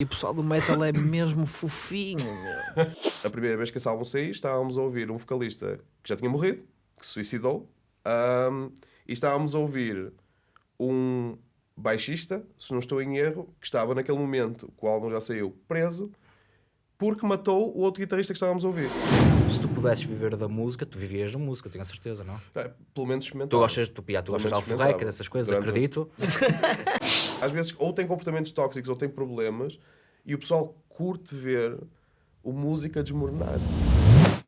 E o pessoal do metal é mesmo fofinho, meu. A primeira vez que esse álbum saiu, estávamos a ouvir um vocalista que já tinha morrido, que se suicidou, ahm, e estávamos a ouvir um baixista, se não estou em erro, que estava naquele momento, que o álbum já saiu, preso, porque matou o outro guitarrista que estávamos a ouvir. Se tu pudesses viver da música, tu vivias da música, tenho a certeza, não? É, Pelo menos experimentava. Tu gostas, tu, já, tu Pelo gostas de alforreca, dessas coisas, Durante- acredito. Às vezes, ou tem comportamentos tóxicos ou tem problemas, e o pessoal curte ver o música desmoronar-se.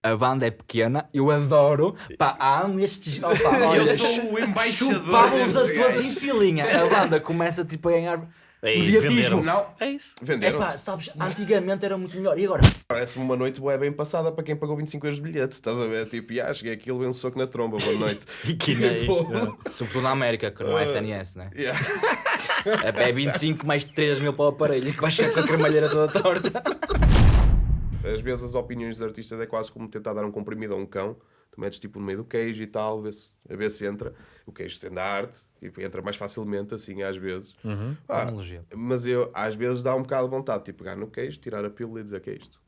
A banda é pequena, eu adoro. Pá, amo estes. Opa, olha, sou o embaixador Chupávamos a todos em filinha. A banda começa tipo a ganhar mediatismo. Não. É isso. É Venderam-se. pá, sabes, antigamente era muito melhor. E agora? Parece-me uma noite bué bem passada para quem pagou 25 euros de bilhete. Estás a ver? Tipo, ah, cheguei aqui e levei um soco na tromba, boa noite. E que nem. Tipo, Sobretudo na América, que não é SNS, né? yeah. É é 25 mais 3 mil para o aparelho, que vai chegar com a cremalheira toda torta. Às vezes as opiniões dos artistas é quase como tentar dar um comprimido a um cão. Tu metes tipo no meio do queijo e tal, a ver se, a ver se entra. O queijo sendo a arte, tipo, entra mais facilmente assim às vezes. Ah, Analogia. mas eu, às vezes dá um bocado de vontade, tipo, pegar no queijo, tirar a pílula e dizer que é isto.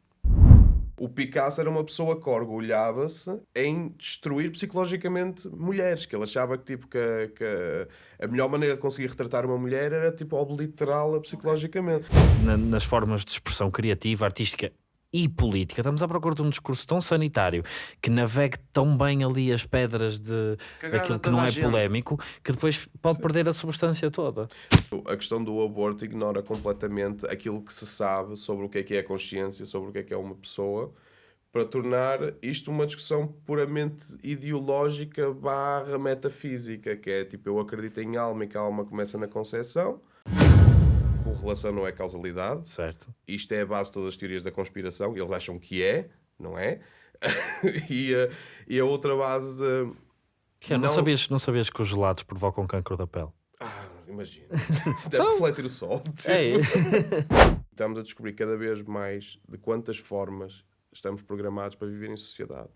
O Picasso era uma pessoa que orgulhava-se em destruir psicologicamente mulheres, que ele achava que, tipo, que, a- que a melhor maneira de conseguir retratar uma mulher era tipo obliterá-la psicologicamente. Na- nas formas de expressão criativa, artística e política, estamos à procura de um discurso tão sanitário que navegue tão bem ali as pedras de, Cagar daquilo que não é gente. polémico, que depois pode perder a substância toda. A questão do aborto ignora completamente aquilo que se sabe sobre o que é que é a consciência, sobre o que é que é uma pessoa, para tornar isto uma discussão puramente ideológica barra metafísica, que é tipo, eu acredito em alma e que a alma começa na concepção, correlação não é causalidade, Certo. isto é a base de todas as teorias da conspiração, eles acham que é, não é? e, a, e a outra base de... Que é, não, Não- sabias, não sabias que os gelados provocam cancro da pele? Ah, imagina. Deve refletir o sol. É, Estamos a descobrir cada vez mais de quantas formas estamos programados para viver em sociedade.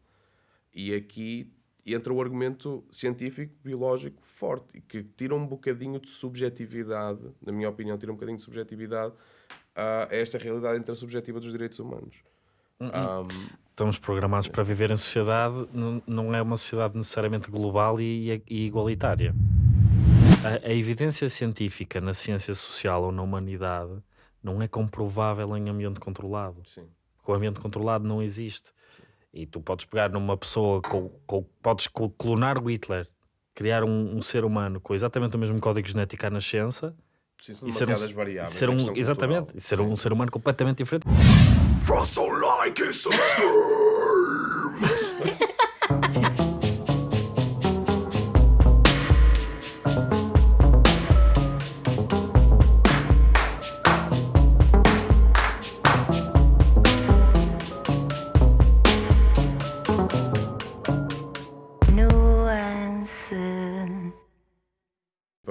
E aqui entra o argumento científico, biológico forte, e que tira um bocadinho de subjetividade, na minha opinião, tira um bocadinho de subjetividade a esta realidade intersubjetiva dos direitos humanos. Um, estamos programados para viver em sociedade, não, não é uma sociedade necessariamente global e, e igualitária. A, a evidência científica na ciência social ou na humanidade não é comprovável em ambiente controlado. sim. O ambiente controlado não existe. E tu podes pegar numa pessoa, com, com- podes clonar o Hitler, criar um, um ser humano com exatamente o mesmo código genético à nascença Sim, são e ser um, variáveis. ser na um- exatamente, cultural. e ser um ser humano completamente diferente. Façam like e subscribe!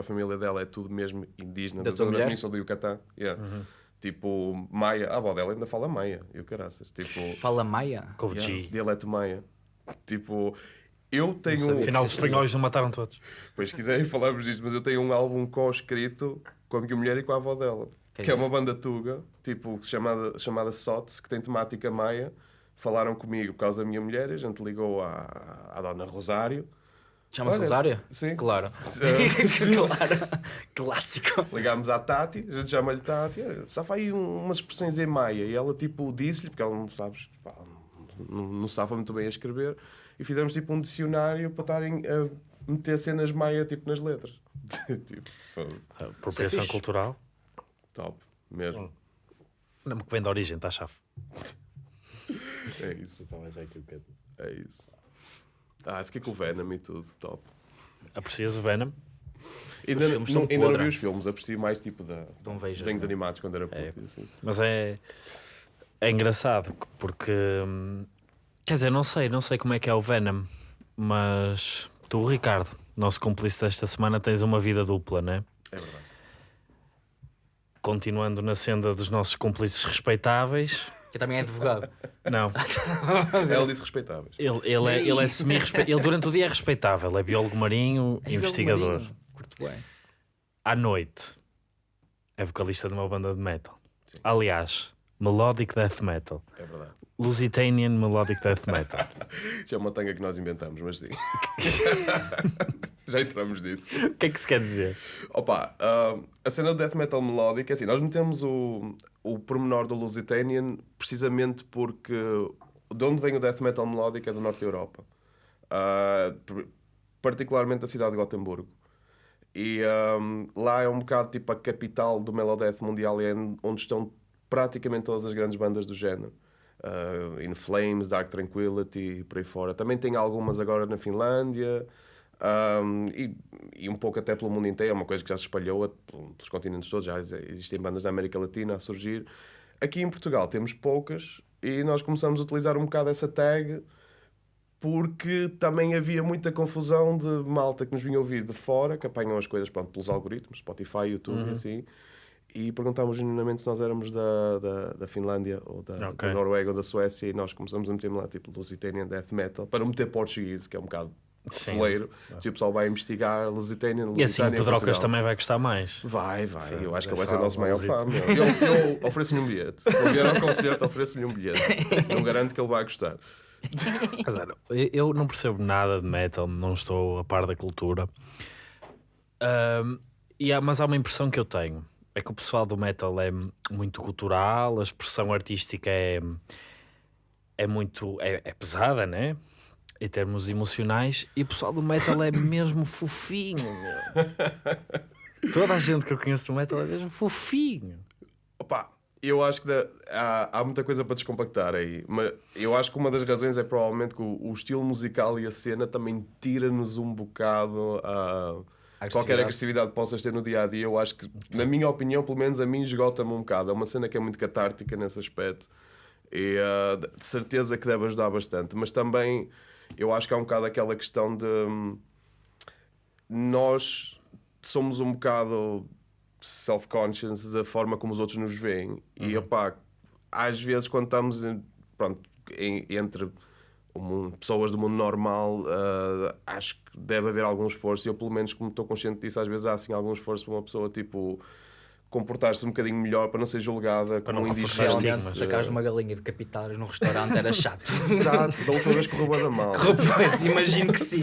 família dela é tudo mesmo indígena Da da, zona da mulher? Península do Yucatán. Yeah. Tipo, Maia. A avó dela ainda fala Maia. E o caraças. Tipo, Fala Maia. O yeah, dialeto Maia. Tipo, eu tenho... Afinal, os espanhóis não mataram todos. Pois se quiserem falamos disto, mas eu tenho um álbum co-escrito com a minha mulher e com a avó dela. Que Que, é é uma banda tuga, tipo, chamada, chamada SOTS, que tem temática maia. Falaram comigo por causa da minha mulher, a gente ligou à, à dona Rosário. Chama-se Olha, Rosário? sim. Claro. Claro. Clássico. Ligámos à Tati, a gente chama-lhe Tati, "Olha, só vai aí um- umas expressões em maia. E ela, tipo, disse-lhe, porque ela não sabe, pá, não, não sabe muito bem a escrever, e fizemos, tipo, um dicionário para estarem a meter cenas maia, tipo, nas letras. tipo, foda-se. Apropriação fixe. cultural. top, mesmo. Não que vem da origem, está chave. É isso, é isso. Ah, fiquei com o Venom e tudo, top. Aprecias o Venom? Ainda, não, são ainda não vi os filmes, aprecio mais, tipo, da, Não vejo. desenhos animados quando era puto. É. assim. Mas é, é engraçado porque hum, quer dizer, não sei, não sei como é que é o Venom, mas tu, Ricardo, nosso cúmplice desta semana, tens uma vida dupla, né? É verdade. Continuando na senda dos nossos cúmplices respeitáveis. Que também é advogado. Não, Ela disse respeitáveis. ele, ele é, ele é semi Ele durante o dia é respeitável, é biólogo marinho, investigador. Marinho. Curto bem. À noite é vocalista de uma banda de metal. Aliás, Melodic Death Metal. É verdade. Lusitanian Melodic Death Metal. Isso é uma tanga que nós inventamos, mas sim. Já entramos nisso. o que é que se quer dizer? Opa, ah, a cena do death metal melódico, é assim, nós metemos o, o pormenor do Lusitanian precisamente porque de onde vem o death metal melódico é do norte da Europa. Pr- particularmente da cidade de Gotemburgo. E ahm, lá é um bocado tipo a capital do Melodeath mundial e é onde estão praticamente todas as grandes bandas do género. Uh, In Flames, Dark Tranquility, por aí fora. Também tem algumas agora na Finlândia ahm, e, e um pouco até pelo mundo inteiro. É uma coisa que já se espalhou pelos continentes todos. Já existem bandas da América Latina a surgir. Aqui em Portugal temos poucas e nós começamos a utilizar um bocado essa tag porque também havia muita confusão de malta que nos vinha ouvir de fora, que apanham as coisas pronto, pelos algoritmos, Spotify, YouTube e assim, e perguntámos genuinamente se nós éramos da, da, da Finlândia ou da, Ok. da Noruega ou da Suécia e nós começamos a meter lá tipo Lusitanian Death Metal, para não meter português, que é um bocado Sim. foleiro, se o pessoal vai investigar Lusitanian, E assim o Lusitânia, Pedrocas também vai gostar mais. Vai, vai. Sim, eu acho que ele vai ser o nosso maior fã. meu. Eu, eu ofereço-lhe um bilhete. Se ele vier ao concerto, ofereço-lhe um bilhete. Não garanto que ele vai gostar. Eu- Eu não percebo nada de metal, não estou a par da cultura. Ahm, e há- mas há uma impressão que eu tenho: é que o pessoal do metal é muito cultural, a expressão artística é, é muito é, é pesada, né? Em termos emocionais, e o pessoal do metal é mesmo fofinho. meu. Toda a gente que eu conheço do metal é mesmo fofinho. Opa, eu acho que dá- há, há muita coisa para descompactar aí. Mas eu acho que uma das razões é provavelmente que o, o estilo musical e a cena também tira-nos um bocado a. Qualquer agressividade que possas ter no dia a dia, eu acho que, na minha opinião, pelo menos a mim, esgota-me um bocado. É uma cena que é muito catártica nesse aspecto e ah, de certeza que deve ajudar bastante. Mas também eu acho que há um bocado aquela questão de hum, nós somos um bocado self-conscious da forma como os outros nos veem. E opá, às vezes quando estamos pronto, em- entre mundo- pessoas do mundo normal ah, acho que deve haver algum esforço. E eu pelo menos como estou consciente disso às vezes há assim algum esforço para uma pessoa tipo comportar-se um bocadinho melhor para não ser julgada como não um reforçar indigente. Realmente, sacares uma galinha decapitadas num restaurante era chato. Exato, da última vez correu da mal Pois, imagino que sim.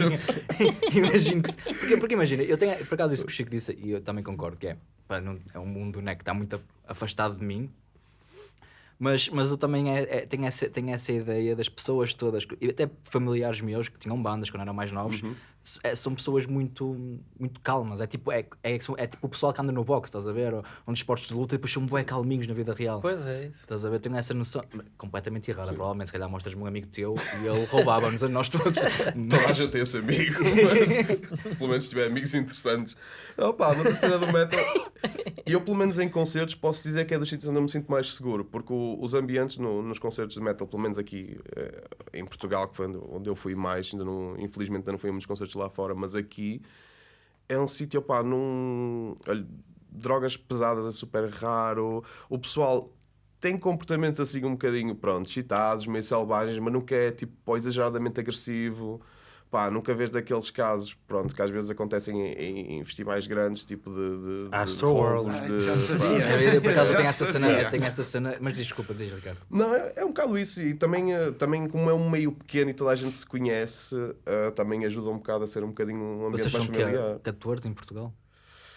imagino que sim. Porque, porque imagina, eu tenho, por acaso isso que o Chico disse, e eu também concordo, que é, pá, não- é um mundo né, que está muito afastado de mim, mas, mas eu também é, é- tenho, essa, tenho essa ideia das pessoas todas, e até familiares meus que tinham bandas quando eram mais novos, s- é- são pessoas muito, muito calmas. É tipo, é, é, é tipo o pessoal que anda no boxe, estás a ver? Ou, ou nos esportes de luta, e depois são bué calminhos na vida real. Pois é isso. Estás a ver? Tenho essa noção completamente errada. Provavelmente, se calhar, mostras-me um amigo teu e ele roubava-nos a nós todos. Toda a gente tem esse amigo, mas, pelo menos se tiver amigos interessantes. Opa, mas a cena do metal. E eu, pelo menos em concertos, posso dizer que é dos sítios onde eu me sinto mais seguro, porque o- os ambientes no- nos concertos de metal, pelo menos aqui eh, em Portugal, que foi onde, eu fui mais, ainda não, infelizmente ainda não fui a muitos concertos lá fora, mas aqui é um sítio, opá, num. olha, drogas pesadas é super raro. O pessoal tem comportamentos assim um bocadinho, pronto, excitados, meio selvagens, mas nunca é tipo exageradamente agressivo. Pá, nunca vês daqueles casos, pronto, que às vezes acontecem em, em festivais grandes, tipo de. de, de Astroworld. roubos, Ai, de- já sabia. Eu, por acaso, tenho essa cena, tenho essa cena, mas desculpa, diz, Ricardo. Não, é, é um bocado isso. E também, eh, também como é um meio pequeno e toda a gente se conhece, eh, também ajuda um bocado a ser um bocadinho um ambiente Vocês mais são que familiar. 14 em Portugal?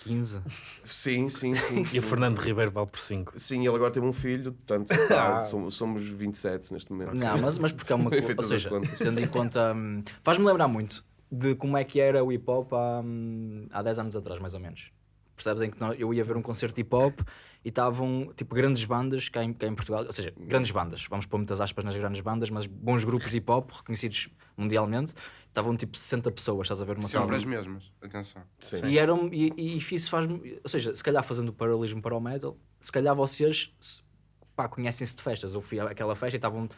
15? Sim, sim, sim. E o Fernando Ribeiro vale por 5. Sim, ele agora teve um filho, portanto, pá, somos, somos 27 neste momento. Não, mas, mas porque é uma coisa. Ou seja, tendo em conta. hum, Faz-me lembrar muito de como é que era o hip hop há, hum, há 10 anos atrás, mais ou menos. Percebes em que eu ia ver um concerto de hip hop e estavam tipo grandes bandas cá em, cá em Portugal, ou seja, grandes bandas, vamos pôr muitas aspas nas grandes bandas, mas bons grupos de hip hop reconhecidos mundialmente, estavam tipo 60 pessoas, estás a ver uma sala. Sempre as mesmas, atenção. Sim. E, eram, e, e isso faz ou seja, se calhar fazendo o paralelismo para o metal, se calhar vocês pá, conhecem-se de festas. Eu fui àquela festa e estavam,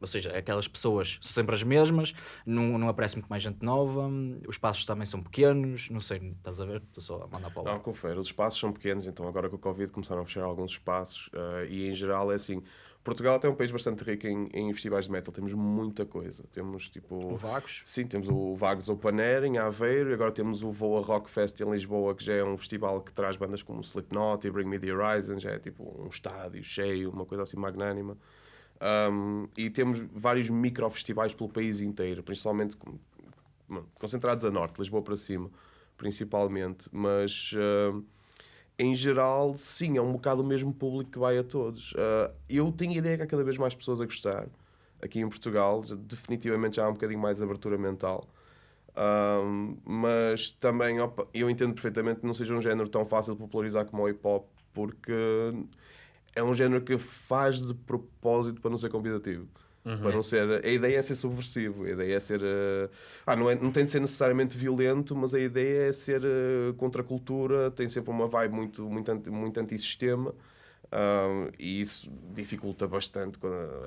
ou seja, aquelas pessoas são sempre as mesmas, não, não aparece muito mais gente nova, os espaços também são pequenos, não sei, estás a ver? Estou só a mandar para o Não, confere. Os espaços são pequenos, então agora com o Covid começaram a fechar alguns espaços eh, e em geral é assim. Portugal é um país bastante rico em, em festivais de metal. Temos muita coisa. Temos tipo. O Vagos. Sim, temos o Vagos Open Air em Aveiro, e agora temos o Voa Rock Fest em Lisboa, que já é um festival que traz bandas como Slipknot e Bring Me The Horizon, já é tipo um estádio cheio, uma coisa assim magnânima. Um, e temos vários micro-festivais pelo país inteiro, principalmente com- concentrados a norte, Lisboa para cima, principalmente. Mas uh, em geral, sim, é um bocado o mesmo público que vai a todos. Uh, eu tenho a ideia que há cada vez mais pessoas a gostar. Aqui em Portugal, definitivamente já há um bocadinho mais abertura mental. Um, mas também opa, eu entendo perfeitamente que não seja um género tão fácil de popularizar como o hip hop, porque é um género que faz de propósito para não ser convidativo. Para não ser, a ideia é ser subversivo, a ideia é ser. eh, ah, não, é, não tem de ser necessariamente violento, mas a ideia é ser eh, contra a cultura, tem sempre uma vibe muito, muito, anti, muito antissistema. ah, e isso dificulta bastante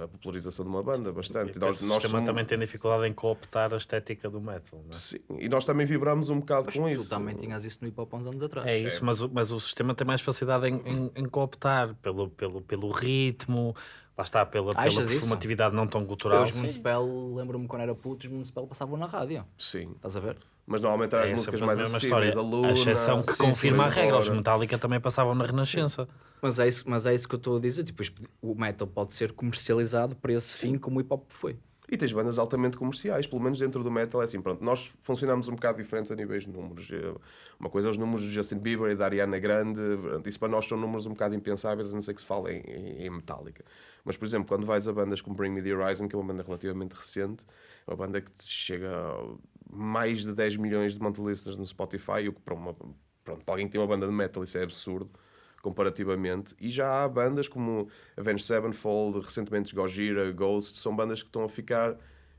a, popularização de uma banda, bastante. E depois o sistema somos- também tem dificuldade em cooptar a estética do metal. não é? Sim, e nós também vibramos um bocado Mas com tu isso. também tinhas isso no hip hop há uns anos atrás. É isso, mas, o- mas o sistema tem mais facilidade em, em, em cooptar pelo, pelo, pelo ritmo, lá está, pela, pela Achas isso? performatividade não tão Eu, cultural. os Municipal, lembro-me quando era puto, os Municipal passavam na rádio. Sim, Estás a ver? mas normalmente eram as É músicas a mais acessíveis, história. a Luna... a exceção que sim, confirma a sim, regra. Os. Metallica também passavam na Renascença. Mas é isso, mas é isso que eu estou a dizer. Tipo, o metal pode ser comercializado para esse fim como o hip hop foi. E tens bandas altamente comerciais, pelo menos dentro do metal é assim, pronto, nós funcionamos um bocado diferentes a níveis de números. Uma coisa é os números do Justin Bieber e da Ariana Grande, isso para nós são números um bocado impensáveis, a não ser que se fale em, em, em Metallica. Mas, por exemplo, quando vais a bandas como Bring Me The Horizon, que é uma banda relativamente recente, é uma banda que chega a mais de 10 milhões de monthly listeners no Spotify, o que para, uma, pronto, para alguém que tem uma banda de metal isso é absurdo comparativamente. E já há bandas como Avenged Sevenfold, recentemente Gojira, Ghost, são bandas que estão a ficar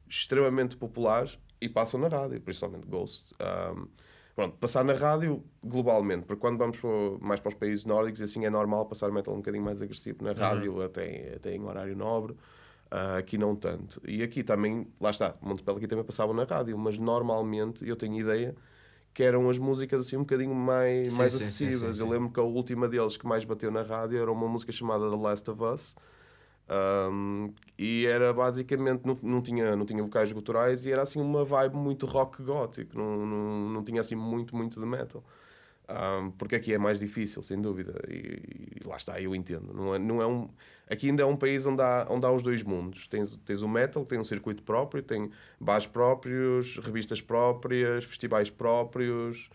extremamente populares e passam na rádio, principalmente Ghost. Um, pronto, passar na rádio globalmente, porque quando vamos mais para os países nórdicos, assim é normal passar metal um bocadinho mais agressivo na rádio, até, até em horário nobre. Ah, aqui não tanto. E aqui também, lá está, Montepel aqui também passavam na rádio, mas normalmente eu tenho ideia que eram as músicas assim um bocadinho mais, Sim, mais sim, acessíveis. sim, Eu lembro que a última deles que mais bateu na rádio era uma música chamada The Last of Us. Um, e era basicamente, não, não, tinha, não tinha vocais guturais e era assim uma vibe muito rock gótico, não, não, não tinha assim muito, muito de metal. Um, porque aqui é mais difícil, sem dúvida, e, e lá está, eu entendo. Não é, não é um, aqui ainda é um país onde há, onde há os dois mundos. Tens, tens o metal, tem um circuito próprio, tem bares próprios, revistas próprias, festivais próprios,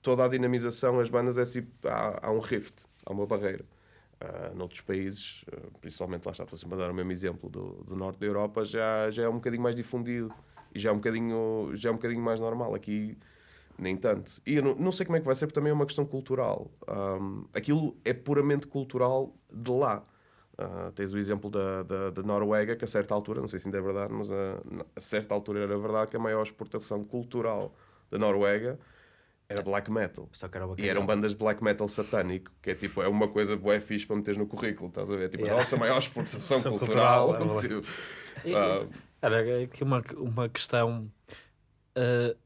toda a dinamização, as bandas é assim, há, há um rift, há uma barreira. Uh, noutros países, uh, principalmente lá está, estou sempre a dar o mesmo exemplo do, do norte da Europa, já, já é um bocadinho mais difundido e já é um bocadinho, já é um bocadinho mais normal. Aqui, nem tanto. E eu não, não sei como é que vai ser, porque também é uma questão cultural. Um, aquilo é puramente cultural de lá. Uh, tens o exemplo da, da, da Noruega, que a certa altura, não sei se ainda é verdade, mas a, a certa altura era verdade que a maior exportação cultural da Noruega era black metal. Só que era E eram bandas de black metal satânico, que é tipo, é uma coisa bué fixe para meteres no currículo, estás a ver? Tipo, Yeah. a nossa maior exportação cultural. cultural, é tipo, E- ah, Era aqui uma, uma questão ah,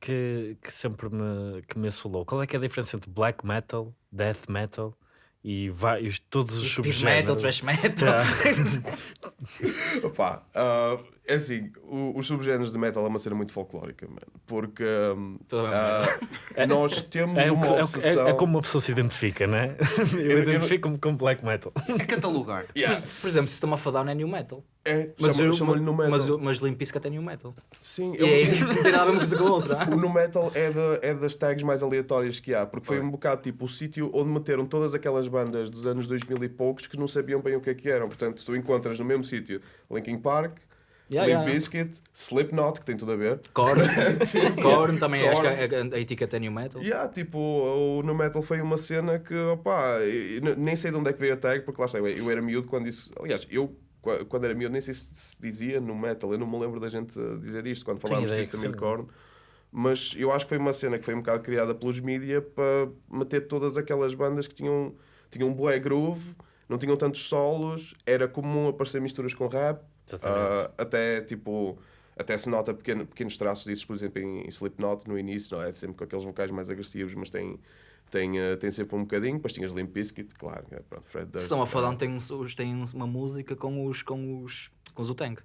que, que sempre me, que me assolou. Qual é que é a diferença entre black metal, death metal e vários, todos os Speed subgéneros? metal, thrash metal. Opá, ah, é assim, o- os subgéneros de metal é uma cena muito folclórica, mano, porque ah, nós temos É, uma que- é, o que- obsessão... é, é como uma pessoa se identifica, não é? Eu, eu- identifico-me com black metal. É catalogar. Yeah. Por, por exemplo, System of a Down é new metal. É, Mas, chama- eu- chama-lhe no metal. mas, o- mas Limp Bizkit é new metal. Sim, E eu- aí não tem nada a ver uma coisa com a outra. O no metal é, da- é das tags mais aleatórias que há, porque foi Foi. um bocado tipo o sítio onde meteram todas aquelas bandas dos anos 2000 e poucos que não sabiam bem o que é que eram. Portanto, tu encontras no mesmo sítio Linkin Park, Yeah, Limp yeah. Bizkit, Slipknot, que tem tudo a ver. Korn, Korn também acho que Korn. a, a, a etiqueta é new metal. Há, tipo, o no metal foi uma cena que, opá, nem sei de onde é que veio a tag, porque lá está, eu, era miúdo quando isso. Aliás, eu qua- quando era miúdo nem sei se se dizia no metal, eu não me lembro da gente dizer isto quando falávamos de System. Korn. Mas eu acho que foi uma cena que foi um bocado criada pelos mídia para meter todas aquelas bandas que tinham, tinham um bué groove, não tinham tantos solos, era comum aparecer misturas com rap, Ah, até tipo. Até se nota pequeno- pequenos traços disso, por exemplo, em, em Slipknot no início, não é? Sempre com aqueles vocais mais agressivos, mas tem, Tem, eh, tem sempre um bocadinho, depois tinhas Limp Bizkit, claro. é, Pronto, Fred Durst, estão a falar, é- tem, os- tem uns- uma música com os, com os, com os Utang.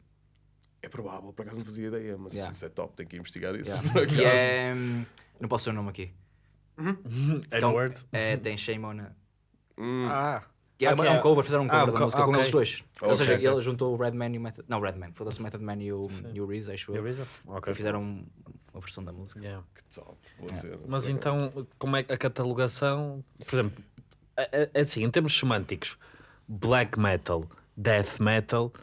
É provável, por acaso não fazia ideia, mas Yeah. isso é top, tenho que investigar isso. Yeah. por acaso. E é. Não posso dizer o nome aqui. N-word. É, tem Shame on. a- Hum, Ah, É, Ok. é um cover, fizeram um Ah, cover um da música com ok. eles dois. Ou Ok, seja, ele juntou o Redman e o Method. Não, Redman, foda-se o Method Man e o, e o Reese, acho é eu. E fizeram um- uma versão da música. Yeah. que top, Mas então, como é a catalogação? Por exemplo, é, é assim, em termos semânticos, black metal, death metal,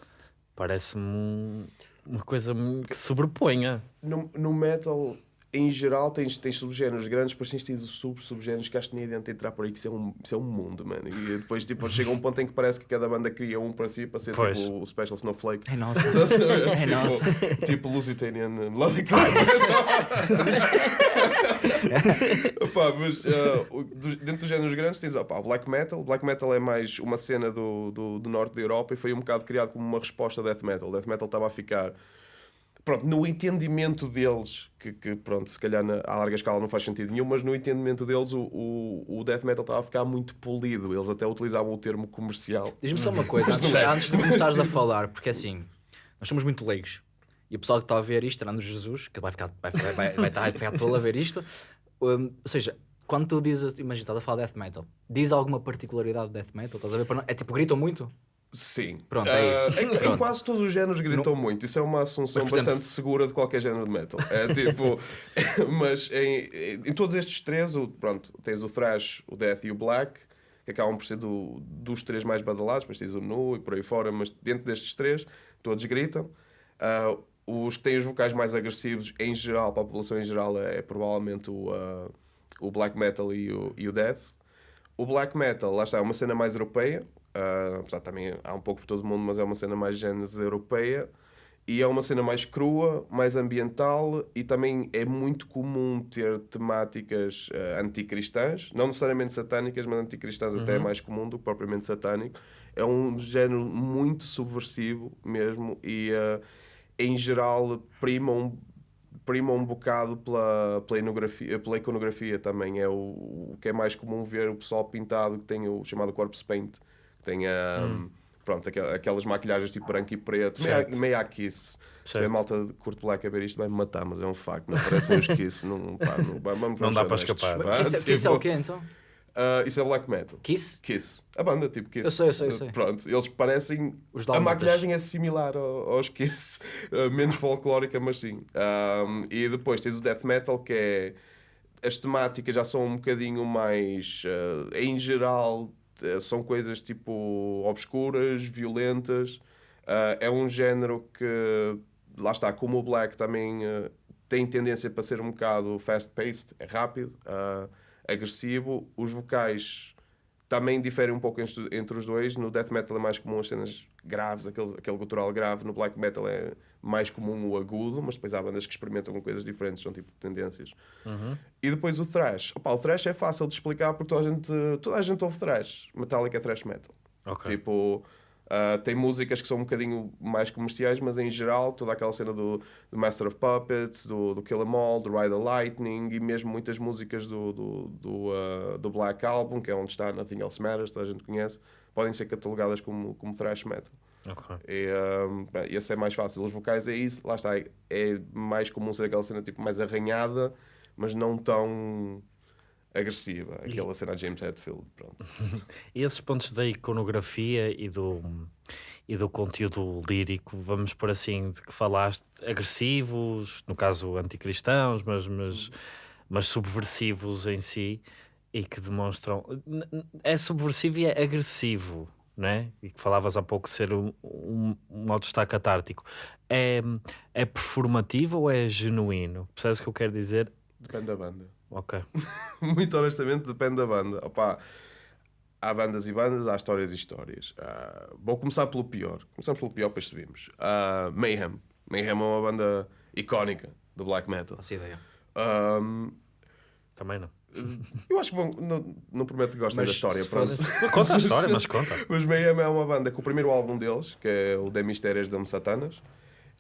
parece-me um- uma coisa que sobreponha. No, no metal, em geral, tens, tens subgéneros grandes, depois tens tido sub-subgéneros que acho que nem adianta entrar por aí, que isso é um, isso é um mundo, mano. E depois tipo, chega um ponto em que parece que cada banda cria um para si, para ser Pois. tipo o Special Snowflake. É nossa. Estás a ver? É tipo, nossa. tipo Lusitanian Melodic Opa, mas dos- dentro dos géneros grandes tens opa, o black metal. Black metal é mais uma cena do, do, do norte da Europa e foi um bocado criado como uma resposta ao death metal. Death metal estava a ficar pronto, no entendimento deles, que, que, pronto, se calhar na, à larga escala não faz sentido nenhum, mas no entendimento deles o, o, o death metal estava a ficar muito polido. Eles até utilizavam o termo comercial. Diz-me só uma coisa, antes, antes de começares a falar, porque assim, nós somos muito leigos. E o pessoal que está a ver isto, Fernando Jesus, que vai ficar, vai, vai, vai, vai estar, vai ficar todo a ver isto. um, ou seja, quando tu dizes, imagina, estás a falar de death metal, diz alguma particularidade de death metal? Estás a ver? É tipo, gritam muito? Sim. Pronto, é Ah, isso. Em, em Pronto. quase todos os géneros gritam muito. Isso é uma assunção Mas, bastante se- segura de qualquer género de metal. É tipo. mas em, em todos estes três, o, pronto, tens o thrash, o death e o black, que acabam por ser do- dos três mais badalados, mas tens o nu e por aí fora, mas dentro destes três, todos gritam. Ah, os que têm os vocais mais agressivos, em geral, para a população em geral, é, é provavelmente o, ah, o black metal e o, e o death. O black metal, lá está, é uma cena mais europeia, ah, apesar também há um pouco por todo o mundo, mas é uma cena mais gênese europeia. E é uma cena mais crua, mais ambiental e também é muito comum ter temáticas ah, anticristãs, não necessariamente satânicas, mas anticristãs até é mais comum do que propriamente satânico. É um género muito subversivo mesmo e ah, em geral prima um, prima um bocado pela, pela, iconografia, pela iconografia também. É o, o que é mais comum ver o pessoal pintado que tem o chamado corpse paint, que tem a. Pronto, aquel- aquelas maquilhagens tipo branco e preto, meio, Certo. a- meio a kiss. Se Certo. a malta de curto black a ver isto, vai-me matar, mas é um facto. Não parecem os kiss. Não, pá, não, vamos, Não dá para escapar. Vá, Kiss, é- Kiss é o tipo, quê então? ah, isso é black metal. Kiss? Kiss. A banda, tipo Kiss. Eu sei, eu sei, eu sei. Pronto, eles parecem. Os a maquilhagem é similar ao- aos Kiss, uh, menos folclórica, mas sim. Um, e depois tens o Death Metal, que é. As temáticas já são um bocadinho mais. uh, em geral, uh, são coisas tipo. obscuras, violentas. Uh, é um género que. Lá está, como o Black também. uh, tem tendência para ser um bocado fast-paced, é rápido, agressivo. Os vocais também diferem um pouco entre, entre os dois. No death metal é mais comum as cenas graves, aquele, aquele gutural grave. No black metal é mais comum o agudo, mas depois há bandas que experimentam com coisas diferentes, são tipo tendências. E depois o thrash. Opa, o thrash é fácil de explicar porque toda a gente, toda a gente ouve thrash. Metallica é thrash metal. Ok. Tipo, ah, tem músicas que são um bocadinho mais comerciais, mas em geral, toda aquela cena do, do Master of Puppets, do, do Kill 'Em All, do Ride the Lightning e mesmo muitas músicas do, do, do, ah, do Black Album, que é onde está Nothing Else Matters, toda a gente conhece, podem ser catalogadas como, como thrash metal. Ok. E, um, bem, esse é mais fácil. Os vocais é isso, lá está. É mais comum ser aquela cena tipo mais arranhada, mas não tão agressiva. Aquela cena de James Hetfield. Pronto. E esses pontos da iconografia e do, e do conteúdo lírico, vamos por assim, de que falaste, agressivos, no caso anticristãos, mas, mas, mas subversivos em si, e que demonstram. É subversivo e é agressivo, não é? E que falavas há pouco de ser um, um, um mal-estar catártico. É, é performativo ou é genuíno? Percebes o que eu quero dizer? Depende da banda. Ok. Muito honestamente, depende da banda. Opa, há bandas e bandas, há histórias e histórias. Ah, vou começar pelo pior. Começamos pelo pior, depois subimos. Ah, Mayhem. Mayhem é uma banda icónica do black metal. Faço ideia. Um, Também não. eu acho que bom, não, não prometo que gostem da história. fosse- Conta a história, mas conta. Mas Mayhem é uma banda que o primeiro álbum deles, que é o De Mistérios de Satanas,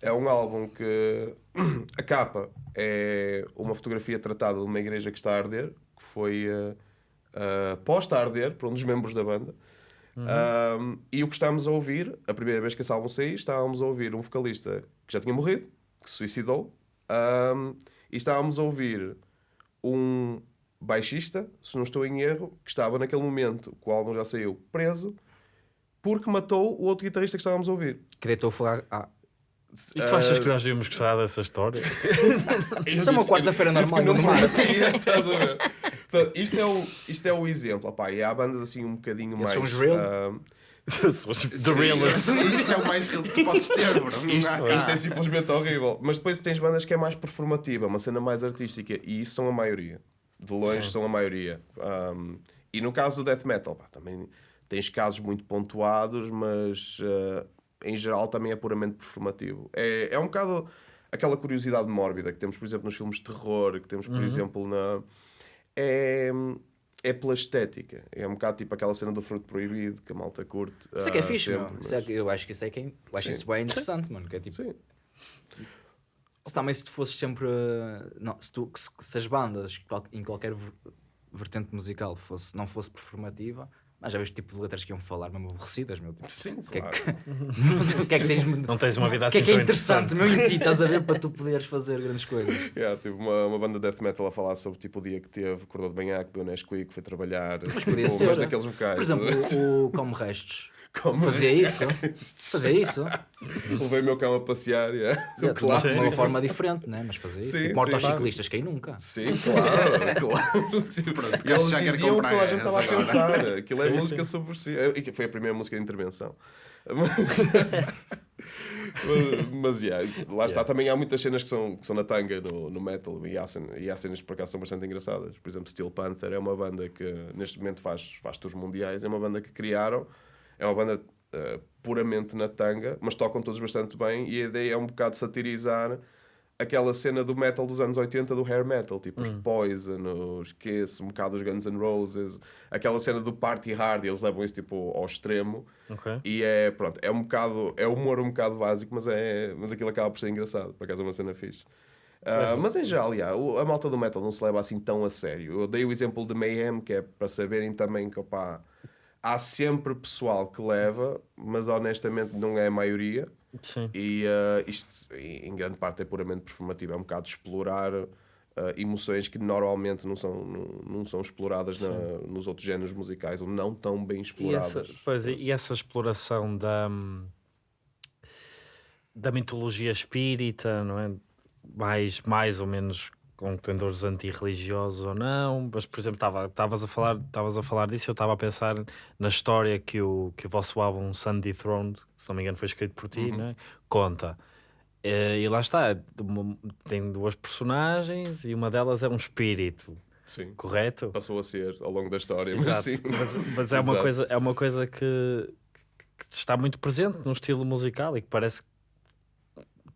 é um álbum que a capa é uma fotografia tratada de uma igreja que está a arder, que foi, eh, uh, posta a arder por um dos membros da banda. Um, e o que estávamos a ouvir, a primeira vez que esse álbum saiu, estávamos a ouvir um vocalista que já tinha morrido, que se suicidou, um, e estávamos a ouvir um baixista, se não estou em erro, que estava naquele momento, que o álbum já saiu, preso, porque matou o outro guitarrista que estávamos a ouvir. Que deitou fogo à... E tu achas que nós devíamos gostar dessa história? Isso é uma quarta-feira normal não parecia, estás a ver? Portanto, isto, é o, isto é o exemplo. Opá, e há bandas assim um bocadinho mais. são os real? ah, The realest. Isso é o mais real que tu podes ter, bro. Isto, há cá. isto é simplesmente horrível. Mas depois tens bandas que é mais performativa, uma cena mais artística, e isso são a maioria. De longe Sim. são a maioria. Um, e no caso do death metal, pá, também tens casos muito pontuados, mas ah, em geral também é puramente performativo. É, é um bocado aquela curiosidade mórbida que temos, por exemplo, nos filmes de terror, que temos, por exemplo, na. É, é pela estética. É um bocado tipo aquela cena do fruto proibido que a malta curte. Isso é que é ah, fixe, sempre, meu. mas- é que- eu acho que isso é, que é, eu acho Sim. isso bem interessante, mano. Que é tipo, Sim. se também se tu fosses sempre. uh, Não, se, tu, se, se as bandas em qualquer ver- vertente musical fosse, não fosse performativa, mas já viste o tipo de letras que iam falar, mesmo aborrecidas, meu. Tipo, Sim, o que, é claro. que, o que é que tens. Não tens uma vida O assim que é que é interessante, meu, em ti, estás a ver, para tu poderes fazer grandes coisas. Yeah, tive uma, uma banda de death metal a falar sobre tipo, o dia que teve, acordou de manhã, que deu Nesquik, foi trabalhar, mas, podia tipo, ser. mas naqueles vocais. Por exemplo, o Como Restos. Como Fazia isso. Fazia isso. levei o meu cão a passear, yeah. De uma, clássico. de uma forma diferente, né? Mas fazia isso. Sim, tipo, morto sim, aos claro. ciclistas, quem nunca? Sim, claro, claro. Pronto, e eles já diziam que toda a gente estava a pensar. Aquilo é Sim, música sim. subversiva. E que foi a primeira música de intervenção. mas, mas yeah, isso- lá está. Também há muitas cenas que são, que são na tanga no, no metal e há, cen- e há cenas que por acaso são bastante engraçadas. Por exemplo, Steel Panther é uma banda que neste momento faz, faz tours mundiais. É uma banda que criaram. É uma banda eh, puramente na tanga, mas tocam todos bastante bem. E a ideia é um bocado satirizar aquela cena do metal dos anos 80 do hair metal, tipo os Poison, os Kiss, um bocado os Guns N' Roses, aquela cena do party hard, e eles levam isso tipo ao extremo. Ok. E é, pronto, é um bocado, é humor um bocado básico, mas, é, mas aquilo acaba por ser engraçado, por acaso é uma cena fixe. Ah, mas em geral, yeah, a malta do metal não se leva assim tão a sério. Eu dei o exemplo de Mayhem, que é para saberem também que opá, há sempre pessoal que leva, mas honestamente não é a maioria. Sim. E ah, isto, em grande parte, é puramente performativo. É um bocado explorar ah, emoções que normalmente não são, não, não são exploradas na- nos outros géneros musicais, ou não tão bem E exploradas. essa, pois, e- e essa exploração da, da mitologia espírita, não é? Mais, mais ou menos com tendores antirreligiosos ou não, mas por exemplo, estava- estavas a falar, a falar disso, eu estava a pensar na história que o, que o vosso álbum Sunday Throne, se não me engano foi escrito por ti, não é? conta. Eh, E lá está, uma- tem duas personagens e uma delas é um espírito, Sim. correto? Passou a ser ao longo da história, mas Exato. sim. Mas, mas é, uma coisa, é uma coisa que, que está muito presente no estilo musical e que parece,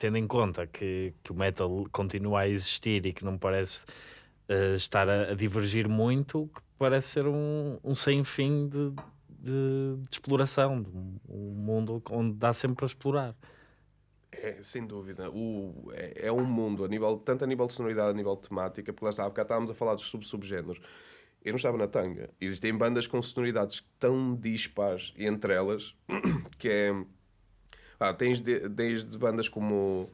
tendo em conta que, que o metal continua a existir e que não parece eh, estar a, a divergir muito, que parece ser um, um sem fim de, de, de exploração, de um, mundo onde dá sempre para explorar. É, sem dúvida. O, é, é um mundo, a nível, tanto a nível de sonoridade, a nível de temática, porque lá está, há estávamos a falar dos sub-subgéneros. Eu não estava na tanga. Existem bandas com sonoridades tão dispares entre elas que é. Ah, tens de- desde bandas como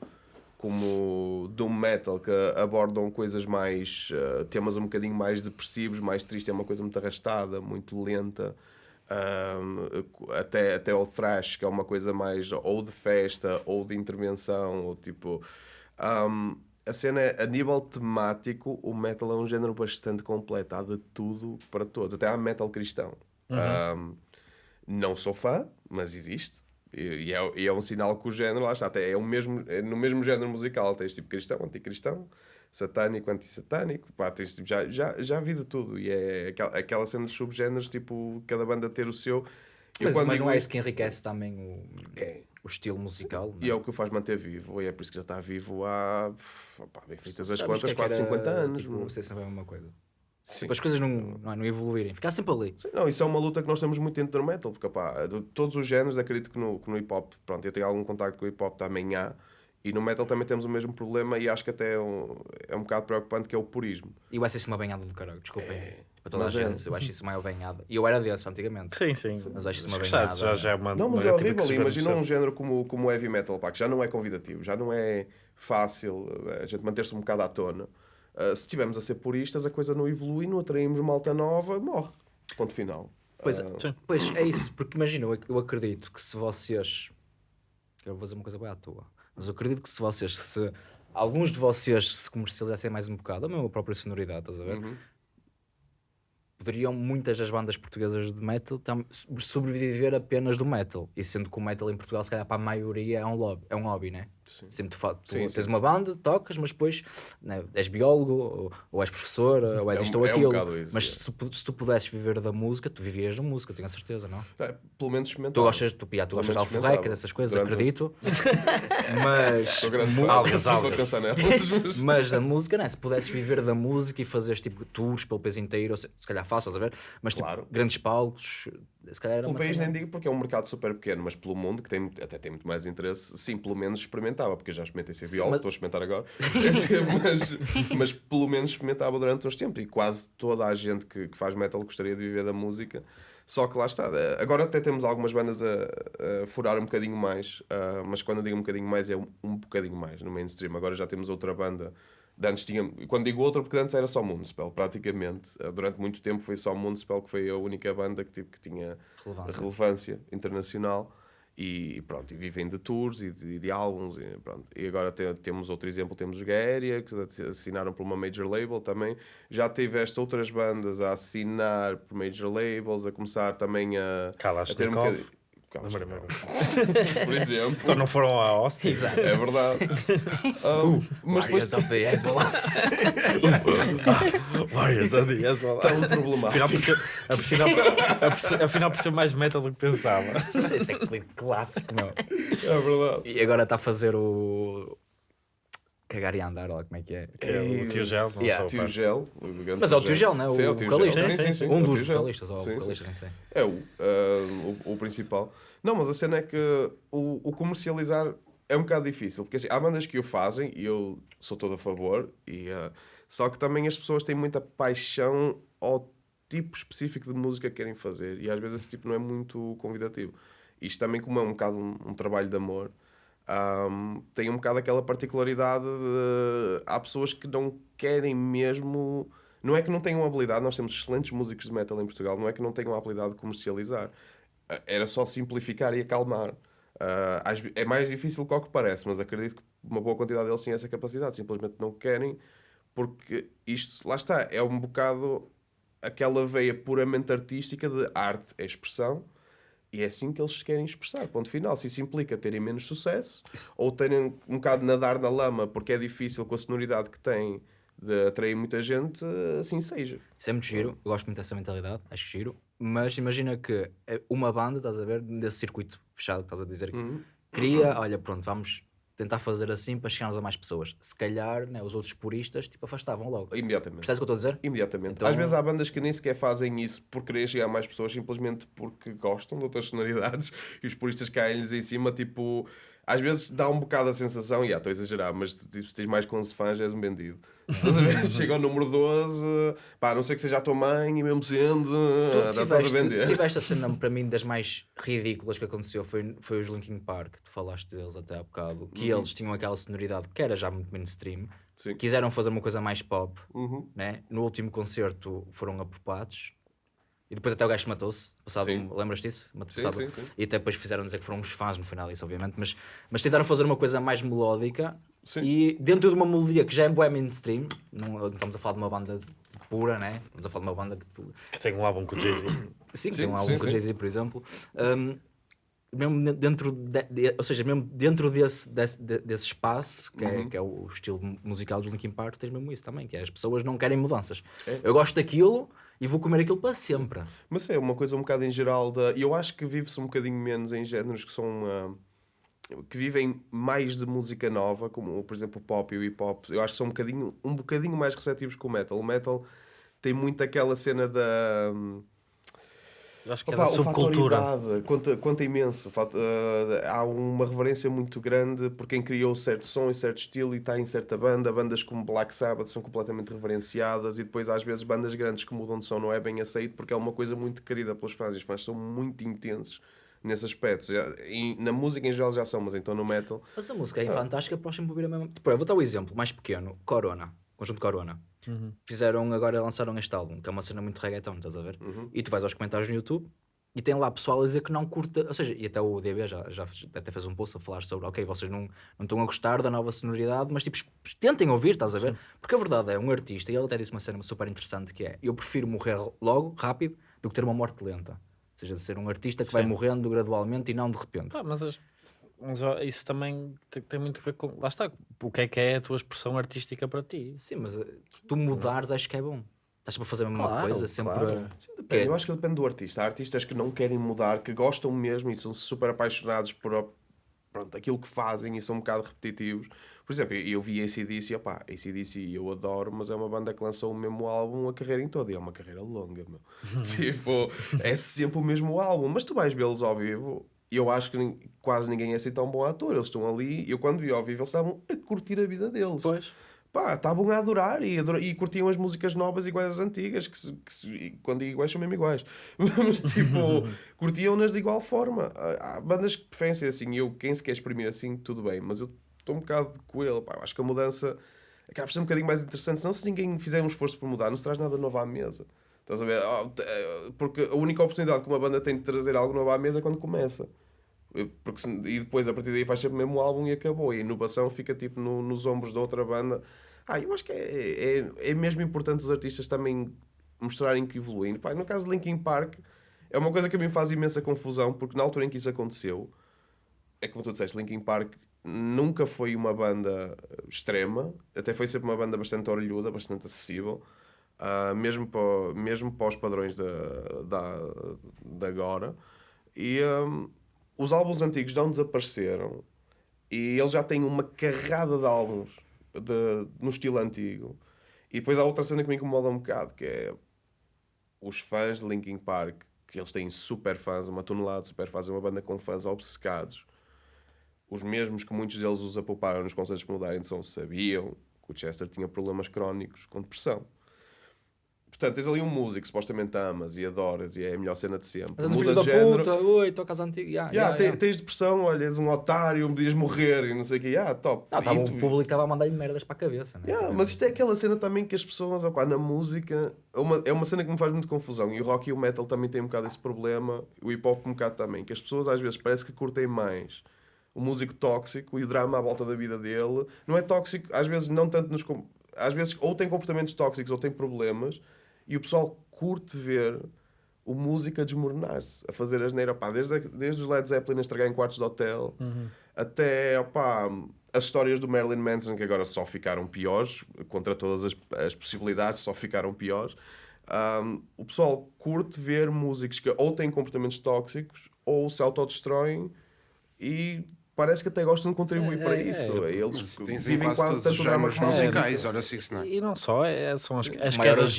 como Doom Metal que abordam coisas mais ah, temas um bocadinho mais depressivos, mais tristes, é uma coisa muito arrastada, muito lenta. Um, até, até ao thrash, que é uma coisa mais ou de festa ou de intervenção, ou tipo. um, a cena é, a nível temático, o metal é um género bastante completo, há de tudo para todos, até há metal cristão. Um, não sou fã, mas existe. E, é, e é um sinal que o género, lá está, até é, o mesmo, é no mesmo género musical. Tens tipo cristão, anticristão, satânico, antissatânico. Pá, tens, tipo, já, já, já vi de tudo. E é aquela, aquela cena de subgéneros, tipo, cada banda ter o seu. Eu Mas, mas digo não é isso- que enriquece também o, É. o estilo musical. E é o que o faz manter vivo. E é por isso que já está vivo há. Pá, bem feitas as contas, é quase era, 50 anos. Tipo, mano. ser sempre a mesma coisa. Sim. Tipo, as coisas não, não, é, não evoluírem, ficar sempre ali. Sim, Não, isso é uma luta que nós temos muito dentro do metal, porque pá, de todos os géneros, acredito que no, que no hip hop, pronto, eu tenho algum contacto com o hip hop também há, E no metal também temos o mesmo problema e acho que até é um, é um bocado preocupante que é o purismo. E eu acho isso uma banhada do caralho, desculpem. É, Para toda a mas é. gente, eu acho isso uma banhada. E eu era desse antigamente. Sim, sim. Mas acho isso uma Já, banhada. já, já é uma Não, mas uma é horrível. Imagina um género como, como o heavy metal, pá, que já não é convidativo, já não é fácil eh, a gente manter-se um bocado à tona. Uh, se estivermos a ser puristas, a coisa não evolui, não atraímos malta nova, morre. Ponto final. Pois, Ah, Sim. pois é isso, porque imagina, eu, ac- eu acredito que se vocês. Eu vou dizer uma coisa bem à toa, mas eu acredito que se vocês, se alguns de vocês se comercializassem mais um bocado, a mesma própria sonoridade, estás a ver? Uhum. Poderiam muitas das bandas portuguesas de metal sobreviver apenas do metal. E sendo que o metal em Portugal, se calhar para a maioria, é um, lobby, é um hobby, né? Sempre tu, fa- tu Sim, tens sim. uma banda, tocas, mas depois né, és biólogo, ou, ou és professor, ou és É um- isto ou é um aquilo. isso, mas é. se, se tu pudesses viver da música, tu vivias da música, tenho a certeza, não? É, pelo menos experimentar. Tu gostas, tu, pia, tu gostas de alforreca, dessas coisas, Durante- acredito. mas, grande Algas, algas. mas a música, né? se pudesses viver da música e fazeres tipo tours pelo país inteiro, ou se, se calhar fácil, estás a ver? Mas tipo, Claro. grandes palcos, se calhar era Pelo país nem digo porque é um mercado super pequeno, mas pelo mundo, que tem, até tem muito mais interesse, sim, pelo menos experimentava, porque eu já experimentei ser mas- estou a experimentar agora, mas, mas pelo menos experimentava durante os tempos e quase toda a gente que, que faz metal gostaria de viver da música. Só que lá está. eh, Agora até temos algumas bandas a, a furar um bocadinho mais, ah, mas quando eu digo um bocadinho mais é um, um bocadinho mais no mainstream. Agora já temos outra banda. Antes tinha, quando digo outra, porque antes era só Moonspell, praticamente. Ah, Durante muito tempo foi só Moonspell que foi a única banda que, tipo, que tinha Relevância. relevância internacional e pronto, e vivem de tours e de, de álbuns e, pronto. e agora te- temos outro exemplo, temos os Gaéria que assinaram por uma major label também, já tiveste outras bandas a assinar por major labels, a começar também a, a ter um Por exemplo Então não foram a Austin? Exato. é verdade Um, mas depois Warriors of the Hezbollah. Warriors of the Hezbollah. tão problemático Afinal por, ser, afinal, por ser, afinal, mais metal do que pensava. Esse é clipe clássico, meu. é verdade E agora está a fazer o. Cagar e andar, olha como é que é. Que é o tio Gel. Não Yeah. a Tio. Gel o Mas é o Tio Gel, não é? Sim, é O o Tio vocalista. Gel. Sim, sim, sim. Um é o dos Tio Gel. vocalistas, ou Sim, sim. vocalista, nem sei. É o, ah, o, o principal. Não, mas a cena é que o, o comercializar é um bocado difícil, porque assim, há bandas que o fazem e eu sou todo a favor, e, ah, só que também as pessoas têm muita paixão ao tipo específico de música que querem fazer, e às vezes esse tipo não é muito convidativo. Isto também, como é um bocado um, um trabalho de amor, ahm, tem um bocado aquela particularidade de. Há pessoas que não querem mesmo. Não é que não tenham habilidade, nós temos excelentes músicos de metal em Portugal, não é que não tenham a habilidade de comercializar. Ah, Era só simplificar e acalmar. Ve- é mais difícil do que parece, mas acredito que uma boa quantidade deles têm essa capacidade, simplesmente não querem, porque isto, lá está, é um bocado aquela veia puramente artística de arte é expressão e é assim que eles se querem expressar. Ponto final. Se isso implica terem menos sucesso ou terem um bocado de nadar na lama porque é difícil com a sonoridade que têm de atrair muita gente, assim seja. Isso é muito giro, eu gosto muito dessa mentalidade, acho giro. Mas imagina que é uma banda, estás a ver, desse circuito fechado, que estás a dizer, Uhum. queria, olha, pronto, vamos tentar fazer assim para chegarmos a mais pessoas. Se calhar, né, os outros puristas, tipo, afastavam logo. Imediatamente. Percebes o que eu estou a dizer? Imediatamente. Então- Às vezes há bandas que nem sequer fazem isso por querer chegar a mais pessoas, simplesmente porque gostam de outras sonoridades e os puristas caem-lhes em cima, tipo. Às vezes dá um bocado a sensação, e ah, estou a exagerar, mas tipo, se tens mais com 11 fãs, és um bandido. Estás a ver? Chega ao número 12, pá, a não sei que seja a tua mãe, e mesmo sendo, Tu estás a tiveste, vender. tiveste a cena, para mim, das mais ridículas que aconteceu foi, foi os Linkin Park, tu falaste deles até há bocado, que eles tinham aquela sonoridade que era já muito mainstream, Uhum. Sim. quiseram fazer uma coisa mais pop, Uhum. né? no último concerto foram apropados e depois até o gajo matou-se. Passado, Sim. lembras disso? Mat- Sim, passado- sim, sim. E até depois fizeram dizer que foram uns fãs no final disso, obviamente, mas, mas tentaram fazer uma coisa mais melódica Sim. e dentro de uma melodia que já é bué mainstream, não, não estamos a falar de uma banda pura, né? Estamos a falar de uma banda que Que tem um álbum com o Jay-Z. Sim, Sim, tem um álbum sim, com o. Jay-Z, por exemplo. Um, mesmo de- dentro, de, de- ou seja, mesmo dentro desse, desse, de- desse espaço, que, Uhum. é, que é o estilo musical do Linkin Park, tens mesmo isso também, que é as pessoas não querem mudanças. É. Eu gosto daquilo e vou comer aquilo para sempre. Mas é uma coisa um bocado em geral da. Eu acho que vive-se um bocadinho menos em géneros que são. ah, que vivem mais de música nova, como por exemplo o pop e o hip hop. Eu acho que são um bocadinho, um bocadinho mais receptivos que o metal. O metal tem muito aquela cena da. Eu acho que Opa, é da subcultura. conta, conta imenso. Fato- eh, há uma reverência muito grande por quem criou certo som e certo estilo e está em certa banda. Bandas como Black Sabbath são completamente reverenciadas e depois às vezes bandas grandes que mudam de som não é bem aceito porque é uma coisa muito querida pelos fãs e os fãs são muito intensos nesse aspecto. Já- e na música em geral já são, mas então no metal... Mas a música é fantástica para sempre ouvir a mesma. Tipo, eu vou dar um exemplo mais pequeno: Corona, conjunto Corona. Fizeram agora, lançaram este álbum, que é uma cena muito reggaeton, estás a ver? E tu vais aos comentários no YouTube e tem lá pessoal a dizer que não curta, ou seja, e até o DB já, já até fez um post a falar sobre, ok, vocês não, não estão a gostar da nova sonoridade, mas tipo, tentem ouvir, estás a ver? Porque a verdade é, um artista, e ele até disse uma cena super interessante que é, eu prefiro morrer logo, rápido, do que ter uma morte lenta. Ou seja, de ser um artista que vai Sim. morrendo gradualmente e não de repente. Pá, mas, as- mas, isso também tem, muito a ver com. Lá está. O que é que é a tua expressão artística para ti? Sim, mas eh, tu mudares acho que é bom. Estás sempre a fazer a mesma Claro, coisa, sempre claro. Sim, depende. É. Eu acho que depende do artista. Há artistas que não querem mudar, que gostam mesmo e são super apaixonados por pronto, aquilo que fazem e são um bocado repetitivos. Por exemplo, eu, eu vi ACDC, opá, ACDC eu adoro, mas é uma banda que lançou o mesmo álbum a carreira em toda. E é uma carreira longa, meu. tipo, é sempre o mesmo álbum. Mas tu vais vê-los ao vivo e eu acho que quase ninguém é assim tão bom ator. Eles estão ali, eu quando vi ao vivo, eles estavam a curtir a vida deles Pois. pá, estavam a adorar e, adora- e curtiam as músicas novas iguais às antigas, que, se- que se- quando digo iguais são mesmo iguais, mas tipo, curtiam-nas de igual forma. Há, há bandas que preferem ser assim, eu, quem se quer exprimir assim, tudo bem, mas eu estou um bocado com ele, pá, eu acho que a mudança acaba por ser um bocadinho mais interessante, senão se ninguém fizer um esforço por mudar, não se traz nada novo à mesa. Estás a ver? Te- eh, Porque a única oportunidade que uma banda tem de trazer algo novo à mesa é quando começa. Porque se- e depois a partir daí faz sempre o mesmo álbum e acabou. E a inovação fica tipo no- nos ombros da outra banda. Ah, eu acho que é, é, é mesmo importante os artistas também mostrarem que evoluem. Pá, no caso de Linkin Park, é uma coisa que a mim faz imensa confusão, porque na altura em que isso aconteceu, é como tu disseste, Linkin Park nunca foi uma banda extrema, até foi sempre uma banda bastante orelhuda, bastante acessível, ah, mesmo, para, mesmo para os padrões da, da, da agora. E hum, os álbuns antigos não desapareceram e eles já têm uma carrada de álbuns de- no estilo antigo. E depois há outra cena que me incomoda um bocado, que é os fãs de Linkin Park, que eles têm super fãs, uma tonelada de super fãs, é uma banda com fãs obcecados. Os mesmos que muitos deles os apouparam nos concertos que mudarem de som sabiam que o Chester tinha problemas crónicos com depressão. Portanto, tens ali um músico que supostamente amas e adoras e é a melhor cena de sempre. Mas Muda de género. puta, oi, tocas antigo. Yeah, Yeah, yeah, yeah. Tens depressão, olha, és um otário, podias morrer e não sei o quê. Ah, top. Não, tava, tu- o público estava a mandar-lhe merdas para a cabeça. Né? Yeah, mas isto é aquela cena também que as pessoas, opá, na música, é uma, é uma cena que me faz muito confusão. E o rock e o metal também têm um bocado esse problema, o hip hop um bocado também, que as pessoas às vezes parece que curtem mais o músico tóxico e o drama à volta da vida dele. Não é tóxico, às vezes não tanto nos. Às vezes ou tem comportamentos tóxicos ou tem problemas e o pessoal curte ver o músico a desmoronar-se, a fazer asneira, opá, desde, a- desde os Led Zeppelin a estragar em quartos de hotel até opá, as histórias do Marilyn Manson que agora só ficaram piores, contra todas as, as possibilidades, só ficaram piores. Um, o pessoal curte ver músicos que ou têm comportamentos tóxicos ou se autodestroem e parece que até gostam de contribuir É, para é, isso. é. Eles em vivem quase tanto drama como musicais, olha, Six Nine. E não só, é, são as, as quedas,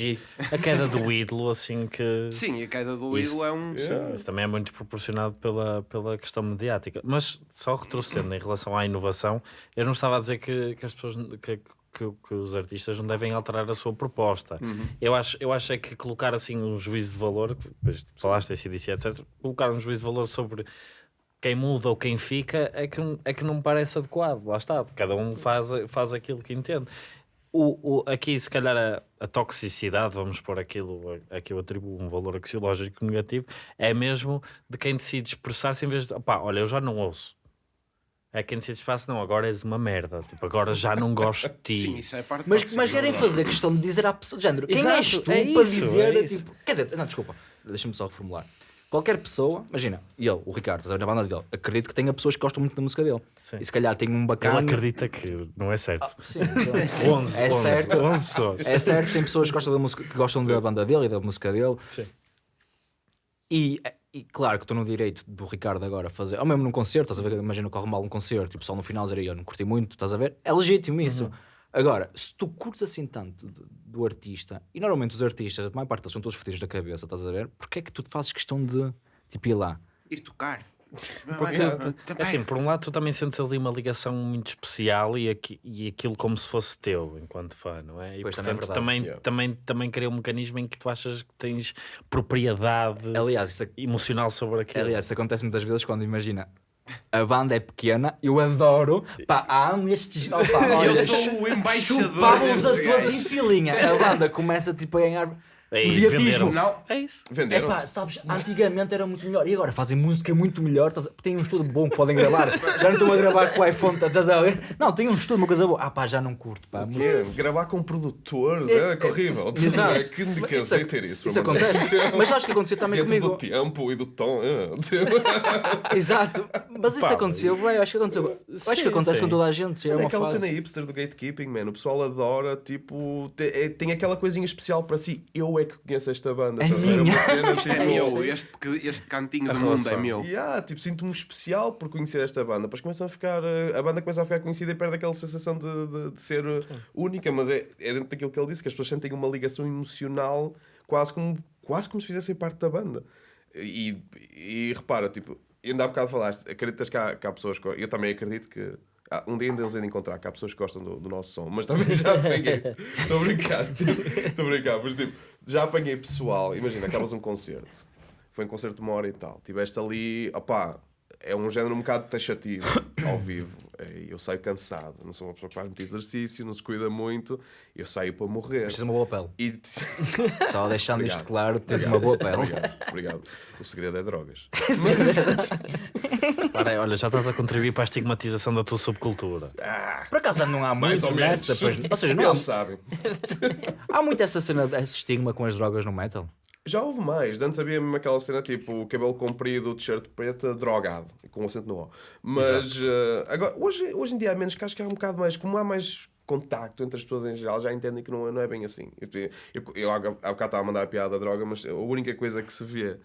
a queda do ídolo, assim que. Sim, a queda do Isso- ídolo é um... Sim, isso também é muito proporcionado pela, pela questão mediática. Mas só retrocedendo em relação à inovação, eu não estava a dizer que, que as pessoas que, que, que os artistas não devem alterar a sua proposta. Eu, acho, eu acho é que colocar assim um juízo de valor, falaste esse disse, etc., colocar um juízo de valor sobre quem muda ou quem fica é que, não- é que não me parece adequado. Lá está, cada um faz, faz aquilo que entende. O, o, aqui, se calhar, a, a toxicidade, vamos pôr aquilo, a, a que eu atribuo um valor axiológico negativo, é mesmo de quem decide expressar-se em vez de, pá, olha, eu já não ouço. É quem decide expressar-se, não, agora és uma merda, tipo, agora já não gosto de ti. Sim, isso é parte Mas, mas querem fazer questão de dizer à pessoa, de género, quem Exato, és tu é para isso, dizer, é isso. tipo, quer dizer, não, desculpa, deixa-me só reformular. Qualquer pessoa, imagina, ele, o Ricardo, estás a ver na banda dele, acredito que tenha pessoas que gostam muito da música dele. Sim. E se calhar tem um Ele bacana. acredita que não é certo. Sim, então, 11, é 11, certo. 11 pessoas. É certo, tem pessoas que gostam da, música, que gostam da banda dele e da música dele. Sim. E, e claro que estou no direito do Ricardo agora fazer, ou mesmo num concerto, estás a ver? Imagina que corre mal um concerto e o pessoal no final dizer eu não curti muito, estás a ver? É legítimo isso. Agora, se tu curtes assim tanto do, do artista, e normalmente os artistas, a maior parte deles são todos fodidos da cabeça, estás a ver? Porquê é que tu te fazes questão de tipo ir lá? Ir tocar. Porque, é vai. assim, por um lado, tu também sentes ali uma ligação muito especial e, aqui, e aquilo como se fosse teu, enquanto fã, não é? E Pois, também é portanto, também, Yeah. também, também cria um mecanismo em que tu achas que tens propriedade Aliás, isso, emocional sobre aquilo. aliás, isso acontece muitas vezes quando imagina. A banda é pequena, eu adoro, pá, amo estes. Olha, Eu sou o embaixador Chupávamos a todos em filinha. A banda começa tipo a ganhar Ei, mediatismo. venderam-se. Não. É isso. É Venderam-se. pá, sabes, antigamente era muito melhor e agora fazem música muito melhor. estás a- Tem um estudo bom que podem gravar. Já não estão a gravar com o iPhone, estás a ver? Não, tem um estudo, uma coisa boa. Ah pá, já não curto, pá. Que é? Gravar com produtores é, é horrível. Exato. É que que eu sei ter isso. Isso pelo amor de acontece. Deus. Mas acho que acontecia também Dentro comigo. do tempo e do tom. é. Exato. Mas isso Pá, aconteceu, bem, acho que aconteceu. Eu acho Sim, que acontece sim. com toda a gente. É É uma aquela fase. cena hipster do gatekeeping, man. O pessoal adora, tipo, te- é- tem aquela coisinha especial para si. Eu é que conheço esta banda. É minha. Cena, é tipo, meu, este, este cantinho do mundo é meu. Yeah, tipo, sinto-me especial por conhecer esta banda. Depois começam a ficar. eh, A banda começa a ficar conhecida e perde aquela sensação de, de, de ser eh, única, mas é, é dentro daquilo que ele disse, que as pessoas sentem uma ligação emocional quase como, quase como se fizessem parte da banda. E, e repara, tipo, ainda há bocado falaste, acreditas que há, que há pessoas. que- Eu também acredito que. ah, um dia ainda nos hei de encontrar, que há pessoas que gostam do, do nosso som, mas também já apanhei. Estou a brincar, estou a brincar, mas tipo, já apanhei pessoal. Imagina, acabas um concerto, foi um concerto de uma hora e tal, tiveste ali, opá, é um género um bocado taxativo ao vivo. É, Eu saio cansado, não sou uma pessoa que faz muito exercício, não se cuida muito, eu saio para morrer. Tens uma boa pele. E... Só deixando isto Obrigado. claro, tens uma boa pele. Obrigado, obrigado. O segredo é drogas. Ora, olha, já estás a contribuir para a estigmatização da tua subcultura. Por acaso não há Mais ou menos. nessa. Pois, ou seja, não há, Eles sabem. há muito essa cena, esse estigma com as drogas no metal. Já houve mais. Antes havia mesmo aquela cena tipo cabelo comprido, t-shirt preta, drogado, com acento no O. Mas eh, agora, hoje, hoje em dia há menos, que acho que há um bocado mais, como há mais contacto entre as pessoas em geral, já entendem que não, é- não é bem assim. Eu, eu, eu há bocado estava a mandar a piada da droga, mas a única coisa que se vê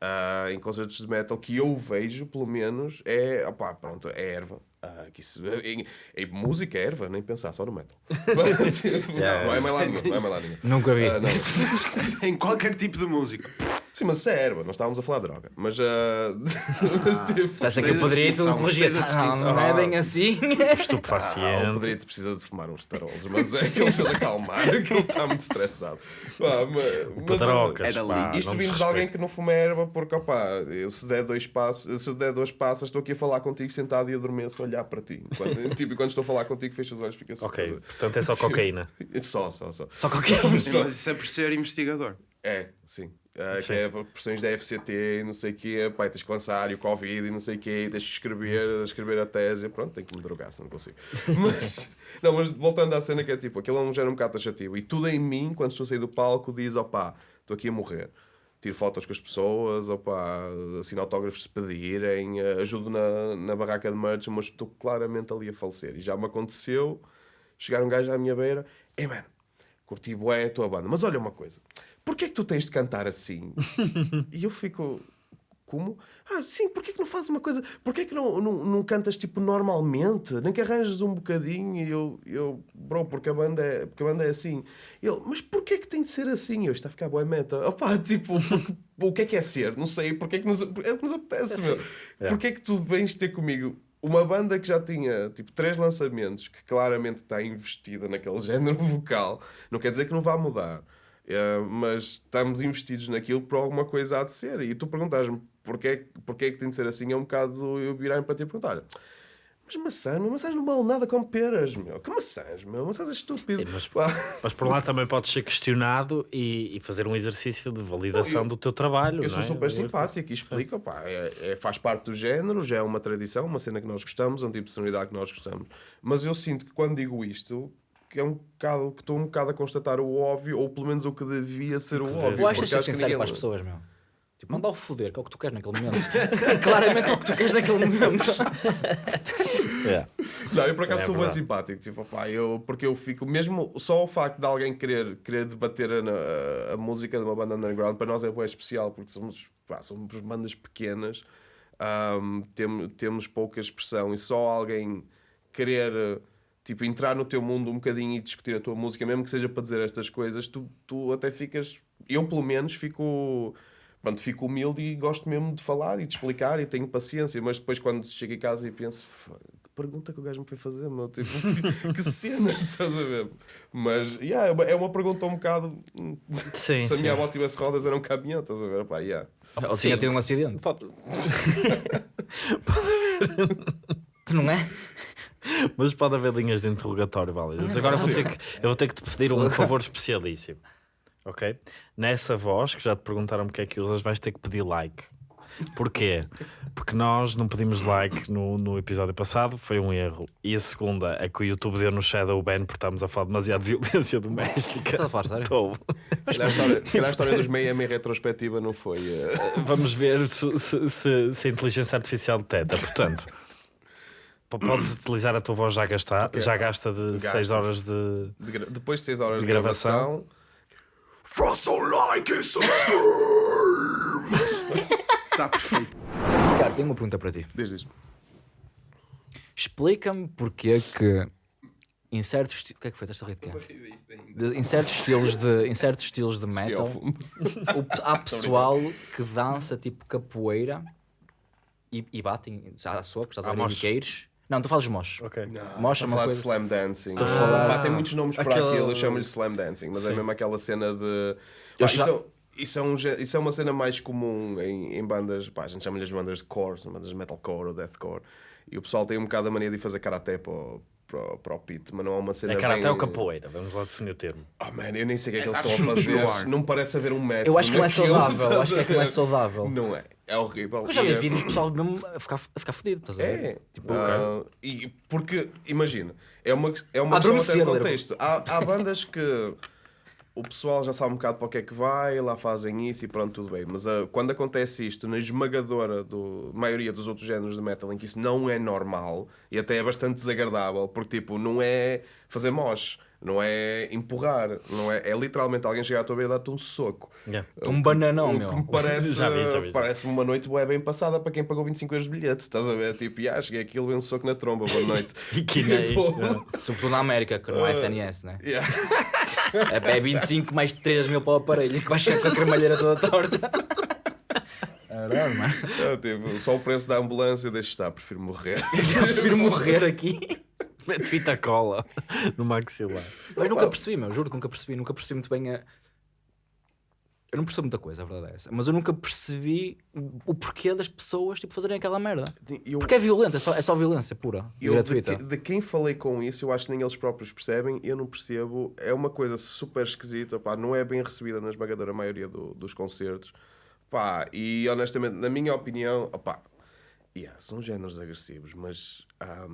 ah, em concertos de metal que eu vejo, pelo menos, é, opá, pronto, é erva. Ah, que isso, em, em música é erva, nem pensar, só no metal. Mas, não, não é mais lá nenhum, não é mais lá nenhum. Nunca vi. Não. em qualquer tipo de música. Sim, mas isso é erva, nós estávamos a falar de droga. Mas, ah, mas tipo, Parece que eu poderia tu distinção, corrigir. gostei da Não, não é bem assim. ah, o Estupefaciente. Pedrito precisa de fumar uns tarolos, mas é que ele precisa de acalmar, que ele está muito estressado. Pá, mas, mas, Pedrocas, Era pá, Isto vindo de alguém que não fuma erva, porque opá, eu se der dois passos, se der dois passos, estou aqui a falar contigo sentado e adormeço a olhar para ti. Quando, tipo, quando estou a falar contigo, fecho os olhos e fica assim. Ok, portanto é só cocaína. Só, só, só. Só um. Mas isso é por ser investigador. É, sim. Ah. Que é pressões da FCT e não sei o quê, pá, tens que lançar e o Covid e não sei o quê, e tens que escrever, escrever a tese, pronto, tenho que me drogar, se não consigo. Mas, não, mas voltando à cena que é tipo, aquilo é um género um bocado taxativo e tudo em mim, quando estou a sair do palco, diz, opá, estou aqui a morrer. Tiro fotos com as pessoas, opá, assino autógrafos se pedirem, ajudo na, na barraca de merch, mas estou claramente ali a falecer. E já me aconteceu chegar um gajo à minha beira, ei mano, curti bué a tua banda, mas olha uma coisa, porquê é que tu tens de cantar assim? e eu fico, como? Ah, sim, porquê é que não fazes uma coisa, porquê é que não, não, não cantas tipo normalmente, nem que arranjes um bocadinho e eu, eu bro, porque a banda é, porque a banda é assim. Ele, mas porquê é que tem de ser assim? Eu, está a ficar boa meta. Opá, tipo, porque- o que é que é ser? Não sei, porquê é que nos, é que nos apetece, meu. Porquê é que tu vens ter comigo uma banda que já tinha tipo três lançamentos, que claramente está investida naquele género vocal, não quer dizer que não vá mudar, eh, mas estamos investidos naquilo por alguma coisa há de ser. E tu perguntas-me porquê, porquê é que tem de ser assim, é um bocado eu virar-me para ti e perguntar: mas maçã, meu, maçãs não valem nada como peras, meu. Que maçãs, meu? Maçãs é estúpido. Sim, mas-. Mas por lá também podes ser questionado e, e fazer um exercício de validação Eu- do teu trabalho. Eu sou não é? super simpático e explico, pá, é, é- faz parte do género, já é uma tradição, uma cena que nós gostamos, é um tipo de sonoridade que nós gostamos. Mas eu sinto que quando digo isto, que é um bocado, que estou um bocado a constatar o óbvio, ou pelo menos o que devia ser o devia óbvio. ser. Eu acho porque que é sincero ninguém- para as pessoas, meu. Tipo, manda ao foder, que é o que tu queres naquele momento. Claramente é o que tu queres naquele momento. É. Não, eu por acaso É sou bem simpático, tipo, pá, eu, porque eu fico, mesmo só o facto de alguém querer, querer debater a, a- a música de uma banda underground, para nós é bem especial, porque somos, pá, somos bandas pequenas, ahm, tem- temos pouca expressão e só alguém querer, tipo, entrar no teu mundo um bocadinho e discutir a tua música, mesmo que seja para dizer estas coisas, tu, tu até ficas. Eu, pelo menos, fico. Pronto, fico humilde e gosto mesmo de falar e de explicar e tenho paciência, mas depois quando chego em casa e penso, "F- que pergunta que o gajo me foi fazer, meu, tipo, que, que cena, estás a ver? Mas, yeah, é uma- é uma pergunta um bocado. Sim, Se a sim. minha avó tivesse rodas, era um caminhão, estás a ver? Pá, yeah. Ou tinha tido um acidente. Pode- Tu não é? Mas pode haver linhas de interrogatório válidas. Agora vou ter que, eu vou ter que te pedir um favor especialíssimo. Ok? Nessa voz, que já te perguntaram porque é que usas, vais ter que pedir like. Porquê? Porque nós não pedimos like no, no episódio passado, foi um erro. E a segunda é que o YouTube deu no shadow ban porque estamos a falar demasiado de violência doméstica. Estás a falar sério? Estou. Se calhar a história, se calhar a história dos Miami em retrospectiva não foi. eh, Vamos ver se, se- se- se a inteligência artificial detecta. Portanto, podes utilizar a tua voz já, gastar, Ok. já gasta de Gasta. 6 horas de. de gra- depois de 6 horas De de, gravação. gravação. Faça um like e subscribe! Está perfeito. Ricardo, tenho uma pergunta para ti. Diz, diz. Explica-me porque que em certos esti- o que é que foi? Estás a rir de Em certos estilos de, em certos estilos de metal, o- há pessoal que dança tipo capoeira e, e batem à socos, estás a Ah, Não, tu fazes mosh. Ok. Mosh é uma coisa... de slam dancing. Estou a falar- Pá, tem muitos nomes para Aquele- aquilo, eu chamo-lhe slam dancing, mas é Sim. mesmo aquela cena de. Pá, já- isso, é, isso, é um isso é uma cena mais comum em, em bandas, pá, a gente chama-lhe as bandas de core, são bandas de metalcore ou deathcore. E o pessoal tem um bocado a mania de ir fazer karaté para o, para, para o pit, mas não é uma cena. É karaté bem... ou capoeira? Vamos lá definir o termo. Oh man, eu nem sei o que é que É eles estão a fazer. Não parece haver um método. Eu acho que não é saudável, acho que é que não é saudável. Não é, é horrível. Eu já vi E é- vídeos de pessoal mesmo a ficar, a ficar fodido, estás a ver? É, Tipo, ah, e porque, imagina, é uma, é uma questão até adormecer, de contexto. Há, há bandas que o pessoal já sabe um bocado para o que é que vai, lá fazem isso e pronto, tudo bem. Mas ah, quando acontece isto na esmagadora do maioria dos outros géneros de metal, em que isso não é normal e até é bastante desagradável, porque tipo, não é fazer mosh, não é empurrar, não é, é literalmente alguém chegar à tua beira e dar-te um soco. Yeah. um bananão, O meu. que me parece, Já vi, já vi. parece uma noite bué bem passada para quem pagou 25 euros de bilhete. Estás a ver? Tipo, ah, cheguei aqui e levei um soco na tromba, boa noite. E que Tipo, Yeah. Sobretudo na América, que não é SNS, né? yeah. É, é 25 mais 3 mil para o aparelho que vai chegar com a cremalheira toda torta. Caralho, mano. É, tipo, só o preço da ambulância deixa estar, prefiro morrer. Eu prefiro morrer aqui. Mete fita cola no maxilar. Mas nunca percebi, meu, juro que nunca percebi. Nunca percebi muito bem a. Eu não percebo muita coisa, a verdade é essa. Mas eu nunca percebi o porquê das pessoas tipo, fazerem aquela merda. Eu, Porque é violento, é só, é só violência pura. Eu de, gratuita. que- de quem falei com isso, eu acho que nem eles próprios percebem, eu não percebo. É uma coisa super esquisita, pá, não é bem recebida na esmagadora maioria do- dos concertos. Pá, e honestamente, na minha opinião, opá, yeah, são géneros agressivos, mas há-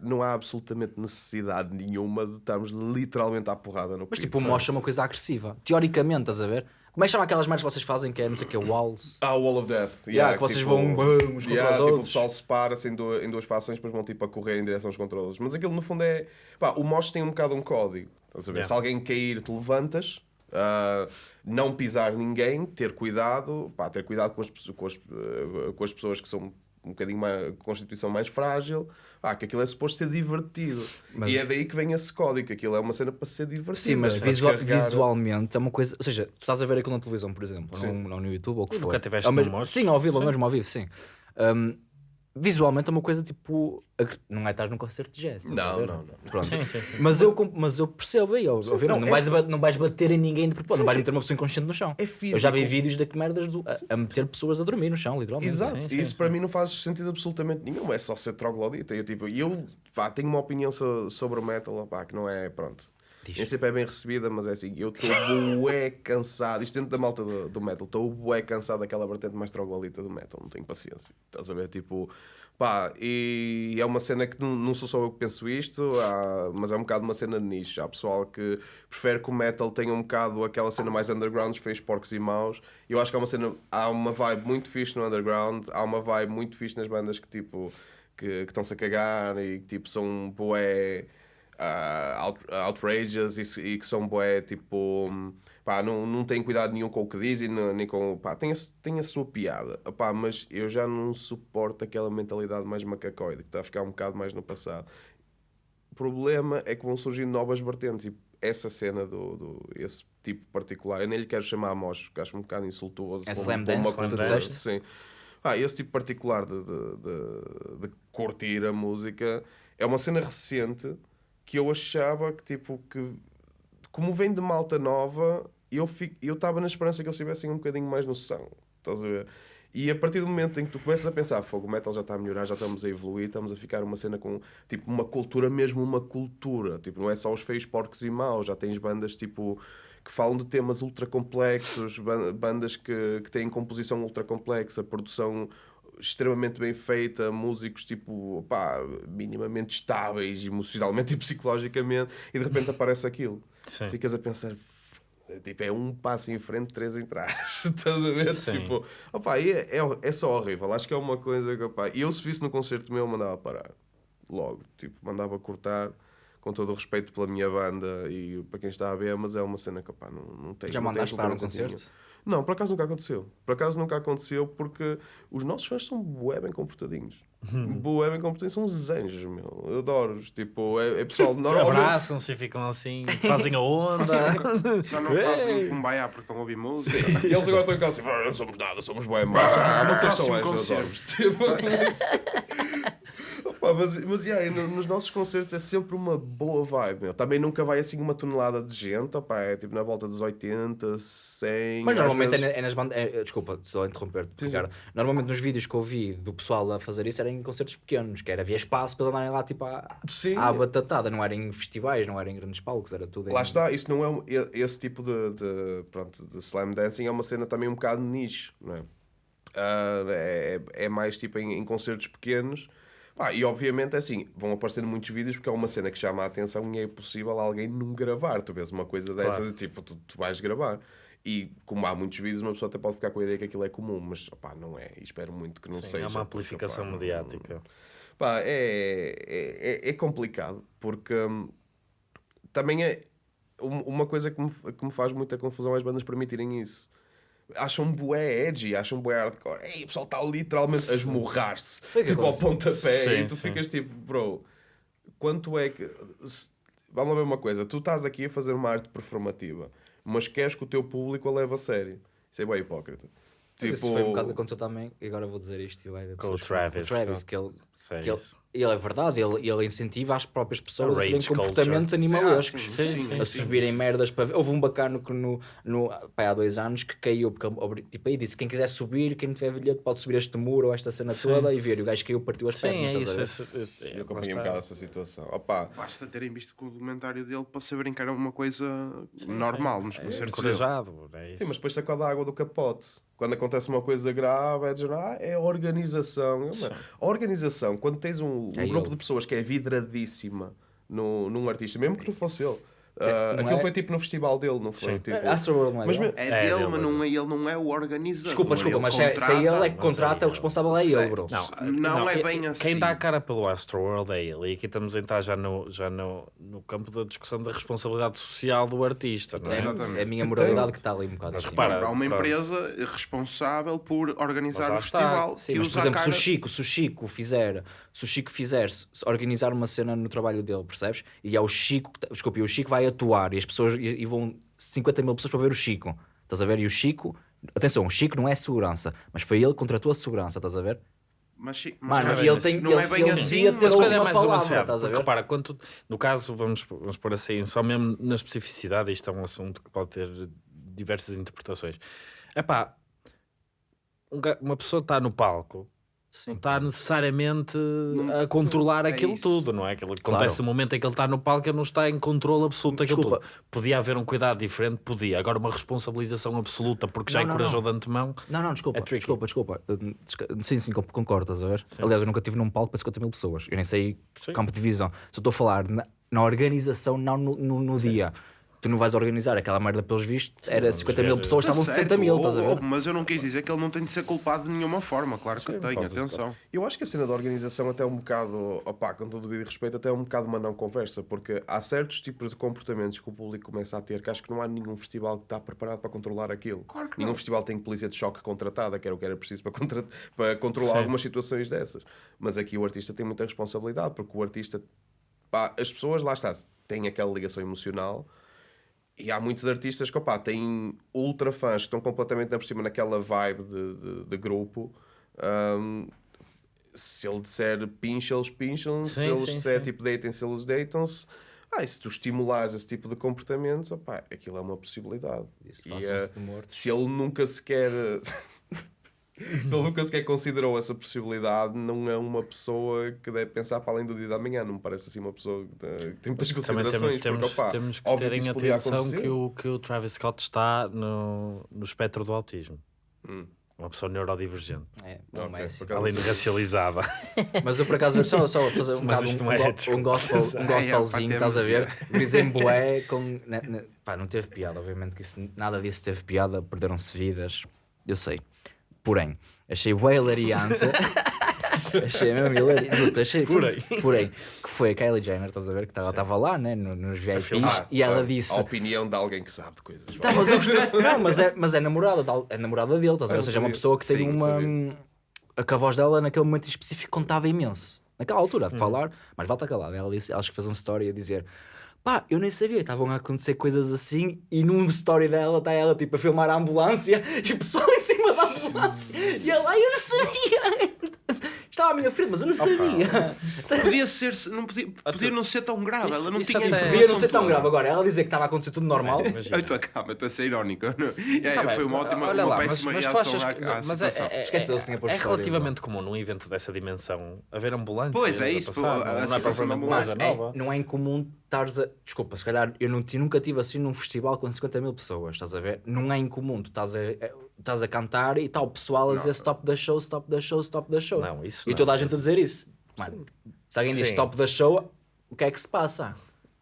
não há absolutamente necessidade nenhuma de estarmos literalmente à porrada no Mas pito. tipo, mostra uma coisa agressiva. Teoricamente, estás a ver? Como é que chama aquelas merdas que vocês fazem que é, não sei o que, walls? Ah, o Wall of Death. Yeah, que vocês vão, bum, uns contra yeah, os tipo, outros. O pessoal separa-se em, du- em duas fações, depois vão tipo a correr em direção aos controles. Mas aquilo no fundo é. Pá, o mosh tem um bocado um código. Estás a ver? Yeah. Se alguém cair, tu levantas. ah, não pisar ninguém, ter cuidado, pá, ter cuidado com as, com, as, eh, com as pessoas que são um bocadinho mais, com constituição mais frágil, pá, que aquilo é suposto ser divertido. Mas- E é daí que vem esse código, que aquilo é uma cena para ser divertido. Sim, mas para visua- descarregar- visualmente é uma coisa. Ou seja, tu estás a ver aquilo na televisão, por exemplo, ou Sim. no, ou no YouTube, ou o que for. nunca tiveste? Sim, ao vivo, Sim. mesmo ao vivo, sim. Um, visualmente é uma coisa tipo. Não é estar num concerto de jazz. estás Não, não, não. Pronto. Sim, sim, sim. Mas eu, mas eu percebo aí, ouviram? não, não, é- vais, ba- não vais bater em ninguém de propósito, Sim, não vais meter uma pessoa inconsciente no chão. É eu já vi físico. vídeos de que merdas do- a, a meter pessoas a dormir no chão, literalmente. Exato, Sim, sim, isso sim. para mim não faz sentido absolutamente nenhum, é só ser troglodita. Eu, tipo, e eu pá, tenho uma opinião so- sobre o metal pá, que não é, pronto. Nem sempre é bem recebida, mas é assim, eu estou bué cansado, isto dentro da malta do, do metal, estou bué cansado daquela vertente mais troglodita do metal, não tenho paciência. Estás a ver, tipo, pá, e é uma cena que não, sou só eu que penso isto, há- mas é um bocado uma cena de nicho. Há pessoal que prefere que o metal tenha um bocado aquela cena mais underground, fez porcos e maus. Eu acho que há uma cena, há uma vibe muito fixe no underground, há uma vibe muito fixe nas bandas que tipo que estão-se a cagar e que tipo são bué ah, out, outrageous e, e que são bué tipo pá, não, não têm cuidado nenhum com o que dizem nem com pá, tem, a, tem a sua piada Opá, mas eu já não suporto aquela mentalidade mais macacóide que está a ficar um bocado mais no passado problema é que vão surgindo novas vertentes e essa cena do, do esse tipo particular, eu nem lhe quero chamar a mosh, porque acho um bocado insultuoso. É slam dance, uma como tu disseste? Sim. Ah, esse tipo particular de, de, de- de curtir a música é uma cena recente que eu achava que, tipo, que como vem de malta nova, eu estava na esperança que eles tivessem um bocadinho mais noção. Estás a ver? E a partir do momento em que tu começas a pensar, fogo, metal já está a melhorar, já estamos a evoluir, estamos a ficar uma cena com, tipo, uma cultura mesmo, uma cultura. Tipo, não é só os feios, porcos e maus, já tens bandas, tipo, que falam de temas ultra complexos, ban- bandas que, que têm composição ultra complexa, produção extremamente bem feita, músicos tipo, pá, minimamente estáveis emocionalmente e psicologicamente, e de repente aparece aquilo. Sim. Ficas a pensar, tipo, é um passo em frente, três em trás. Estás a ver? Sim. Tipo, opá, e é, é, é só horrível. Acho que é uma coisa que, opá, e eu se visse no concerto meu, eu mandava parar. Logo, tipo, mandava cortar. Com todo o respeito pela minha banda e para quem está a ver, mas é uma cena que opá, não, não tem. Já não tem mandaste parar um absolutamente concerto? sentido. Não, por acaso nunca aconteceu. Por acaso nunca aconteceu porque os nossos fãs são bué bem comportadinhos. Bué bem comportadinhos, são uns anjos, meu. Eu adoro-os. Tipo, é, é pessoal normalmente. Abraçam-se e ficam assim, fazem a onda. Só não fazem cumbaiá porque estão a ouvir música. E eles agora estão em casa tipo, "Ah, não somos nada, somos bué maus. Ah, vocês são anjos, eu adoro-vos." Tipo, Opa, mas, mas yeah, no- nos nossos concertos é sempre uma boa vibe, meu. Também nunca vai assim uma tonelada de gente, opa, é tipo na volta dos 80, 100. Mas normalmente vezes- é, na- é nas bandas. é- desculpa, só interromper-te. Ricardo. Normalmente nos vídeos que eu vi do pessoal a fazer isso era em concertos pequenos, que era havia espaço para andarem lá tipo à, Sim. à batatada, não era em festivais, não era em grandes palcos, era tudo em. Lá está, isso não é um- esse tipo de, de, pronto, de slam dancing é uma cena também um bocado nicho, não é? Ah, é, é mais tipo em, em concertos pequenos. Pá, e obviamente é assim, vão aparecer muitos vídeos porque é uma cena que chama a atenção e é possível alguém não gravar. Tu vês uma coisa dessas Claro. e tipo, tu, tu vais gravar. E como há muitos vídeos, uma pessoa até pode ficar com a ideia que aquilo é comum, mas opá, não é. E espero muito que não Sim, seja. é uma porque, amplificação opá, não- mediática. Pá, é, é, é- é complicado, porque hum, também é um- uma coisa que me, que me faz muita confusão é as bandas permitirem isso. Acham bué edgy, acham bué hardcore. Ei, o pessoal está literalmente a esmurrar-se, tipo ao pontapé, Sim, e tu sim. ficas tipo, bro, quanto é que. se- Vamos lá ver uma coisa, tu estás aqui a fazer uma arte performativa, mas queres que o teu público a leve a sério. Isso é bem hipócrita. Mas isso foi um bocado que aconteceu também, e agora vou dizer isto vai Com o. Travis. Com o Travis, que ele, Sei que ele, ele é verdade, ele, ele incentiva as próprias pessoas a terem rage culture. comportamentos animalescos. sim, Sim, a sim. subirem merdas para ver. Houve um bacano que no, no, pá, há dois anos que caiu, porque tipo, aí disse: quem quiser subir, quem não tiver bilhete, pode subir este muro ou esta cena Sim. toda e ver. E o gajo caiu, partiu as pernas. é a isso. esse- é- Eu acompanhei um bocado essa situação. Opa, Basta terem visto o documentário dele para saberem que era uma coisa Sim, normal sim. nos É concertos dele. encorajado, é isso. Sim, mas depois sacode a água do capote. Quando acontece uma coisa grave, é dizer, ah, é a organização. A organização, quando tens um, um É grupo ele. de pessoas que é vidradíssima no, num artista, mesmo que não fosse ele, não aquilo é? foi tipo no festival dele, não foi? Sim. Tipo, Astroworld não é Mas dele? me- É, É dele, dele, mas é não é, ele não é o organizador. Desculpa, desculpa, Ele mas se é, se é ele é que é contrata, o responsável é ele, bro. Não, Não é e- bem Quem assim. dá a cara pelo Astroworld é ele. E aqui estamos a entrar já no, já no, no campo da discussão da responsabilidade social do artista. Não é? É, Exatamente. é a minha moralidade que está ali um bocado Mas assim. repara, Há uma empresa responsável por organizar o festival Sim, que mas por exemplo, cara... se o Chico, se o Chico fizer, se o Chico fizer organizar uma cena no trabalho dele, percebes? E é o Chico, que tá- desculpa, e o Chico vai atuar e as pessoas e, e vão 50 mil pessoas para ver o Chico. Estás a ver? E o Chico, atenção, o Chico não é segurança, mas foi ele que contratou a segurança, estás a ver? Mas, mas Mano, não é ele tem- assim. não ele- é bem ele assim, ter mas Mas a última mais uma palavra, cena, estás a ver? repara, quando no caso, vamos, vamos pôr assim, só mesmo na especificidade, isto é um assunto que pode ter diversas interpretações. É pá, uma pessoa está no palco, não está necessariamente a controlar é aquilo isso. tudo, não é? Aquilo que acontece no momento em que ele está no palco, ele não está em controle absoluto daquilo tudo. Podia haver um cuidado diferente, podia. Agora, uma responsabilização absoluta, porque já Não, encorajou não. de antemão. Não, não, desculpa, É desculpa, desculpa. Hum, Sim, sim, con- concordo, estás a ver? Aliás, eu nunca estive num palco para 50 mil pessoas. Eu nem sei Sim. campo de visão. Só estou a falar na, na organização, não no, no, no dia. Tu não vais organizar aquela merda pelos vistos, era 50 mil pessoas, estavam certo, 60 mil, estás a ver? Mas eu não quis dizer que ele não tem de ser culpado de nenhuma forma, claro que Sim, tem, atenção. Eu acho que a cena da organização até é um bocado, opá, com todo o devido respeito, até é um bocado uma não conversa, porque há certos tipos de comportamentos que o público começa a ter que acho que não há nenhum festival que está preparado para controlar aquilo. Claro que nenhum não. festival tem polícia de choque contratada, que era o que era preciso para, contra- para controlar Sim. algumas situações dessas. Mas aqui o artista tem muita responsabilidade, porque o artista, pá, as pessoas, lá está, têm aquela ligação emocional e há muitos artistas que, opá, têm ultra fãs que estão completamente por cima naquela vibe de, de, de grupo. Ahm, se ele disser pincha, eles pincham. Se eles sim, disser tipo deitem-se, eles deitam-se. Ah, e se tu estimulares esse tipo de comportamentos, opá, aquilo é uma possibilidade. E, eh, de mortos. se ele nunca sequer se ele nunca sequer considerou essa possibilidade, não é uma pessoa que deve pensar para além do dia da manhã. Não me parece assim uma pessoa que tem- que muitas Também considerações. temos, temos, porque, opá, temos que ter em atenção que o, que o Travis Scott está no, no espectro do autismo. Hum. Uma pessoa neurodivergente, É, não Ok, é assim. por acaso além de racializada. Mas eu por acaso só, só fazer um, Mas um, é um, um gospel, um é, gospelzinho, pá, estás a temos, ver? Dizem bué com. pá, não teve piada, obviamente que isso, nada disso teve piada, perderam-se vidas, eu sei. Porém, achei bué hilariante. achei mesmo hilariante. Achei, Porém. porém, que foi a Kylie Jenner, estás a ver? Que ela estava lá, né? no- Nos VIPs, filmar. e ela disse. A opinião de alguém que sabe de coisas. Tá, mas, eu gostei- não, mas, é, mas é namorada, é namorada dele, estás a ver? Ou seja, é uma pessoa que tem Sim, uma. que a voz dela naquele momento específico contava imenso. Naquela altura, de falar, mas volta calada. Ela disse, acho que fez uma story a dizer. Pá, eu nem sabia, estavam a acontecer coisas assim e num story dela está ela tipo a filmar a ambulância e o pessoal em cima da ambulância e ela, "Ai, eu não sabia. Estava à minha frente, mas eu não sabia. Podia ser, não podia, podia não ser tão grave. Isso- ela não tinha até- informação Podia não ser tão toda. grave agora. Ela dizer que estava a acontecer tudo normal. Eu estou a calma, estou a ser irónico. É, Tá bem, foi uma ótima, olha uma péssima mas tu reação achas à, mas é, situação. é, é, é relativamente comum num evento dessa dimensão haver ambulâncias Pois, é isso, não, é propriamente uma ambulância coisa É, nova. não é incomum estares a. Desculpa, se calhar eu nunca tive assim num festival com 50 mil pessoas, estás a ver? Não é incomum, tu estás a- estás a cantar e está o pessoal a dizer stop da show, stop da show, stop da show. Não, isso E não, toda a gente a dizer isso. Mano, se alguém diz Sim. stop da show, o que é que se passa?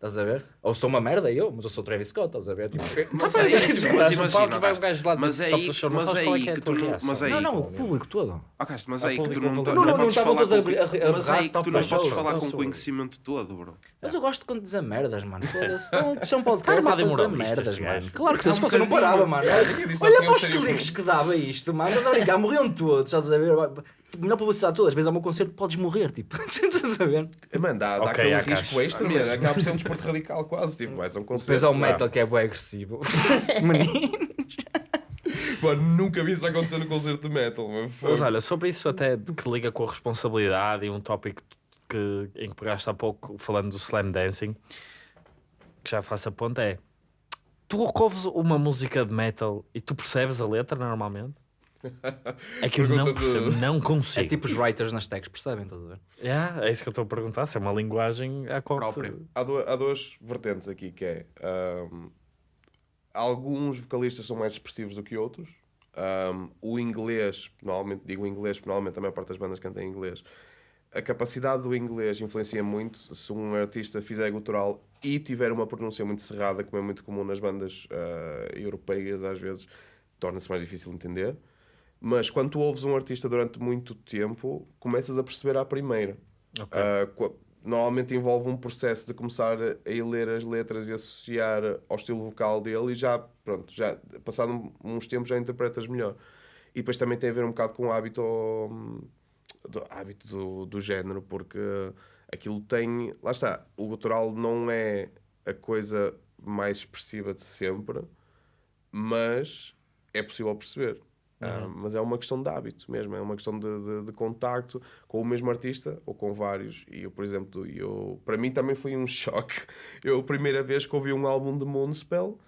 Estás a ver? Ou sou uma merda eu, mas eu sou o Travis Scott, estás a ver? Tipo, Mas é isso, Estás mas no palco imagina, e vai um gajo lá mas é aí- show, não mas é qual é aí que é a que tu não- mas é aí- não, não, o público todo. Castro, mas aí que tu não, não, estavam todos a- a- a mas berrar aí que stop tu não da podes show. falar com Stop. conhecimento todo, bro. Mas eu gosto quando dizer merdas, mano. Foda-se. Isto é podcast Tá é armado para em dizer merdas, mano. Claro que se fosse eu não parava, mano. Olha para os cliques que dava isto, mano. Estás a brincar, morriam todos, estás a ver? Melhor publicidade todas. Às vezes ao meu concerto podes morrer, tipo. Estás a ver? Mano, dá, dá Ok, aquele há risco extra, mano. Acaba por ser um desporto radical quase. Tipo, vais a um concerto. Depois há ah, metal que é bem agressivo. Menino. Mano, nunca vi isso acontecer no concerto de metal. Mano. Mas olha, sobre isso até que liga com a responsabilidade e um tópico que, em que pegaste há pouco falando do slam dancing, que já faço a ponta é tu ouves uma música de metal e tu percebes a letra normalmente? É que eu não Pergunta percebo, não É consigo. tipo os writers nas tags, percebem? Estás a ver? Yeah, é isso que eu estou a perguntar, se é uma linguagem à qual te- Própria. Há, du- há duas vertentes aqui, que é... ahm, alguns vocalistas são mais expressivos do que outros. Ahm, o inglês, normalmente digo inglês, porque normalmente a maior parte das bandas canta em inglês. A capacidade do inglês influencia muito. Se um artista fizer gutural e tiver uma pronúncia muito cerrada, como é muito comum nas bandas ah, europeias, às vezes, torna-se mais difícil de entender. Mas quando tu ouves um artista durante muito tempo, começas a perceber à primeira. Ok. Ah, qu- normalmente envolve um processo de começar a ler as letras e associar ao estilo vocal dele e já, pronto, já passado uns tempos já interpretas melhor. E depois também tem a ver um bocado com o hábito, hum, do, hábito do, do género, porque aquilo tem, lá está, o gutural não é a coisa mais expressiva de sempre, mas é possível perceber. Ah, mas é uma questão de hábito mesmo, é uma questão de, de, de contacto com o mesmo artista ou com vários. E eu, por exemplo, eu, para mim também foi um choque. Eu, a primeira vez que ouvi um álbum de Moonspell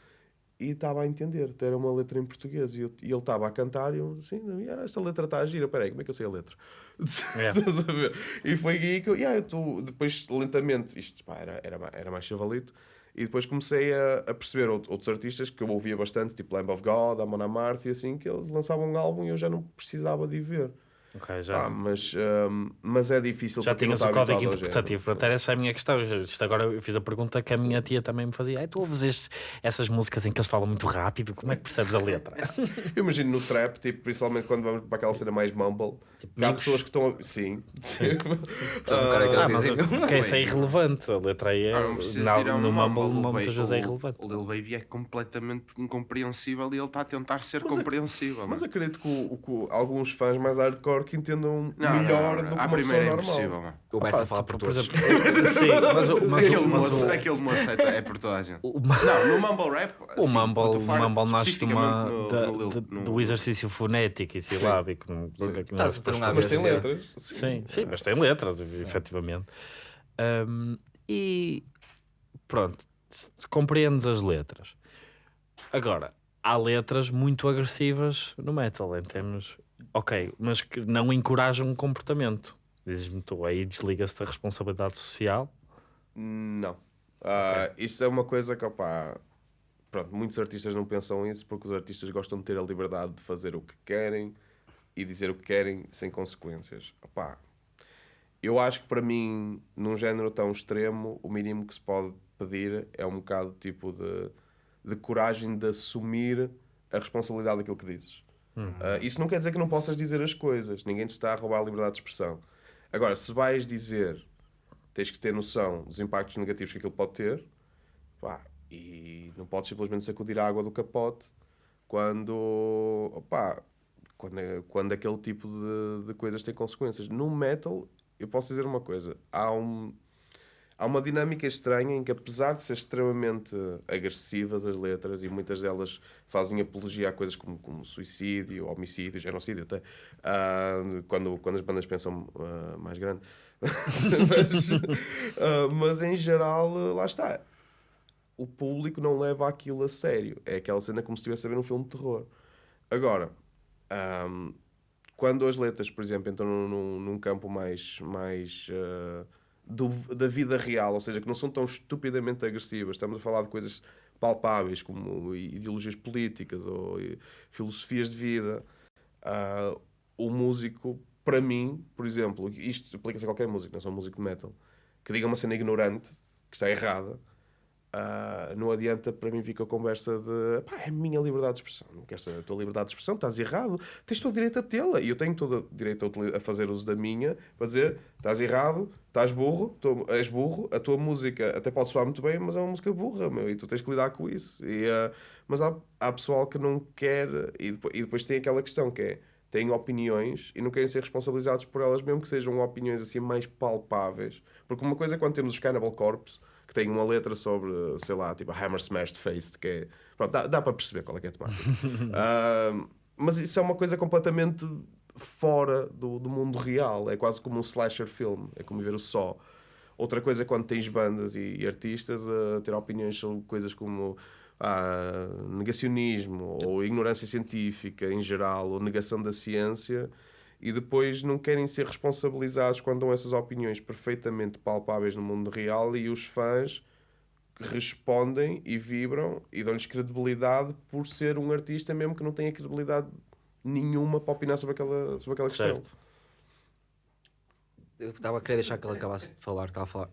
e estava a entender, então era uma letra em português e, eu- e ele estava a cantar e eu assim, "Ah, esta letra está a gira, peraí, como é que eu sei a letra? É. A ver? E foi aí que eu, "Yeah, eu tô, depois lentamente, isto pá, era, era, era mais chavalito, e depois comecei a, a perceber out- outros artistas que eu ouvia bastante, tipo Lamb of God, Amon Amarth e assim, que eles lançavam um álbum e eu já não precisava de ir ver. Ok, já, Ah, mas, hum, mas é difícil já para tinhas o código interpretativo. género. Portanto, essa é a minha questão. Isto agora eu fiz a pergunta que a minha tia também me fazia. Ai, tu ouves estes- essas músicas em que eles falam muito rápido, como é que percebes a letra? Eu imagino no trap, tipo, principalmente quando vamos para aquela cena mais mumble, Tipo, há pessoas que estão. a- Sim. Que Ah, eles mas porque isso é irrelevante. A letra aí é, Ah, não um no Mumble Mumble, o muitas vezes é irrelevante. O Lil Baby é completamente incompreensível e ele está a tentar ser Mas compreensível. Mas é? acredito que, alguns fãs mais hardcore que entendam Não, não, melhor não, do que uma pessoa é normal. impossível, mano. O Bessa Opa, fala tipo, por por todos. exemplo, sim, mas, o- mas, aquele, mas moço, o- aquele é, é por toda a gente. Não, no Mumble Rap. O sim, Mumble, a o falar Mumble nasce de uma, no- da- no de- no- do exercício fonético e silábico. não- não é a um Mas tem letras. Sim, sim, mas tem letras, efetivamente. Um, e pronto, compreendes as letras. Agora, há letras muito agressivas no metal, em termos. Ok, mas que não encorajam o comportamento. Dizes-me tu, aí desliga-se da responsabilidade social. Não. Ah, Isto é uma coisa que, opá, pronto, muitos artistas não pensam isso porque os artistas gostam de ter a liberdade de fazer o que querem e dizer o que querem sem consequências. Opá, eu acho que para mim, num género tão extremo, o mínimo que se pode pedir é um bocado tipo de, de coragem de assumir a responsabilidade daquilo que dizes. Ah, isso não quer dizer que não possas dizer as coisas, ninguém te está a roubar a liberdade de expressão. Agora, se vais dizer tens que ter noção dos impactos negativos que aquilo pode ter pá, e não podes simplesmente sacudir a água do capote quando, opá, quando, quando aquele tipo de, de coisas tem consequências. No metal, eu posso dizer uma coisa: há, um, há uma dinâmica estranha em que, apesar de ser extremamente agressivas as letras e muitas delas fazem apologia a coisas como, como suicídio, homicídio, genocídio, até ah, quando, quando as bandas pensam ah, mais grande. mas, ah, mas em geral, lá está. O público não leva aquilo a sério. É aquela cena como se estivesse a ver um filme de terror. Agora, ahm, quando as letras, por exemplo, entram num, num- campo mais, mais do- da vida real, ou seja, que não são tão estupidamente agressivas, estamos a falar de coisas palpáveis como ideologias políticas ou eh, filosofias de vida, ah, o músico, para mim, por exemplo, isto aplica-se a qualquer músico, não é só músico de metal, que diga uma cena ignorante, que está errada, ah, não adianta para mim vir com a conversa de pá, é a minha liberdade de expressão, não queres a tua liberdade de expressão, estás errado, tens todo o direito a tê-la e eu tenho todo o direito a, fazer uso da minha para dizer estás errado, estás burro, tu, és burro, a tua música até pode soar muito bem, mas é uma música burra, meu, e tu tens que lidar com isso. E, ah, mas há, há pessoal que não quer, e depois, e depois tem aquela questão que é têm opiniões e não querem ser responsabilizados por elas, mesmo que sejam opiniões assim mais palpáveis. Porque uma coisa é quando temos os Cannibal Corpse, que tem uma letra sobre, sei lá, tipo a Hammer Smashed Face, que é. Pronto, dá, dá para perceber qual é que é a temática. Ah, mas isso é uma coisa completamente fora do, do mundo real. É quase como um slasher film, é como ver o só. Outra coisa é quando tens bandas e, e artistas a ter opiniões sobre coisas como ah, negacionismo ou ignorância científica em geral ou negação da ciência e depois não querem ser responsabilizados quando dão essas opiniões perfeitamente palpáveis no mundo real e os fãs respondem e vibram e dão-lhes credibilidade por ser um artista mesmo que não tenha credibilidade nenhuma para opinar sobre aquela, sobre aquela. Certo. Eu estava a querer deixar que ele acabasse de falar, estava a falar.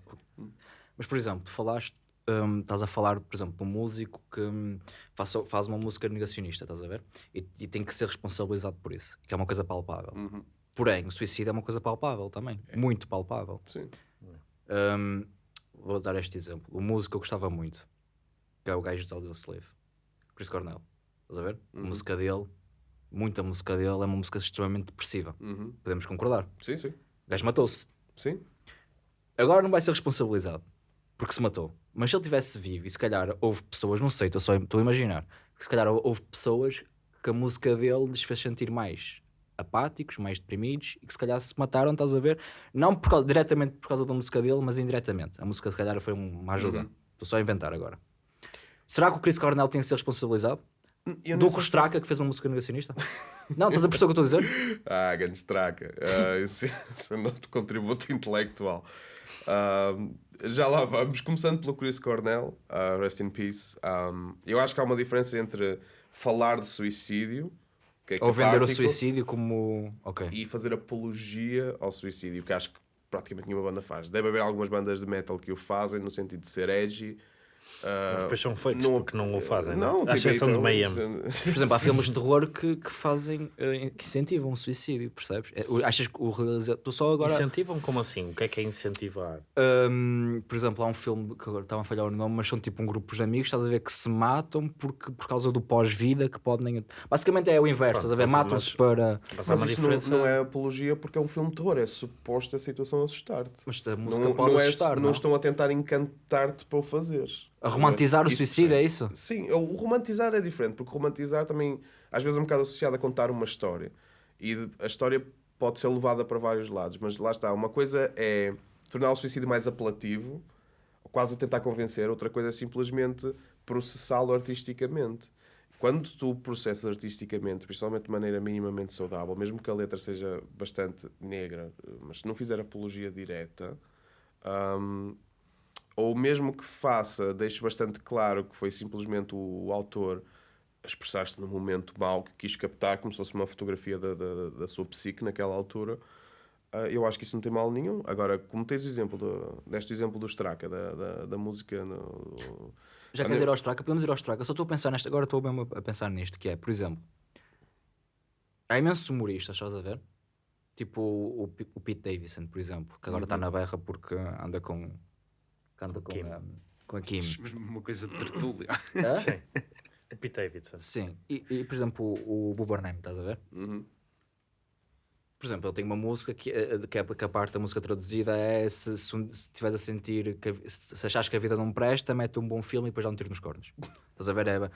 Mas, por exemplo, tu falaste, hum, estás a falar, por exemplo, de um músico que hum, faça- faz uma música negacionista, estás a ver? E, e tem que ser responsabilizado por isso, que é uma coisa palpável. Uhum. Porém, o suicídio é uma coisa palpável também, muito palpável. Sim. Hum, vou dar este exemplo. O músico que eu gostava muito, que é o gajo de Audio Slave, Chris Cornell. Estás a ver? A Uhum. música dele, muita música dele, é uma música extremamente depressiva. Uhum. Podemos concordar. Sim, sim. O gajo matou-se. Sim. Agora não vai ser responsabilizado porque se matou. Mas se ele tivesse vivo e se calhar houve pessoas, não sei, estou só estou a imaginar, que se calhar houve pessoas que a música dele lhes fez sentir mais apáticos, mais deprimidos e que se calhar se mataram, estás a ver? Não por causa- diretamente por causa da música dele, mas indiretamente. A música se calhar foi um- uma ajuda. Uhum. Estou só a inventar agora. Será que o Chris Cornell tem que ser responsabilizado? Eu Do Straca que fez uma música negacionista? não, estás a perceber o que eu estou a dizer? Ah, grande estraca. Ah, esse, esse é contributo intelectual. Ah, já lá vamos. Começando pelo Chris Cornell, ah, rest in peace. Ah, eu acho que há uma diferença entre falar de suicídio, que é Ou vender o suicídio como. Ok. e fazer apologia ao suicídio, que acho que praticamente nenhuma banda faz. Deve haver algumas bandas de metal que o fazem no sentido de ser edgy Depois são fakes não- porque não o fazem. Não, Não, tipo, à exceção de então, Mayhem. Por exemplo, há filmes de terror que, que fazem, eh, que incentivam o suicídio, percebes? É, achas que o realizador. Tu só agora. Incentivam como assim? O que é que é incentivar? Hum, por exemplo, há um filme que agora estava a falhar o nome, mas são tipo um grupo de amigos, estás a ver, que se matam porque, por causa do pós-vida que podem. Basicamente é o inverso, Pronto, estás a ver? Matam-se para. Mas isso não, diferença. não é apologia porque é um filme de terror, é suposto a situação assustar-te. Mas a música Não, pode não, é, assustar, não não? estão a tentar encantar-te para o fazer. A romantizar o Isso- suicídio, é isso? Sim, o romantizar é diferente, porque romantizar também às vezes é um bocado associado a contar uma história. E a história pode ser levada para vários lados, mas lá está. Uma coisa é tornar o suicídio mais apelativo, quase a tentar convencer, outra coisa é simplesmente processá-lo artisticamente. Quando tu processas artisticamente, principalmente de maneira minimamente saudável, mesmo que a letra seja bastante negra, mas se não fizer apologia direta, hum, ou mesmo que faça, deixe bastante claro que foi simplesmente o, o autor a expressar-se num momento mau que quis captar, como se fosse uma fotografia da, da, da sua psique naquela altura. ah, eu acho que isso não tem mal nenhum. Agora, como tens o exemplo, do, deste exemplo do Straka, da, da, da música. No, Já queres ir ao Straka? Podemos ir ao Straka. Só estou a pensar nesta. Agora estou mesmo a pensar nisto, que é, por exemplo, há imensos humoristas, estás a ver? Tipo o, o, o Pete Davidson, por exemplo, que agora está na berra porque anda com. Anda com, Kim. a, com a Kim. Uma coisa de tertúlia. Sim. O Pete Davidson. Sim. E, e, por exemplo, o, o Buber Name, estás a ver? Uhum. Por exemplo, ele tem uma música que, eh, que, a, que a parte da música traduzida é se, se, se estiveres a sentir que se, se achares que a vida não presta, mete um bom filme e depois dá um tiro nos cornos. Estás a ver? É,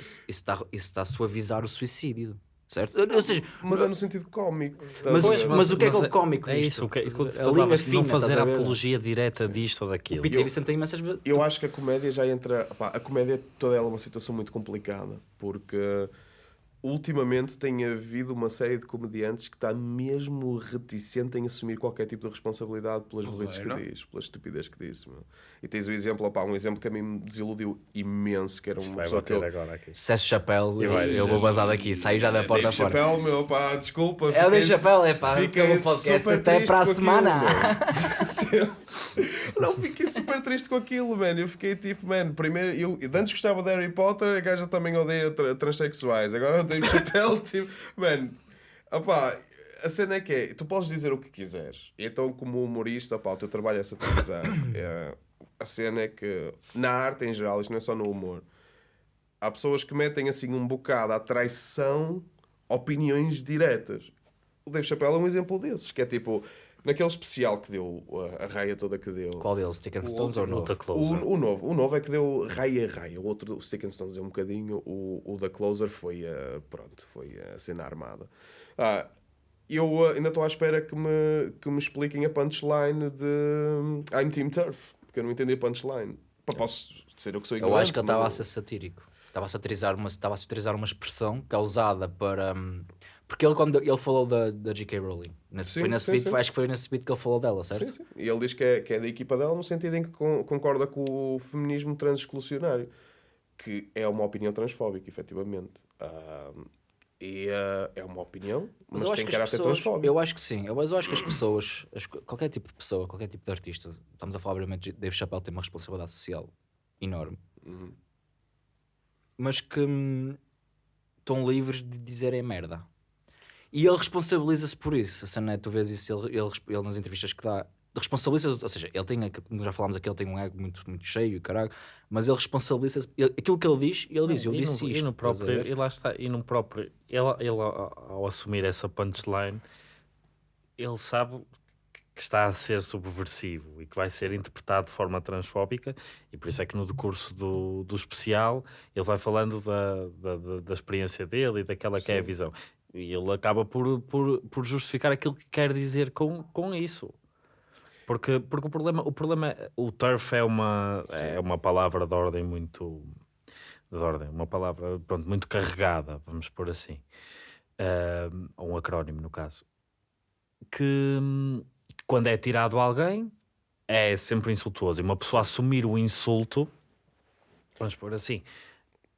isso está, isso está a suavizar o suicídio, certo? Ou seja, Mas é no sentido cómico. Mas- a mas- ver? o que é que é o cómico É isso, o que, é- Estás a linha fina, não fazer a apologia direta disto ou o daquilo. Pete Davidson tem imensas vezes. Eu acho que a comédia já entra. pá, a comédia toda ela é uma situação muito complicada porque ultimamente tem havido uma série de comediantes que está mesmo reticente em assumir qualquer tipo de responsabilidade pelas burrices que diz, pela estupidez que disse. meu. E tens o exemplo, opá, um exemplo que a mim me desiludiu imenso, que era uma vai pessoa que eu, agora aqui. Sucesso Chapéu, eu, eu vou bazar daqui, saí já da porta Dave fora. Chappelle, meu, pá, desculpa. É o Dave Chappelle, é pá, fiquei acabou o podcast, super até triste para a com aquilo, semana. Não, fiquei super triste com aquilo, mano. Eu fiquei tipo, mano, primeiro, eu, eu antes gostava de Harry Potter, a gaja também odeia tra transexuais. Agora o Dave Chappelle, tipo, mano, opá, a cena é que é, tu podes dizer o que quiseres. Então, como humorista, opá, o teu trabalho é satirizar. É, a cena é que, na arte em geral, isto não é só no humor, há pessoas que metem assim um bocado à traição opiniões diretas. O Dave Chappelle é um exemplo desses, que é tipo, naquele especial que deu, a, a raia toda que deu. Qual deles? Stick and Stones ou não? Luta Closer. O, o novo, o novo é que deu raia a raia. O outro, o Stick and Stones, é um bocadinho. O, o da Closer foi a, pronto, foi a cena armada. Ah, eu ah, ainda estou à espera que me, que me expliquem a punchline de I'm Team Turf, porque eu não entendi a punchline. Pá, Posso ser eu que sou Eu ignorante. acho que ele estava a ser satírico. Estava a satirizar uma, estava a satirizar uma expressão que é usada para. hum, Porque ele, quando ele falou da, da J.K. Rowling, nesse, Sim, foi nesse sim, beat, sim. acho que foi nesse beat que ele falou dela, certo? Sim, sim. E ele diz que é, que é da equipa dela no sentido em que con- concorda com o feminismo transexclusionário, que é uma opinião transfóbica, efetivamente. E ah, é uma opinião, mas, acho tem que caráter pessoas, transfóbico. eu acho que sim, eu- mas eu acho que as pessoas, as- qualquer tipo de pessoa, qualquer tipo de artista, estamos a falar obviamente de Dave Chappelle tem uma responsabilidade social enorme, Uhum. mas que hum, estão livres de dizerem merda. E ele responsabiliza-se por isso. A cena é, tu vês isso, ele, ele, ele nas entrevistas que dá, responsabiliza-se, ou seja, ele tem, como já falámos aqui, ele tem um ego muito, muito cheio, e caralho, mas ele responsabiliza-se, aquilo que ele diz, ele diz, eu e disse no, isto. e no próprio, e lá está, e no próprio, ele, ele ao, ao assumir essa punchline, ele sabe que está a ser subversivo e que vai ser interpretado de forma transfóbica, e por isso é que no decurso do, do especial ele vai falando da, da, da- da experiência dele e daquela que é a visão. E ele acaba por, por, por justificar aquilo que quer dizer com, com isso. Porque, porque o problema, o problema, o turf é uma, é uma palavra de ordem muito, de ordem, uma palavra pronto, muito carregada, vamos pôr assim, ou um acrónimo no caso, que quando é tirado a alguém é sempre insultuoso. E uma pessoa assumir o insulto, vamos pôr assim,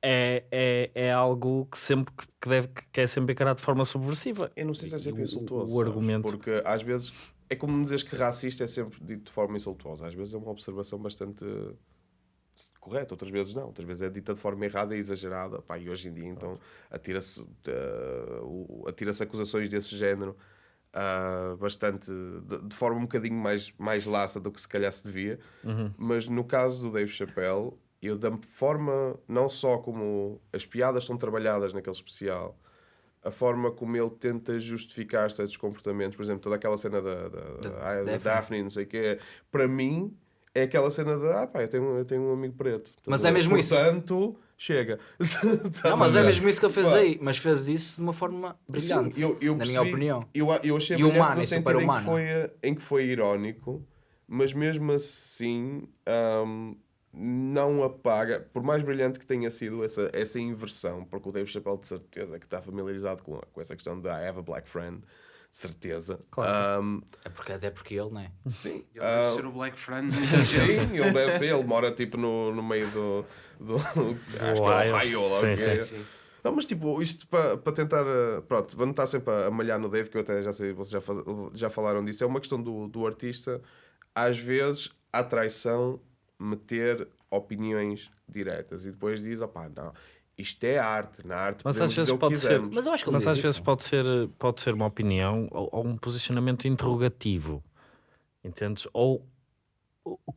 é, é, é algo que sempre que- deve que é sempre encarado de forma subversiva. Eu não sei se é sempre O- insultuoso. o sabes? argumento- Porque às vezes é como me dizes que racista é sempre dito de forma insultuosa. Às vezes é uma observação bastante correta, outras vezes não. Outras vezes é dita de forma errada e exagerada. Pá, e hoje em dia, então, atira-se uh, o- atira-se acusações desse género ah, bastante, de, de forma um bocadinho mais, mais laça do que se calhar se devia. Mas no caso do Dave Chappelle, eu da forma, não só como as piadas são trabalhadas naquele especial, a forma como ele tenta justificar certos comportamentos, por exemplo, toda aquela cena da, da, da, da Daphne. Não sei o que, para mim é aquela cena de ah pá, eu tenho, eu tenho um amigo preto. Estás Mas é mesmo isso. Portanto, chega. Estás Não, mas é mesmo isso que ele fez Pá, aí. Mas fez isso de uma forma brilhante, Sim, eu, eu na minha percebi- opinião. Eu, eu achei E humana, no é sentido em que, foi, em que foi irónico, mas mesmo assim hum, não apaga, por mais brilhante que tenha sido essa, essa inversão, porque o Dave Chappelle de certeza que está familiarizado com, com essa questão da I have a black friend, de certeza. Hum, É porque, até porque ele, não é? sim. Ele deve hum, ser o Black Friend. Sim, ele deve ser, ele mora tipo no, no meio do, do, acho que é Ohio. Sim, é. sim. Não, mas tipo, isto para para tentar, eh, pronto, vamos estar sempre a, a malhar no Dave, que eu até já sei, vocês já, faz- já falaram disso, é uma questão do, do artista, às vezes há traição meter opiniões diretas e depois diz, opá, não, isto é arte, na arte Mas podemos às vezes dizer o que pode ser-. Mas eu acho que ele Mas às isso. vezes pode ser, pode ser uma opinião ou, ou um posicionamento interrogativo, entendes? Ou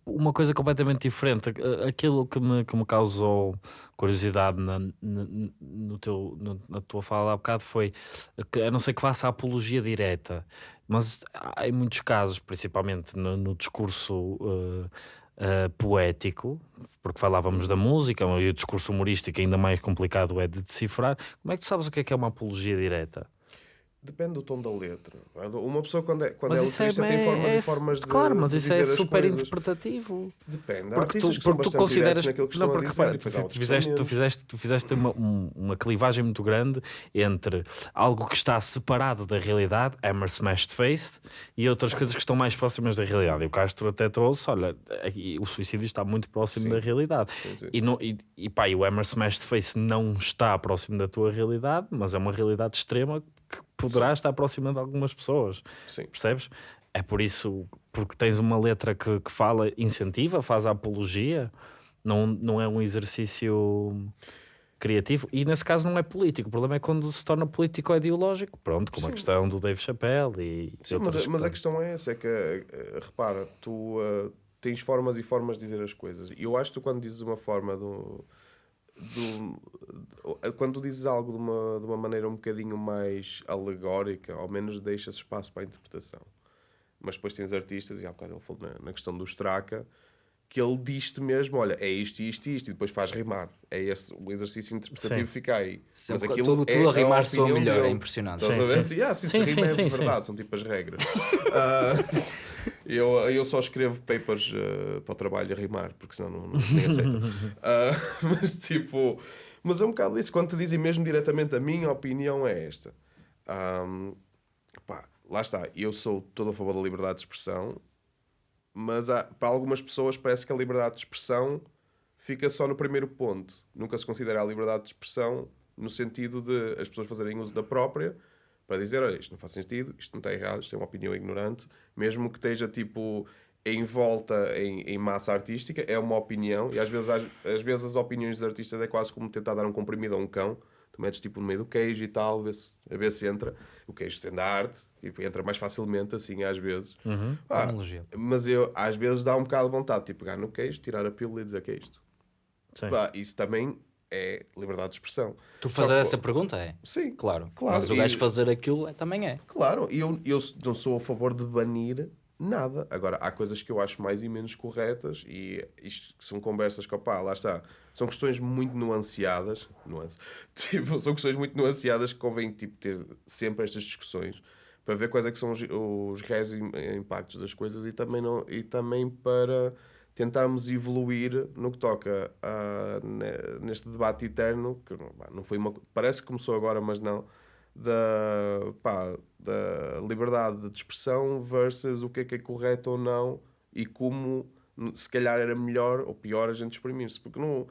uma coisa completamente diferente. Aquilo que me, que me causou curiosidade na, na, no teu, na tua fala há bocado foi que a não ser que faça apologia direta, mas há em muitos casos, principalmente no, no discurso eh, eh, poético, porque falávamos da música e o discurso humorístico ainda mais complicado é de decifrar. Como é que tu sabes o que é que é uma apologia direta? Depende do tom da letra. Uma pessoa quando é, quando é é, letrista tem é- formas é- e formas de Claro, mas de isso é super interpretativo. Depende. Há Porque tu, porque tu consideras. Não, porque dizer, repara, tu, tu fizeste, tu, fizeste, tu fizeste uma, um- uma clivagem muito grande entre algo que está separado da realidade, Hammer Smashed Face, e outras coisas que estão mais próximas da realidade. E o Castro até trouxe: olha, aqui o suicídio está muito próximo Sim. da realidade. Sim, sim. E, não, e, e pá, e o Hammer Smashed Face não está próximo da tua realidade, mas é uma realidade extrema que poderá estar próxima de algumas pessoas. Sim. Percebes? É por isso, porque tens uma letra que, que fala, incentiva, faz a apologia, não, não é um exercício criativo e nesse caso não é político. O problema é quando se torna político ou ideológico. Pronto, como a questão do Dave Chappelle e Sim, mas, mas a questões. questão é essa, é que, eh, repara, tu eh, tens formas e formas de dizer as coisas. E eu acho que tu quando dizes uma forma do... do- do- quando dizes algo de uma, de uma maneira um bocadinho mais alegórica, ao menos deixas espaço para a interpretação. Mas depois tens artistas, e há bocado ele falou na, na questão do Straka, que ele diz-te mesmo, olha, é isto, isto e isto, e depois faz rimar. É esse o exercício interpretativo Sim. fica aí. Sempre Mas aquilo tudo, é tudo a rimar a soa opinião melhor, é dele. impressionante. Estás Sim, a ver? sim. Sim, ah, sim, Sim, sim, sim, é sim. verdade, são tipo as regras. Ah, eu, eu só escrevo papers ah, para o trabalho a rimar, porque senão não, não nem aceito. Ah, mas tipo, mas é um bocado isso. Quando te dizem mesmo diretamente a minha opinião é esta. Ahm, pá, lá está, eu sou todo a favor da liberdade de expressão, mas há- para algumas pessoas parece que a liberdade de expressão fica só no primeiro ponto. Nunca se considera a liberdade de expressão no sentido de as pessoas fazerem uso da própria para dizer, olha, isto não faz sentido, isto não está errado, isto é uma opinião ignorante, mesmo que esteja tipo em volta em, em massa artística, é uma opinião, e às vezes, às, às vezes as opiniões dos artistas é quase como tentar dar um comprimido a um cão, tu metes tipo no meio do queijo e tal, a ver se, a ver se entra, o queijo sendo a arte, tipo, entra mais facilmente assim às vezes. Pá, Analogia. mas eu às vezes dá um bocado de vontade, tipo, pegar no queijo, tirar a pílula e dizer que é isto. Sim. Pá, isso também é liberdade de expressão. Tu fazer que- essa pergunta é? Sim, Claro. Claro, Mas o e- gajo fazer aquilo é- também é. claro. E eu, eu não sou a favor de banir nada. Agora, há coisas que eu acho mais e menos corretas e isto são conversas que, opá, lá está. São questões muito nuanceadas. Nuance. Tipo, são questões muito nuanceadas que convém tipo, ter sempre estas discussões para ver quais é que são os, os reais im- impactos das coisas e também, não, e também para tentarmos evoluir no que toca a, ne- neste debate eterno que não foi uma, parece que começou agora mas não da, pá, da liberdade de expressão versus o que é que é correto ou não e como se calhar era melhor ou pior a gente exprimir-se porque não,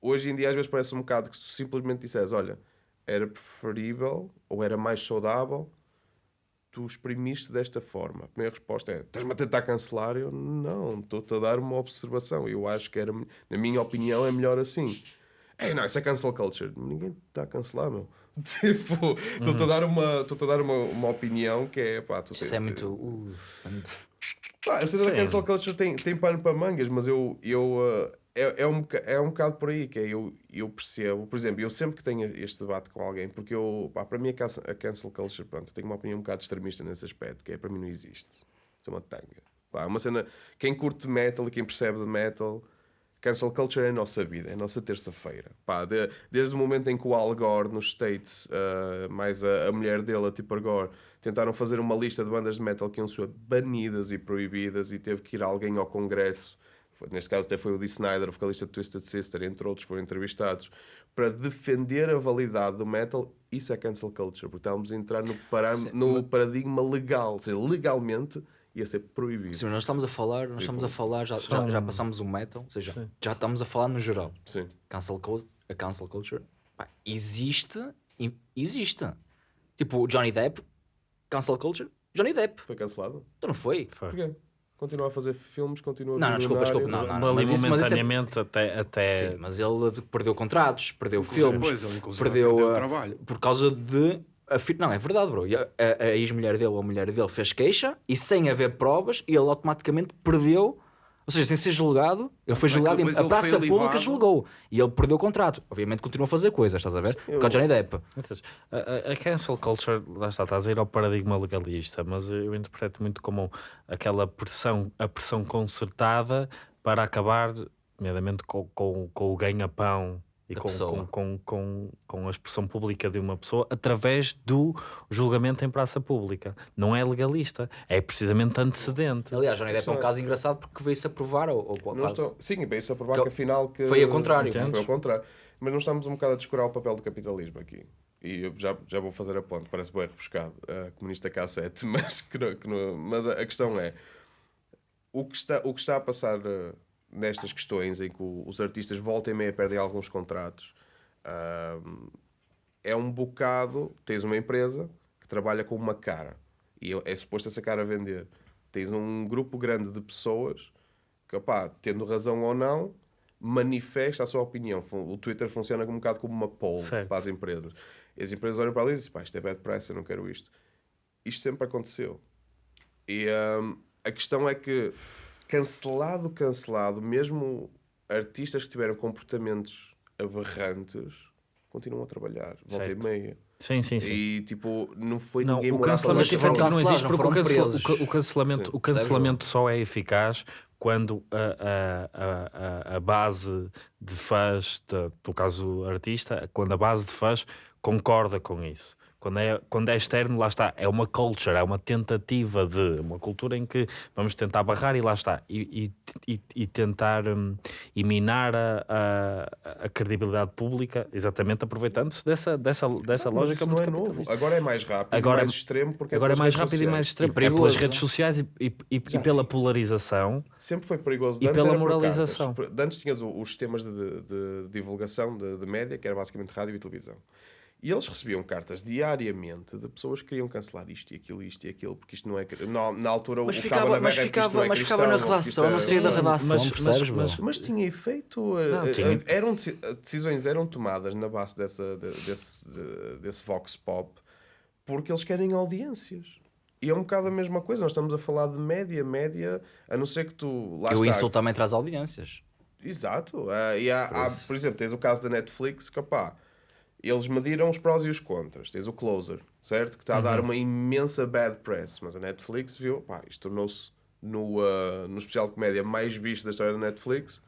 hoje em dia às vezes parece um bocado que se simplesmente disseres olha, era preferível ou era mais saudável tu exprimiste desta forma. A primeira resposta é: estás-me a tentar cancelar? Eu não, estou-te a dar uma observação. Eu acho que era, na minha opinião, é melhor assim. É, não, isso é cancel culture. Ninguém está a cancelar, meu. Tipo, estou-te a dar, uma, estou a dar uma, uma opinião que é pá, tu Isso é muito. uh, Pá, a cena da cancel culture tem, tem pano para mangas, mas eu, eu uh, é, é, um, é um bocado por aí que é, eu, eu percebo, por exemplo, eu sempre que tenho este debate com alguém, porque eu, pá, para mim a cancel, a cancel culture, pronto, eu tenho uma opinião um bocado extremista nesse aspecto, que é para mim não existe. Isso é uma tanga. Pá, é uma cena, quem curte metal e quem percebe de metal, cancel culture é a nossa vida, é a nossa terça-feira. Pá, de- desde o momento em que o Al Gore nos States, uh, mais a, a mulher dele, a Tipper Gore, tentaram fazer uma lista de bandas de metal que iam ser banidas e proibidas e teve que ir alguém ao Congresso, foi- neste caso até foi o Dee Snyder, o vocalista de Twisted Sister, entre outros que foram entrevistados, para defender a validade do metal, isso é cancel culture, porque estávamos a entrar no, no paradigma legal, ou seja, legalmente ia ser proibido. Sim, mas nós estamos a falar, nós estamos a falar, já, já, já passámos o metal, ou seja, Sim. já estamos a falar no geral. Sim. Cancel, a cancel culture pá, existe, existe. Tipo, o Johnny Depp, cancel culture, Johnny Depp, Foi cancelado? então não foi? Foi. Porquê? Continua a fazer filmes, continua a Não, não, desculpa, desculpa, não, não. Ali mas isso- mas é- momentaneamente até, até Sim, mas ele perdeu contratos, perdeu filmes, Pois, ele inclusive perdeu, perdeu uh, trabalho. por causa de. A fi- Não, é verdade, bro. A, a- a ex-mulher dele, ou a mulher dele, fez queixa e sem haver provas, ele automaticamente perdeu. Ou seja, sem ser julgado, ele foi julgado e depois a praça pública julgou. E ele perdeu o contrato. Obviamente continua a fazer coisas, estás a ver? Por causa de Johnny Depp. A, a- a cancel culture, lá está, estás a ir ao paradigma legalista, mas eu interpreto muito como aquela pressão, a pressão concertada para acabar, nomeadamente, com, com, com o ganha-pão e com, com, com, com, com a expressão pública de uma pessoa através do julgamento em praça pública. Não é legalista, é precisamente antecedente. Aliás, Johnny Depp é um caso engraçado porque veio-se a provar. Ou, ou Não estou... Sim, isso a provar Que- que afinal que... foi ao contrário. Foi ao contrário. Mas nós estamos um bocado a descurar o papel do capitalismo aqui. E eu já, já vou fazer a ponte, parece bem rebuscado, a comunista K7, mas, que não- que não- mas a, a questão é, o que está, o que está a passar eh, nestas questões em que os artistas voltam e meia perdem alguns contratos, é um bocado, tens uma empresa que trabalha com uma cara, e é, é suposto essa cara vender. Tens um grupo grande de pessoas que, opá, tendo razão ou não, manifesta a sua opinião. O Twitter funciona um bocado como uma poll Certo. para as empresas. E as empresas olham para ali e dizem, pá, isto é bad press, eu não quero isto. Isto sempre aconteceu. E hum, a questão é que, cancelado, cancelado, mesmo artistas que tiveram comportamentos aberrantes continuam a trabalhar, volta e meia. Sim, sim, sim. E tipo, não foi Não, ninguém o cancelamento efetivo não existe porque o, o o cancelamento, Sim. o cancelamento só é eficaz quando a, a, a, a- a base de fãs, de, no caso artista, quando a base de fãs concorda com isso. Quando é, quando é externo, lá está, é uma culture, é uma tentativa de uma cultura em que vamos tentar barrar e lá está, e, e, e- e tentar hum, e minar a, a, a credibilidade pública, exatamente aproveitando-se dessa, dessa, dessa Mas lógica isso muito não é novo. Agora é mais rápido, Agora mais é- extremo, porque Agora é mais rápido e mais sociais. extremo. E é pelas redes sociais e, e- e- e pela polarização. Sempre foi perigoso. E De pela moralização. Antes tinhas o- os sistemas de, de- de divulgação de, de média, que era basicamente rádio e televisão. E eles recebiam cartas diariamente de pessoas que queriam cancelar isto e aquilo, isto e aquilo, porque isto não é. Na, na altura Mas o ficava, cabo na mas ficava, não é mas ficava na redação, é- não saía da redação, mas- percebes, mas- mas- Mas tinha efeito. eh, Não, eh, tinha. Eram, deci- decisões eram tomadas na base dessa, de- desse, de- desse Vox Pop porque eles querem audiências. E é um bocado a mesma coisa. Nós estamos a falar de média, média, a não ser que tu. Lá Eu está, insulto também traz audiências. Exato. Ah, e há, há, por exemplo, tens o caso da Netflix, que opá, eles mediram os prós e os contras. Tens o Closer, certo? Que está a dar uma imensa bad press. Mas a Netflix viu, pá, isto tornou-se no, ah, no especial de comédia mais visto da história da Netflix.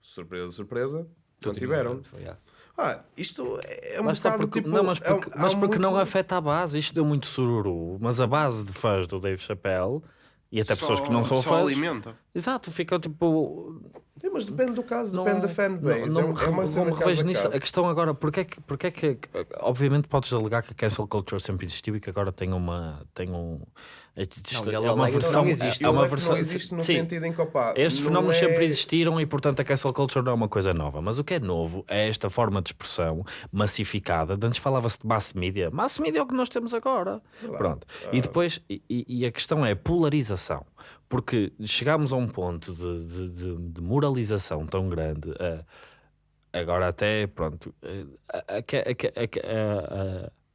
Surpresa, surpresa. Não tiveram. Yeah. Ah, isto é um está, bocado porque, tipo... não, mas é um- porque, há mas porque não muito- afeta a base. Isto deu muito sururu, mas a base de fãs do Dave Chappelle e até pessoas Só- que não são só fãs. alimenta. Exato, ficam tipo. Sim, mas depende do caso, Não- depende da fanbase. não- é, um- é uma não cena me a nisto. A questão agora, porque é que, porque é que obviamente podes alegar que a cancel culture sempre existiu e que agora tem uma tem um é, Não, ele é uma versão não existe. é uma versão não existe no sim, sentido em que, opá, estes não fenómenos é- sempre existiram e, portanto, a cancel culture não é uma coisa nova. Mas o que é novo é esta forma de expressão massificada. De Antes falava-se de mass media. Mass media é o que nós temos agora. Pronto. Ah. E depois, e, e a questão é a polarização. Porque chegámos a um ponto de, de- de- de moralização tão grande. eh, agora até, pronto, a-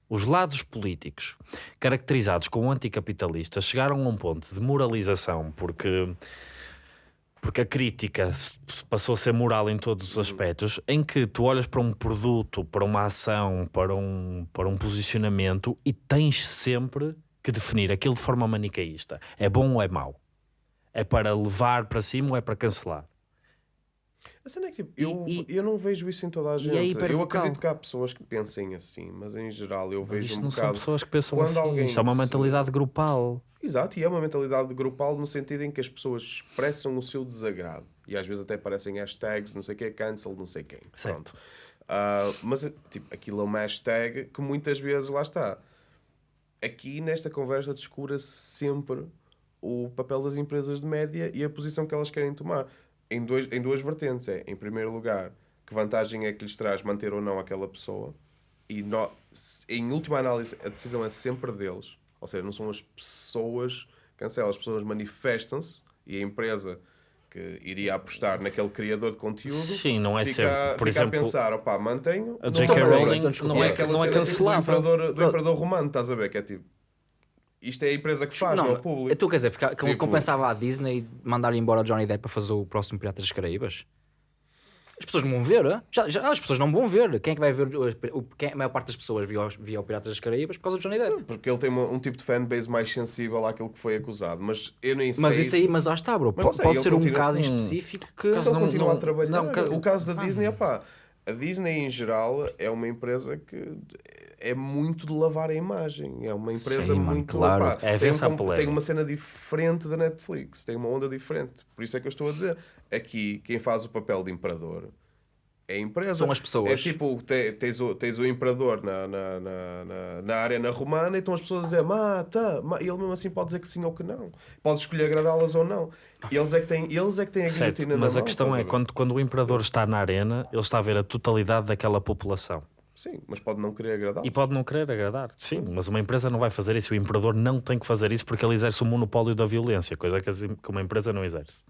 os lados políticos caracterizados como anticapitalistas chegaram a um ponto de moralização porque porque a crítica passou a ser moral em todos os aspectos, em que tu olhas para um produto, para uma ação, para um, para um posicionamento e tens sempre que definir aquilo de forma manicaísta. É bom ou é mau? É para levar para cima ou é para cancelar? A cena é que, tipo, eu, E- eu não vejo isso em toda a e é gente. eu acredito que há pessoas que pensem assim, mas em geral eu vejo isto um não são bocado. pessoas que pensam quando assim. alguém Isto é uma mentalidade grupal. Exato, e é uma mentalidade grupal no sentido em que as pessoas expressam o seu desagrado. E às vezes até aparecem hashtags, não sei o que, cancel, não sei quem. Certo. Pronto. Ah, mas tipo, aquilo é uma hashtag que muitas vezes lá está. Aqui nesta conversa descura-se sempre o papel das empresas de média e a posição que elas querem tomar. Em, dois, em duas vertentes. É, em primeiro lugar, que vantagem é que lhes traz manter ou não aquela pessoa. E no- em última análise, a decisão é sempre deles. Ou seja, não são as pessoas que cancelam, as pessoas manifestam-se e a empresa que iria apostar naquele criador de conteúdo Sim, não é fica, sempre. Por fica exemplo, a pensar, opá, mantenho. a não J.K. Rowling desculpa, não é é, não é cena tipo do cancelável. imperador, do Bro- imperador romano, estás a ver? Que é tipo, isto é a empresa que faz, não, é o público. tu quer dizer, fica, Tipo- compensava a Disney mandar embora o Johnny Depp para fazer o próximo Piratas das Caraíbas? As pessoas não vão ver, já, já, as pessoas não vão ver. Quem é que vai ver? O, o- quem- a maior parte das pessoas via, via o Piratas das Caraíbas por causa do Johnny Depp. Porque ele tem uma- um tipo de fanbase mais sensível àquilo que foi acusado. Mas eu nem sei. Mas isso se- aí, mas lá está, bro. Mas Pode, não sei, pode ser um continua- caso em Hum. específico que. Caso ele não- continua não- a trabalhar. não, caso- O caso da Disney, opá, a Disney em geral é uma empresa que é muito de lavar a imagem. É uma empresa Sim, mano, muito. claro. opá, É tem, a um, tem uma cena diferente da Netflix, tem uma onda diferente. Por isso é que eu estou a dizer. Aqui, quem faz o papel de imperador é a empresa. São as pessoas. É tipo, te- tens o, tens o imperador na, na, na, na, na arena romana e estão as pessoas a dizer mata, ma-", e ele mesmo assim pode dizer que sim ou que não. Pode escolher agradá-las ou não. E eles é que têm, eles é que têm a Certo, guilhotina mas na a mão, questão a é ver? quando, quando o imperador está na arena, ele está a ver a totalidade daquela população. Sim, mas pode não querer agradá-los. E pode não querer agradar. Sim, mas uma empresa não vai fazer isso. O imperador não tem que fazer isso porque ele exerce o monopólio da violência, coisa que uma empresa não exerce.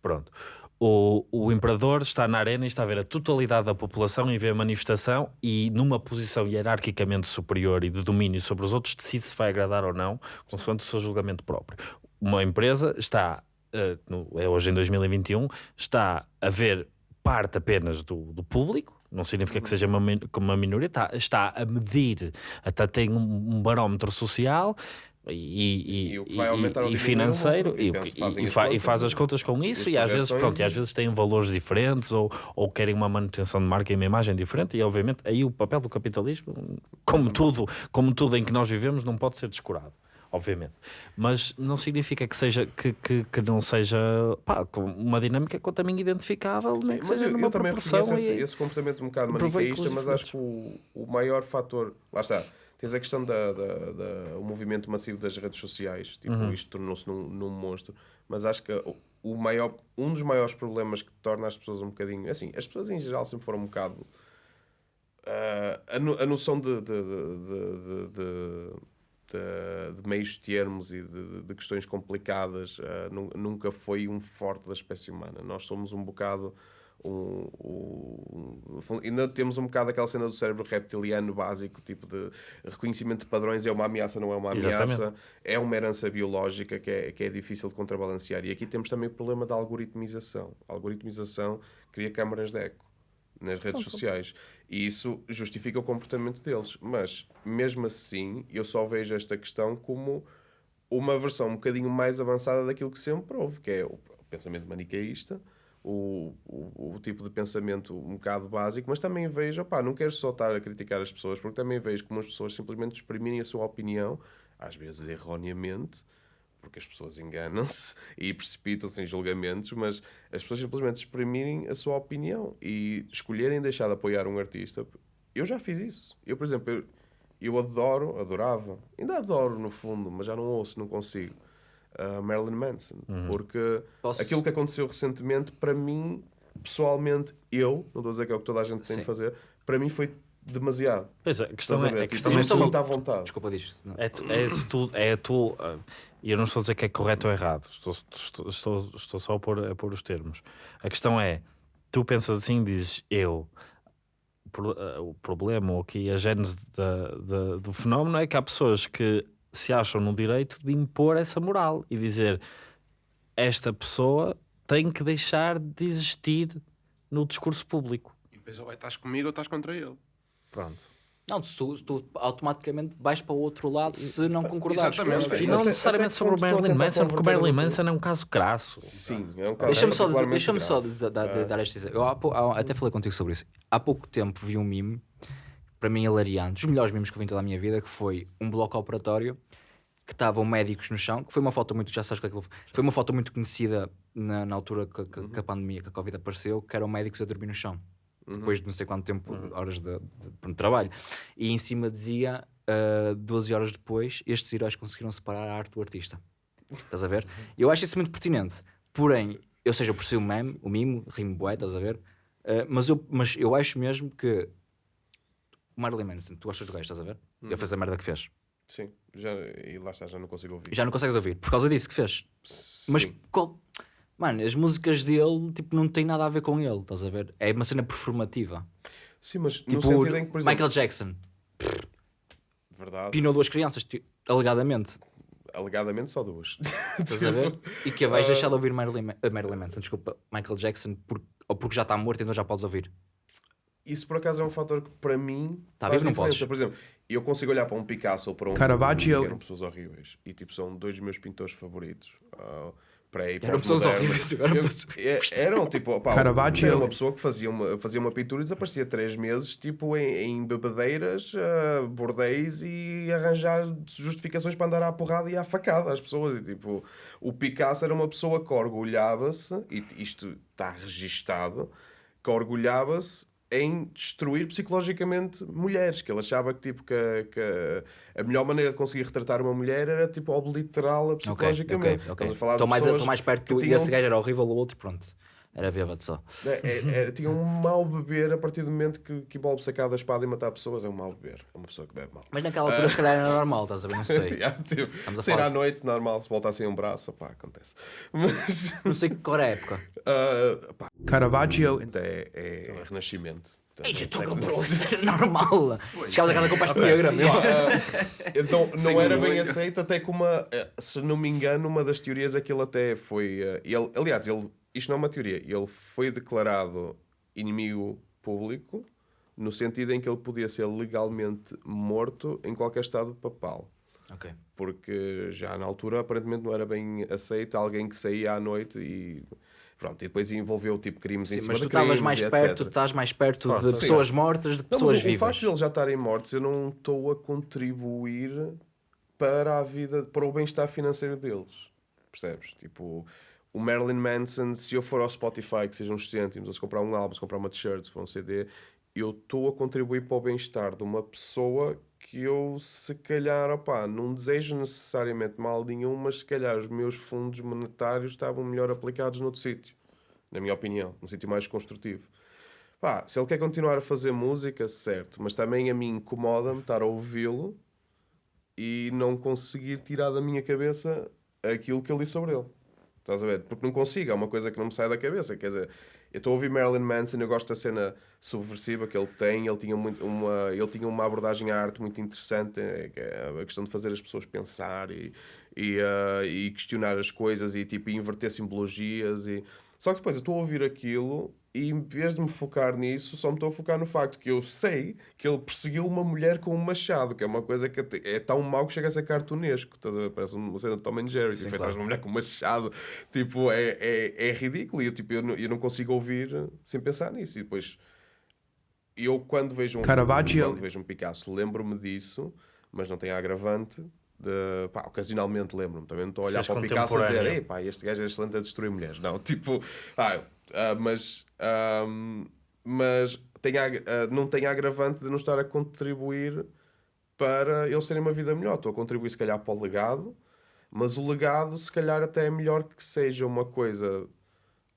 Pronto. O, o imperador está na arena e está a ver a totalidade da população e vê a manifestação e numa posição hierarquicamente superior e de domínio sobre os outros decide se vai agradar ou não, consoante o seu julgamento próprio. Uma empresa está, eh, no- é hoje em 2021, está a ver parte apenas do, do público, não significa que seja uma, uma minoria, está, está a medir, até tem um, um barómetro social e, E e, e, financeiro. E e, fa- e faz e- as contas com isso e às vezes, pronto, e às vezes têm valores diferentes ou, ou querem uma manutenção de marca e uma imagem diferente e obviamente aí o papel do capitalismo, como tudo, como tudo em que nós vivemos, não pode ser descurado. Obviamente, mas não significa que seja que, que, que não seja pá, uma dinâmica quanto a mim identificável, nem que Mas seja eu, numa eu também reconheço esse, esse comportamento um bocado manicaísta, pelos mas acho que o, o maior fator. Lá está. Tens a questão da, da, da- o movimento massivo das redes sociais. Tipo, Uhum. isto tornou-se num, num monstro. Mas acho que o, o maior, um dos maiores problemas que torna as pessoas um bocadinho. Assim, as pessoas em geral sempre foram um bocado. ah, a, no- a noção de, de, de, de- de- de- de meios termos e de, de questões complicadas nu- nunca foi um forte da espécie humana. Nós somos um bocado. Um, um- um- ainda temos um bocado aquela cena do cérebro reptiliano básico, tipo de reconhecimento de padrões, é uma ameaça, não é uma ameaça, Exatamente. é uma herança biológica que é, que é difícil de contrabalancear. E aqui temos também o problema da algoritmização. A algoritmização cria câmaras de eco nas redes sociais e isso justifica o comportamento deles. Mas mesmo assim, eu só vejo esta questão como uma versão um bocadinho mais avançada daquilo que sempre houve, que é o pensamento manicaísta, o, o, o tipo de pensamento um bocado básico, mas também vejo, opá, não quero só estar a criticar as pessoas, porque também vejo como as pessoas simplesmente exprimirem a sua opinião, às vezes erroneamente, porque as pessoas enganam-se e precipitam-se em julgamentos, mas as pessoas simplesmente exprimirem a sua opinião e escolherem deixar de apoiar um artista. Eu já fiz isso. Eu, por exemplo, eu, eu adoro, adorava, ainda adoro no fundo, mas já não ouço, não consigo. uh, Marilyn Manson, porque Posso- aquilo que aconteceu recentemente, para mim, pessoalmente, eu, não estou a dizer que é o que toda a gente tem Sim. de fazer, para mim foi demasiado. Pois é, a questão a é, a Tipo, questão é à vontade. Desculpa não. É, tu- é se tu, é tu, ah, e eu não estou a dizer que é correto ou errado, estou, estou, estou, estou só a pôr, a pôr os termos. A questão é, tu pensas assim dizes eu. O ah, O problema, ou aqui a gênese da, da- do fenómeno é que há pessoas que se acham no direito de impor essa moral e dizer esta pessoa tem que deixar de existir no discurso público. E depois ou estás comigo ou estás contra ele. Pronto. Não, se tu, tu automaticamente vais para o outro lado se não concordares. Exatamente. com E não necessariamente sobre o Marilyn Manson, porque o Marilyn Manson é um caso crasso. Sim, é um caso Deixa-me só, dizer, deixa só dizer- dar, dar, dar este exemplo. Eu há pou- há- até falei contigo sobre isso. Há pouco tempo vi um mime, para mim hilariante, dos melhores memes que eu vi em toda a minha vida, que foi um bloco operatório que estavam médicos no chão, que foi uma foto muito, já sabes qual é que foi uma foto muito conhecida na, na altura que, que- que a pandemia, que a Covid apareceu, que eram médicos a dormir no chão. Depois de não sei quanto tempo, horas de, de- de trabalho. E em cima dizia, ah, 12 horas depois, estes heróis conseguiram separar a arte do artista. Estás a ver? Eu acho isso muito pertinente. Porém, ou seja, eu percebi o meme, o mimo, rimo bué, estás a ver? Ah, mas, eu, mas eu acho mesmo que Marilyn Manson, tu gostas do gajo, estás a ver? Ele fez a merda que fez. Sim, já, e lá está, já não consigo ouvir. Já não consegues ouvir, por causa disso que fez. Mas, Sim. qual- mano, as músicas dele, tipo, não têm nada a ver com ele, estás a ver? É uma cena performativa. Sim, mas no Tipo, sentido em que, por exemplo, Michael Jackson, verdade, pinou duas crianças, ti- alegadamente, alegadamente só duas. estás a ver? E que vais Ah. deixar de ouvir Marilyn, Ma- uh, Marilyn Manson, desculpa, Michael Jackson, por- ou porque já está morto, então já podes ouvir. Isso por acaso é um fator que para mim Tá faz vivo, não diferença. podes. Por exemplo, eu consigo olhar para um Picasso ou para um Caravaggio. que eram pessoas horríveis e tipo são dois dos meus pintores favoritos. Uh, para aí, Eram pessoas horríveis, agora é- Eram tipo, pá, Caravaggio. era uma pessoa que fazia uma, fazia uma pintura e desaparecia três meses tipo em, em bebedeiras, uh, bordéis e arranjar justificações para andar à porrada e à facada às pessoas. E tipo, o Picasso era uma pessoa que orgulhava-se, e isto está registado, que orgulhava-se em destruir psicologicamente mulheres, que ele achava que, tipo, que, a- que a- melhor maneira de conseguir retratar uma mulher era tipo obliterá-la psicologicamente. ok, ok. Estamos a falar Estou mais, pessoas estou mais perto que do. tinham- Esse gajo era horrível, o outro, pronto. Era bêbado só. é, é, é, tinha um mau beber a partir do momento que, que envolve sacar da espada e matar pessoas. É um mau beber. É uma pessoa que bebe mal. Mas naquela altura, se calhar, era normal, estás a ver? Não sei. Yeah, tipo, Estamos sair falar- à noite, normal, se voltassem um braço, pá, acontece. Mas, Não sei qual era a época. ah, pá, Caravaggio, é, é renascimento. Ei, já estou Século com normal. Chegavas a casa com pasta negra. Então, não era bem aceito, até que uma, eh, se não me engano, uma das teorias é que ele até foi. eh, Ele, aliás, ele, isto não é uma teoria, ele foi declarado inimigo público no sentido em que ele podia ser legalmente morto em qualquer estado papal. Ok. Porque já na altura aparentemente não era bem aceito alguém que saía à noite e. Pronto, e depois envolveu tipo crimes em Sim, cima mas tu de crimes estavas mais perto, etc. tu estás mais perto Claro, de sim. pessoas mortas do que Não, pessoas mas o, o vivas. facto de eles já estarem mortos, eu não estou a contribuir para a vida, para o bem-estar financeiro deles. Percebes? Tipo, o Marilyn Manson, se eu for ao Spotify, que sejam uns cêntimos, ou se comprar um álbum, se comprar uma t-shirt, se for um CD, eu estou a contribuir para o bem-estar de uma pessoa que eu, se calhar, opá, não desejo necessariamente mal nenhum, mas se calhar os meus fundos monetários estavam melhor aplicados noutro sítio. Na minha opinião, num sítio mais construtivo. Pá, se ele quer continuar a fazer música, certo, mas também a mim incomoda-me estar a ouvi-lo e não conseguir tirar da minha cabeça aquilo que ele disse sobre ele. Estás a ver? Porque não consigo, é uma coisa que não me sai da cabeça. Quer dizer, eu estou a ouvir Marilyn Manson, eu gosto da cena subversiva que ele tem, ele tinha, muito, uma, ele tinha uma abordagem à arte muito interessante, é, é a questão de fazer as pessoas pensar e, e, ah, e questionar as coisas e tipo, inverter simbologias. E... Só que depois eu estou a ouvir aquilo e em vez de me focar nisso, só me estou a focar no facto que eu sei que ele perseguiu uma mulher com um machado, que é uma coisa que é tão mau que chega a ser cartunesco. Estás a ver? Parece uma cena de Tom and Jerry. Tipo, claro. uma mulher com um machado. Tipo, é, é, é ridículo. E eu, tipo, eu, não, eu não consigo ouvir sem pensar nisso. E depois, eu quando vejo um, Caravaggio. quando vejo um Picasso, lembro-me disso, mas não tem agravante De, pá, ocasionalmente lembro-me, também não estou a olhar Seres para o Picasso a dizer. Ei, pá, este gajo é excelente a destruir mulheres. Não, tipo, ah, ah, mas, ahm, mas tem ah, não tem agravante de não estar a contribuir para eles terem uma vida melhor. Estou a contribuir, se calhar, para o legado, mas o legado, se calhar, até é melhor que seja uma coisa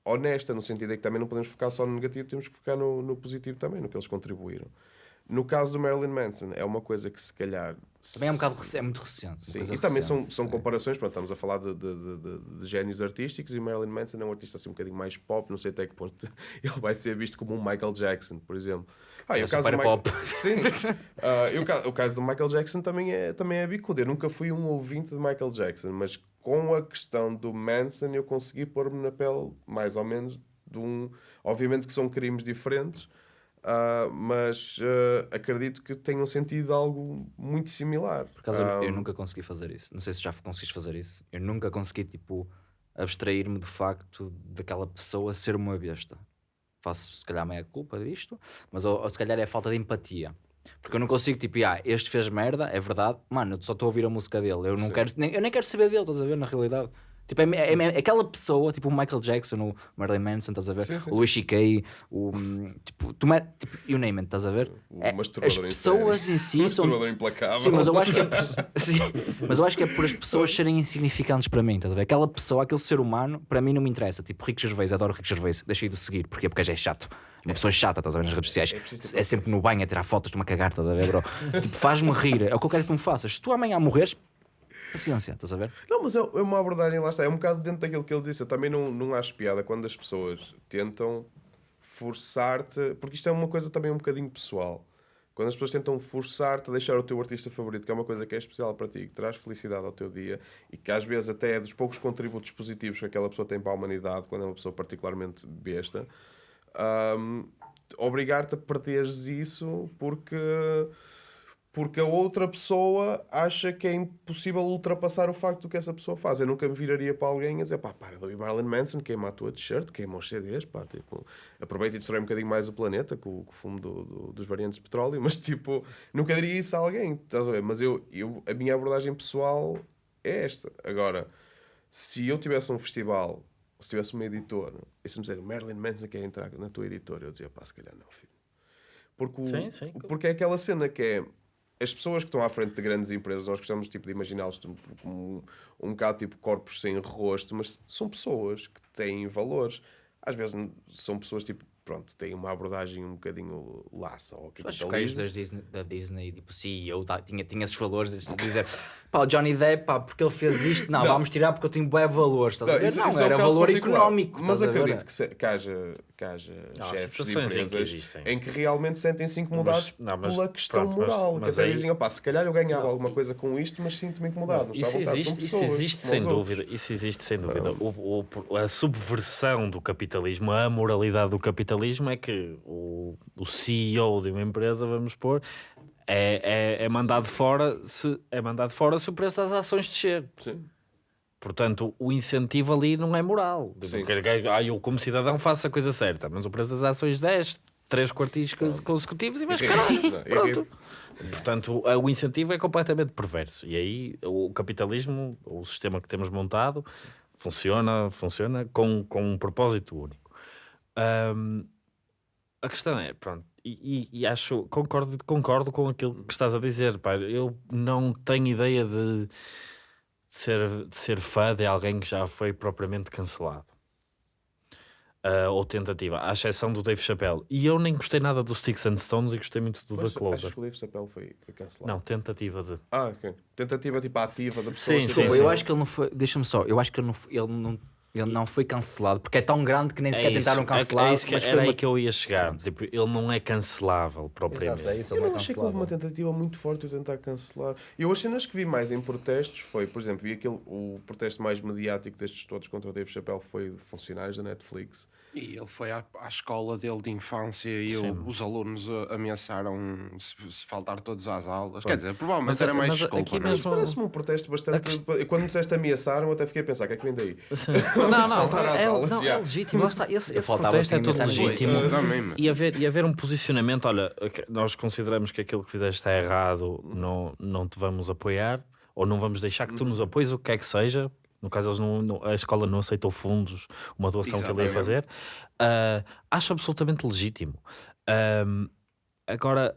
honesta, no sentido em que também não podemos focar só no negativo, temos que focar no, no positivo também, no que eles contribuíram. No caso do Marilyn Manson, é uma coisa que se calhar. Também é um bocado é muito recente. Sim, e também são, recente, são é. comparações, pronto, estamos a falar de, de, de, de- génios artísticos e Marilyn Manson é um artista assim um bocadinho mais pop, não sei até que ponto ele vai ser visto como um Michael Jackson, por exemplo. Ah, e o caso do Michael- pop. Sim. Ah, e o, ca- o caso do Michael Jackson também é, também é bicudo. Eu nunca fui um ouvinte de Michael Jackson, mas com a questão do Manson eu consegui pôr-me na pele, mais ou menos, de um. Obviamente que são crimes diferentes, ah, mas ah, acredito que tenham sentido algo muito similar. Por acaso, eu- Ah, eu nunca consegui fazer isso. Não sei se já conseguiste fazer isso. Eu nunca consegui, tipo, abstrair-me do facto daquela pessoa ser uma besta. Faço, se calhar, meia culpa disto, mas ou, ou se calhar é a falta de empatia. Porque eu não consigo, tipo, ah, este fez merda, é verdade, mano, eu só estou a ouvir a música dele. Eu não quero, nem, eu nem quero saber dele, estás a ver, na realidade. Tipo, é, é- é aquela pessoa, tipo o Michael Jackson, o Marilyn Manson, estás a ver? Sim, sim. O Louis C.K., o. Tipo, tu met, tipo, you name it, estás a ver? O É, as em pessoas série. em si são. Implacável. Sim, mas eu acho que é sim, mas eu acho que é por as pessoas serem insignificantes para mim, estás a ver? Aquela pessoa, aquele ser humano, para mim não me interessa. Tipo, Rico Gervais, adoro Rico Gervais, deixei de o seguir, porquê? Porque já é chato. Uma pessoa chata, estás a ver nas redes sociais. preciso É, sempre no banho a tirar fotos de uma cagar, estás a ver, bro? tipo, faz-me rir. É o que eu quero que tu me faças. Se tu amanhã morreres, paciência, estás a ver? Não, mas é é uma abordagem, lá está, é um bocado dentro daquilo que ele disse. Eu também não, não acho piada quando as pessoas tentam forçar-te, porque isto é uma coisa também um bocadinho pessoal. Quando as pessoas tentam forçar-te a deixar o teu artista favorito, que é uma coisa que é especial para ti, que traz felicidade ao teu dia e que às vezes até é dos poucos contributos positivos que aquela pessoa tem para a humanidade, quando é uma pessoa particularmente besta, hum, obrigar-te a perderes isso porque porque a outra pessoa acha que é impossível ultrapassar o facto do que essa pessoa faz. Eu nunca me viraria para alguém a dizer pá, para de ouvir Marilyn Manson, queima a tua t-shirt, queima os CDs, pá, tipo, aproveita e destrói um bocadinho mais o planeta com, com o fumo do- do- dos variantes de petróleo, mas tipo, nunca diria isso a alguém, estás a ver? Mas eu, eu, a minha abordagem pessoal é esta. Agora, se eu tivesse um festival, se tivesse uma editora, e se me disser Marilyn Manson quer entrar na tua editora, eu dizia pá, se calhar não, filho. Porque, o- Sim, sim. porque é aquela cena que é as pessoas que estão à frente de grandes empresas, nós gostamos tipo, de imaginá-los como um, um bocado tipo corpos sem rosto, mas são pessoas que têm valores. Às vezes são pessoas tipo, pronto, têm uma abordagem um bocadinho laça ao que os gajos capitalismo. das Disney, da Disney, tipo, CEO, tá, tinha, tinha esses valores de dizer pá, o Johnny Depp, pá, porque ele fez isto, não, Não. vamos tirar porque eu tenho bué valores, estás a ver? isso- não, isso é um era caso valor particular. económico, Mas estás a ver? acredito que, se, que haja, que haja Não, chefes de situações em que empresas existem. em que realmente sentem-se incomodados Mas- não, mas pela questão pronto, mas- moral. mas que até aí- dizem, opá, se calhar eu ganhava alguma coisa com isto, mas sinto-me incomodado. Não, Isso existe, isso pessoas, existe como sem os dúvida. Isso existe sem dúvida. O- o- a subversão do capitalismo, a amoralidade do capitalismo é que o, o CEO de uma empresa, vamos pôr, é, é, é mandado fora se é mandado fora se o preço das ações descer. Sim. Portanto, o incentivo ali não é moral. Tipo, Sim. ah, eu, como cidadão, faço a coisa certa, mas o preço das ações desce, três quartis cons- consecutivos e vais E caralho. e Pronto. Portanto, o- o incentivo é completamente perverso. E aí o capitalismo, o sistema que temos montado, funciona, funciona com, com um propósito único. Ahm, a questão é, pronto, e, e- e acho, concordo, concordo com aquilo que estás a dizer, pá, eu não tenho ideia de, de ser, de ser fã de alguém que já foi propriamente cancelado. Ah, ou tentativa, à exceção do Dave Chappelle. E eu nem gostei nada dos Sticks and Stones e gostei muito do Mas The Closer. achas que o Dave Chappelle foi, foi cancelado? Não, tentativa de. Ah, ok. Tentativa tipo ativa da pessoa. Sim, sim, sim. eu acho que ele não foi, deixa-me só, eu acho que ele não, ele não, ele não foi cancelado porque é tão grande que nem sequer isso, tentaram é- cancelar. É, isso que, mas era foi aí uma... que eu ia chegar. Tipo, ele não é cancelável propriamente. Exato, é isso, Eu não é achei que houve uma tentativa muito forte de tentar cancelar. Eu as cenas que vi mais em protestos foi, por exemplo, vi aquele, o protesto mais mediático destes todos contra o Dave Chappelle foi de funcionários da Netflix. E ele foi à, à escola dele de infância e o- os alunos ameaçaram se, se faltar todos às aulas. Quer dizer, provavelmente Mas era mais mas desculpa. aqui é? mesmo- Parece-me um protesto bastante. Quando me disseste ameaçaram, eu até fiquei a pensar: o que é que vem daí? não, não, faltar às é, aulas, não, é legítimo. Está, esse, Eu esse protesto é todo legítimo. Também, mas- E haver, e haver um posicionamento, olha, nós consideramos que aquilo que fizeste está errado, não, não te vamos apoiar. ou não vamos deixar que tu nos apoies, o que quer que seja. No caso, eles não, não- a escola não aceitou fundos, uma doação que ele ia Exatamente. fazer. Ah, acho absolutamente legítimo. Ahm, agora,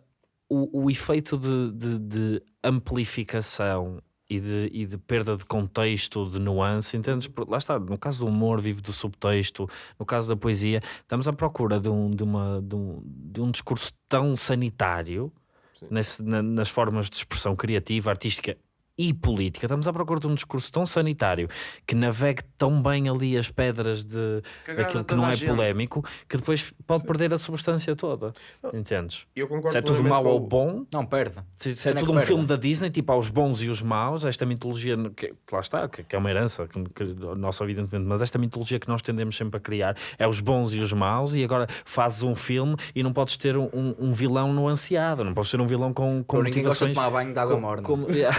o, o efeito de, de- de amplificação e de, e de perda de contexto, de nuance, entendes? Porque Lá está, no caso do humor, vive do subtexto, no caso da poesia, estamos à procura de um, de uma, de um, de um discurso tão sanitário Sim. nesse- na- nas formas de expressão criativa, artística e política. Estamos à procura de um discurso tão sanitário que navegue tão bem ali as pedras de, Que daquilo que não é polémico que depois pode perder a substância toda. Entendes? Eu concordo Se é tudo mau ou bom, Não, perde. se, se é tudo um perde. filme da Disney, tipo aos bons e os maus, esta mitologia que, lá está, que, que é uma herança, que, que, nossa, evidentemente, mas esta mitologia que nós tendemos sempre a criar é os bons e os maus, e agora fazes um filme e não podes ter um, um, um vilão nuanceado, não podes ter um vilão com, com ninguém gosta de tomar banho de água morna. como- yeah.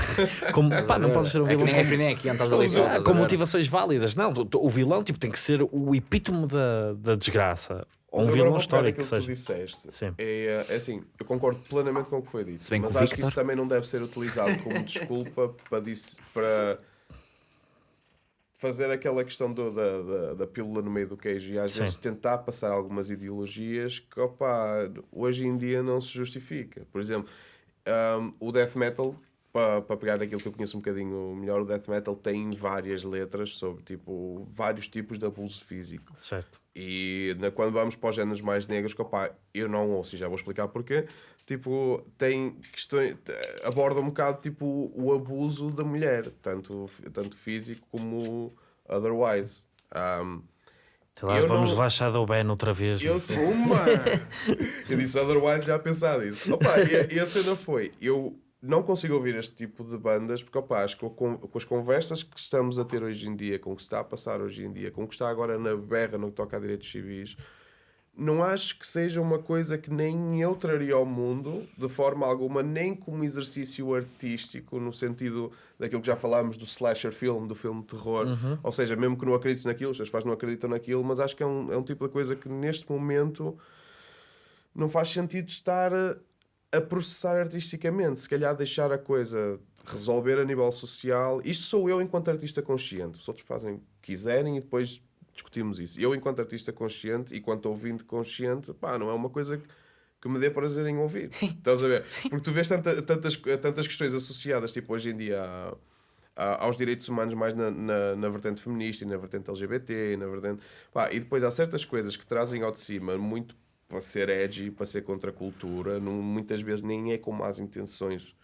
Como- pá, não podes ter um é que vilão nem é aqui, estás ali com motivações válidas. Não, o vilão tipo, tem que ser o epítome da, da desgraça. Ou um vilão histórico que aquilo que tu seja. disseste. Sim. É, é assim, eu concordo plenamente com o que foi dito. Que mas acho que Victor- isso também não deve ser utilizado como desculpa para, dis- para fazer aquela questão do- da, da, da pílula no meio do queijo e às Sim. vezes tentar passar algumas ideologias que opa, hoje em dia não se justifica. Por exemplo, um, o death metal, para, para pegar aquilo que eu conheço um bocadinho melhor, o death metal tem várias letras sobre tipo, vários tipos de abuso físico. Certo. E na- quando vamos para os géneros mais negros, que, opá, eu não ouço, e já vou explicar porquê. Tipo, tem questões, aborda um bocado tipo, o abuso da mulher, tanto, tanto físico como otherwise. Um, Sei lá, Eu vamos não- levar Shadow Ben outra vez. eu sou uma! eu disse otherwise já a pensar nisso. Opa, e, e a cena foi: eu não consigo ouvir este tipo de bandas porque, opa, acho que com, com as conversas que estamos a ter hoje em dia, com o que está a passar hoje em dia, com o que está agora na berra no que toca a direitos civis, não acho que seja uma coisa que nem eu traria ao mundo de forma alguma, nem como exercício artístico, no sentido daquilo que já falámos do slasher film, do filme de terror. Ou seja, mesmo que não acredites naquilo, os teus pais não acreditam naquilo, mas acho que é um, é um tipo de coisa que neste momento não faz sentido estar a, processar artisticamente. Se calhar deixar a coisa resolver a nível social. Isto sou eu enquanto artista consciente. Os outros fazem o que quiserem e depois discutimos isso. Eu, enquanto artista consciente e quanto ouvinte consciente, pá, não é uma coisa que, que me dê prazer em ouvir. Estás a ver? Porque tu vês tanta- tantas, tantas questões associadas, tipo, hoje em dia aos direitos humanos mais na, na, na vertente feminista e na vertente LGBT e na vertente... Pá, e depois há certas coisas que trazem ao de cima muito para ser edgy, para ser contra a cultura, não, muitas vezes nem é com más intenções,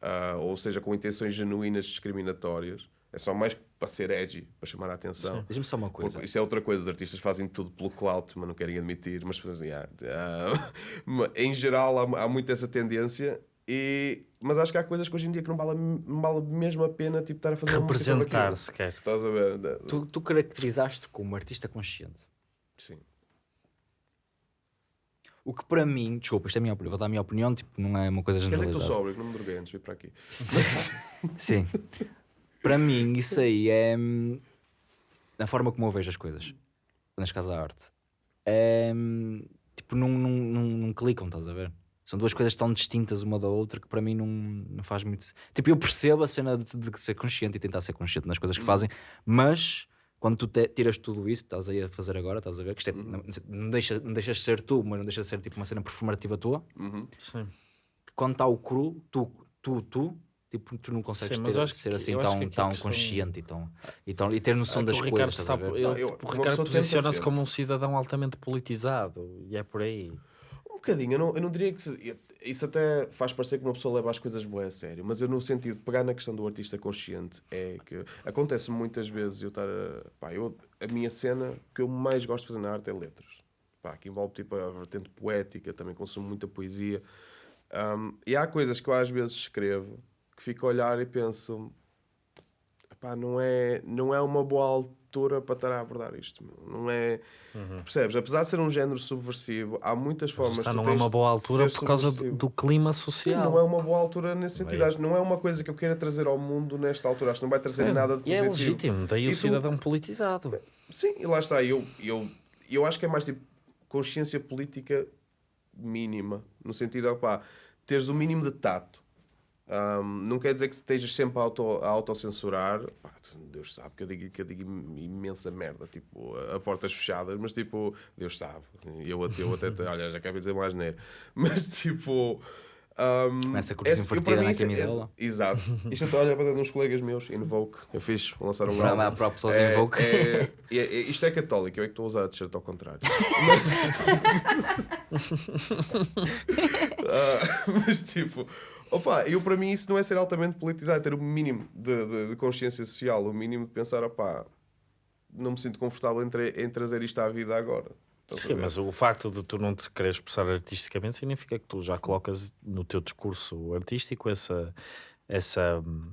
ah, ou seja, com intenções genuínas discriminatórias. É só mais para ser edgy, para chamar a atenção. Diz-me só uma coisa. Porque Isso é outra coisa, os artistas fazem tudo pelo clout, mas não querem admitir. Mas yeah, ah, mas em geral há, há muito essa tendência. E, mas acho que há coisas que hoje em dia que não vale, não vale mesmo a pena tipo, estar a fazer. Representar sequer. Estás a ver? Tu, tu caracterizaste como artista consciente. Sim. O que para mim, desculpa, isto é a minha opinião, vou dar a minha opinião, tipo, não é uma coisa Quer dizer que generalizada. estou sóbrio, que não me droguei antes de vir para aqui. Sim. para mim, isso aí é hum, a forma como eu vejo as coisas. Nas casas da arte. É, hum, tipo, não, não, não, não clicam, estás a ver? São duas coisas tão distintas uma da outra que para mim não, não faz muito. Tipo, eu percebo a cena de, de ser consciente e tentar ser consciente nas coisas que fazem, mas quando tu te- tiras tudo isso, estás aí a fazer agora, estás a ver? Que isto é- não, não, deixa, não deixas de ser tu, mas não deixa de ser tipo uma cena performativa tua. Uhum. Sim. Que quando está o cru, tu, tu, tu, tipo, tu não consegues Sim, ter- acho que ser aqui- assim acho que tão, tão consciente e, tão, e, tão, e ter noção É das que coisas. Ricardo, estás a está, ver? ele, Não, eu- tipo, o Ricardo posiciona-se ser. como um cidadão altamente politizado e é por aí. Bocadinho, eu não, eu não diria que. Isso até faz parecer que uma pessoa leva as coisas boas a sério, mas eu, no sentido de pegar na questão do artista consciente, é que acontece muitas vezes eu estar. A, pá, eu, a minha cena que eu mais gosto de fazer na arte é letras. Pá, que envolve tipo a vertente poética, também consumo muita poesia. Um, e há coisas que eu às vezes escrevo que fico a olhar e penso. Pá, não é, não é uma boa altura para estar a abordar isto. Não é. Percebes? Apesar de ser um género subversivo, há muitas formas tu não é uma boa de altura por causa do, subversivo. do clima Sim, social. não é uma boa altura nesse sentido. Acho não é uma coisa que eu queira trazer ao mundo nesta altura. Acho que não vai trazer É, nada de e é positivo. legítimo, daí E o tu- cidadão politizado. Sim, e lá está. Eu, eu, eu acho que é mais tipo consciência política mínima. No sentido de, pá, teres o mínimo de tato. Ahm, não quer dizer que estejas sempre a, auto, a autocensurar. Pá, Deus sabe que eu digo, que eu digo imensa merda, tipo, a, a portas fechadas, mas tipo, Deus sabe. Eu até, eu até olha, já acabei de dizer mais neiro. Mas tipo. ahm, Começa a eu, invertida na é- camisola. esse- Exato. Isto eu estou a olhar para uns colegas meus, Invoke, eu fiz, vou lançar um álbum. para pessoas É, Invoke. é, é- é- isto é católico, eu é que estou a usar a t-shirt ao contrário. Ah, mas tipo, opa, eu para mim isso não é ser altamente politizado, é ter o mínimo de, de- de consciência social, o mínimo de pensar, opá, não me sinto confortável em, em trazer isto à vida agora. Sim, mas o facto de tu não te quereres expressar artisticamente significa que tu já colocas no teu discurso artístico essa. essa hum,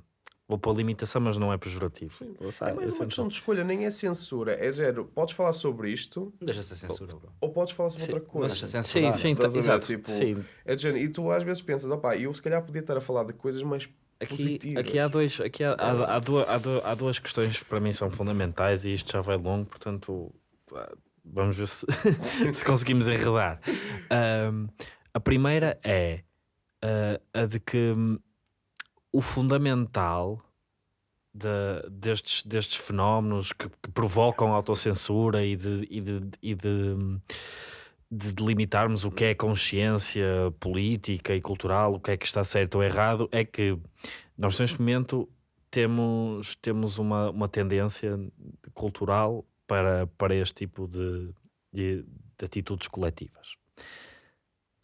vou pôr limitação, mas não é pejorativo. É mais uma questão de escolha, nem é censura, é zero. Podes falar sobre isto Não deixa ser censura, bro. ou podes falar sobre outra coisa. Deixa Sim, censurar. sim, Estás a ver? exato. Tipo, sim. É de género, e tu às vezes pensas, opá, eu se calhar podia estar a falar de coisas mais Aqui, positivas. aqui há dois, aqui há, há, há, duas, há, du- há duas questões que para mim são fundamentais e isto já vai longo, portanto ah, vamos ver se, se conseguimos enredar. Ahm, a primeira é ah, a de que hum, o fundamental de- destes, destes fenómenos que, que provocam autocensura e de, e de, e de, de delimitarmos o que é consciência política e cultural, o que é que está certo ou errado, é que nós neste momento temos, temos uma, uma tendência cultural para, para este tipo de, de, de atitudes coletivas.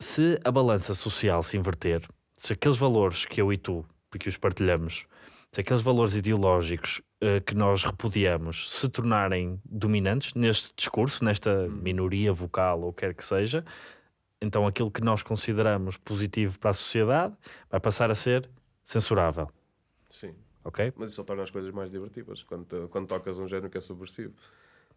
Se a balança social se inverter, se aqueles valores que eu e tu, porque os partilhamos, se aqueles valores ideológicos eh, que nós repudiamos se tornarem dominantes neste discurso, nesta minoria vocal ou quer que seja, então aquilo que nós consideramos positivo para a sociedade vai passar a ser censurável, Sim. ok? Mas isso só torna as coisas mais divertidas quando, quando tocas um género que é subversivo.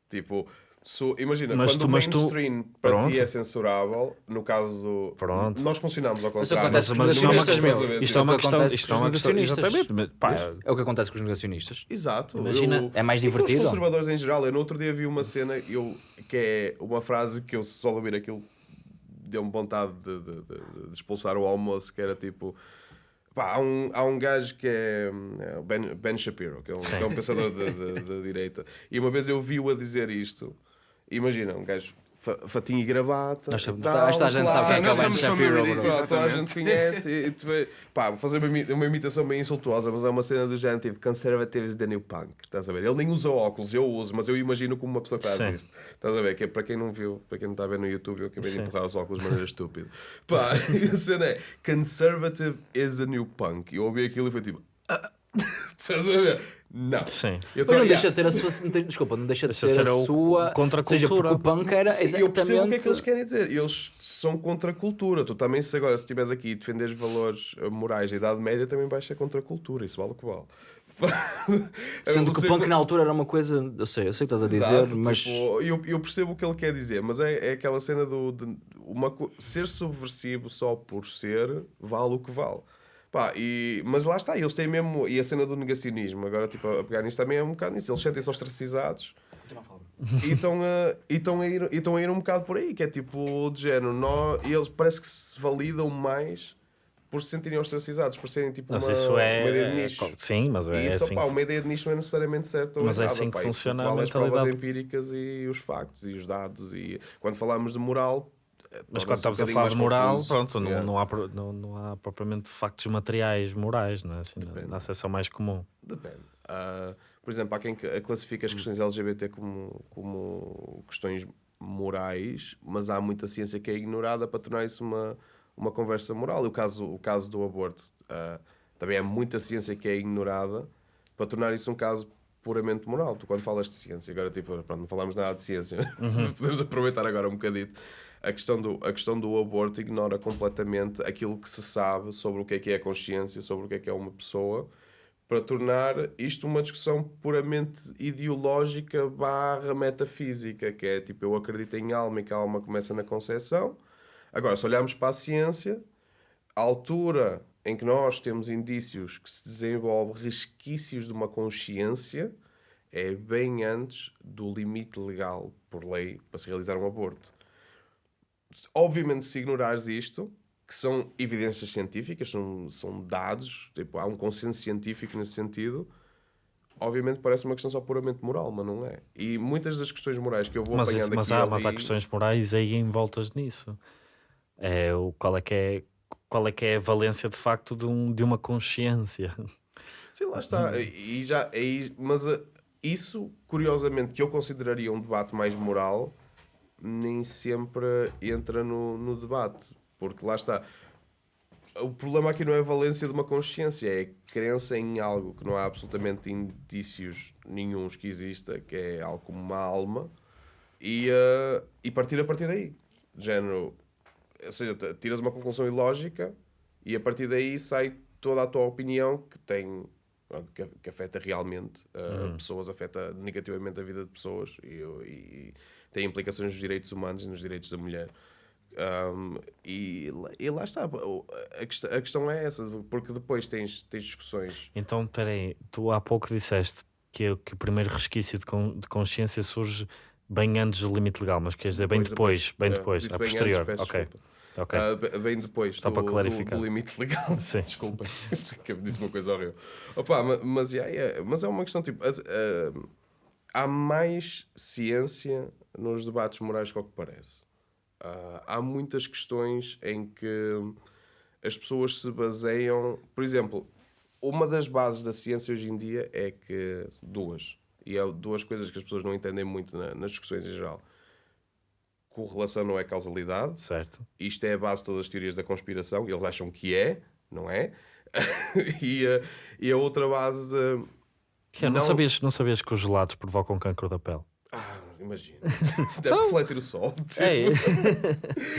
Tipo, se- imagina, Mas quando tu- o mas tu- mainstream para Pronto. ti é censurável, no caso do. Pronto. Nós funcionamos ao Mas contrário. mas os isto é uma questão-. Isto é uma o que questão, acontece isto com é os uma questão, negacionistas. exatamente, mas, pá, É o que acontece com os negacionistas. Exato. Imagina, eu- é mais com divertido. Os conservadores em geral, eu no outro dia vi uma cena eu, que é uma frase que eu só ouvir aquilo deu-me vontade de, de- de- de expulsar o almoço, que era tipo. Pá, há, um, há um gajo que é, é o ben, ben Shapiro, que é um, que é um pensador da direita, e uma vez eu vi-o a dizer isto. Imagina, um gajo fa- fatinho e gravata. Nós sabemos- tal, a gente sabe quem é que é o Ben Shapiro, pronto, Toda a gente conhece. E, tu vê- pá, vou fazer uma, uma imitação bem insultuosa, mas é uma cena do género tipo Conservatives the New Punk. Estás a ver? Ele nem usa óculos, eu uso, mas eu imagino como uma pessoa que faz isto. Estás a ver? Que é, para quem não viu, para quem não está a ver no YouTube, eu acabei de Sim. empurrar os óculos de maneira estúpida. Pá, a cena é Conservative is the New Punk. Eu ouvi aquilo e foi tipo. "Ah." Estás a ver? Não. sim. Eu Mas tô- não yeah. deixa de ter a sua. não Desculpa, não deixa de Deixa de ter ser a sua. contra a Ou seja, porque cultura. o punk era Sim, exatamente. eu percebo o que é que eles querem dizer. Eles são contra a cultura. Tu também, se agora se estiveres aqui e defenderes valores eh, morais da Idade Média, também vais ser contra a cultura. Isso vale o que vale. Sendo que o punk na altura era uma coisa. Eu sei, eu sei o que estás a dizer, Exato, mas. tipo, eu, eu percebo o que ele quer dizer, mas é, é aquela cena do de uma, ser subversivo só por ser vale o que vale. Pá, e, mas lá está, eles têm mesmo. E a cena do negacionismo, agora tipo, a pegar nisso também é um bocado nisso. Eles sentem-se ostracizados e estão a, e estão a, ir, e estão a ir um bocado por aí, que é tipo de género. Nó, e eles parece que se validam mais por se sentirem ostracizados, por serem tipo Mas uma, isso é. uma ideia de é- nicho. Sim, mas é E isso, assim. pá, uma ideia de nicho não é necessariamente certa ou Mas é errada, assim que pá. Isso funciona a vale as provas mentalidade. empíricas e os factos e os dados. E quando falamos de moral. Mas quando estamos um a falar de moral, confuso. pronto, não, Yeah. não, há, não, não há propriamente factos materiais morais, não é? Assim, na, acessão mais comum. Depende. Ah, por exemplo, há quem que- classifica as questões LGBT como, como questões morais, mas há muita ciência que é ignorada para tornar isso uma, uma conversa moral. E o caso, o caso do aborto ah, também há muita ciência que é ignorada para tornar isso um caso puramente moral. Tu, quando falas de ciência, agora tipo, pronto, não falamos nada de ciência, podemos aproveitar agora um bocadito. A questão, do, a questão do aborto ignora completamente aquilo que se sabe sobre o que é que é a consciência, sobre o que é que é uma pessoa, para tornar isto uma discussão puramente ideológica barra metafísica, que é tipo, eu acredito em alma e que a alma começa na concepção. Agora, se olharmos para a ciência, a altura em que nós temos indícios que se desenvolve resquícios de uma consciência é bem antes do limite legal, por lei, para se realizar um aborto. Obviamente, se ignorares isto, que são evidências científicas, são, são dados, tipo, há um consenso científico nesse sentido. Obviamente parece uma questão só puramente moral, mas não é. E muitas das questões morais que eu vou Mas, apanhando mas, aqui há, e mas há ali- questões morais aí envoltas nisso. É, o, qual, é que é, qual é que é a valência de facto de, um, de uma consciência? Sim, lá está. E já, aí, mas uh, isso, curiosamente, que eu consideraria um debate mais moral, nem sempre entra no, no debate. Porque lá está. O problema aqui não é a valência de uma consciência, é a crença em algo que não há absolutamente indícios nenhuns que exista, que é algo como uma alma, e, uh, e partir a partir daí. Género, ou seja, tiras uma conclusão ilógica e a partir daí sai toda a tua opinião que tem que, afeta realmente uh, pessoas, afeta negativamente a vida de pessoas e, e tem implicações nos direitos humanos e nos direitos da mulher. Um, e, lá- e lá está, a questão, a questão é essa, porque depois tens, tens discussões. Então, peraí, tu há pouco disseste que, é- que o primeiro resquício de, con- de consciência surge bem antes do limite legal, mas quer dizer, bem depois, bem É, depois, disse a bem antes, posterior. peço ok, desculpa. ok. Ah, be- bem depois Só do, para do- clarificar. do limite legal. Sim. Desculpem, que disse uma coisa horrível. Opa, ma- mas, yeah, yeah, mas é uma questão tipo. as- ah, há mais ciência nos debates morais que o que parece. Ah, há muitas questões em que as pessoas se baseiam. Por exemplo, uma das bases da ciência hoje em dia é que. Duas. E é duas coisas que as pessoas não entendem muito na- nas discussões em geral. Correlação não é causalidade Certo. isto é a base de todas as teorias da conspiração, eles acham que é, não é? e, a, e a outra base de. Que é, não, Não- sabias, não sabias que os gelados provocam cancro da pele? Imagina. Deve refletir o sol. Então- É,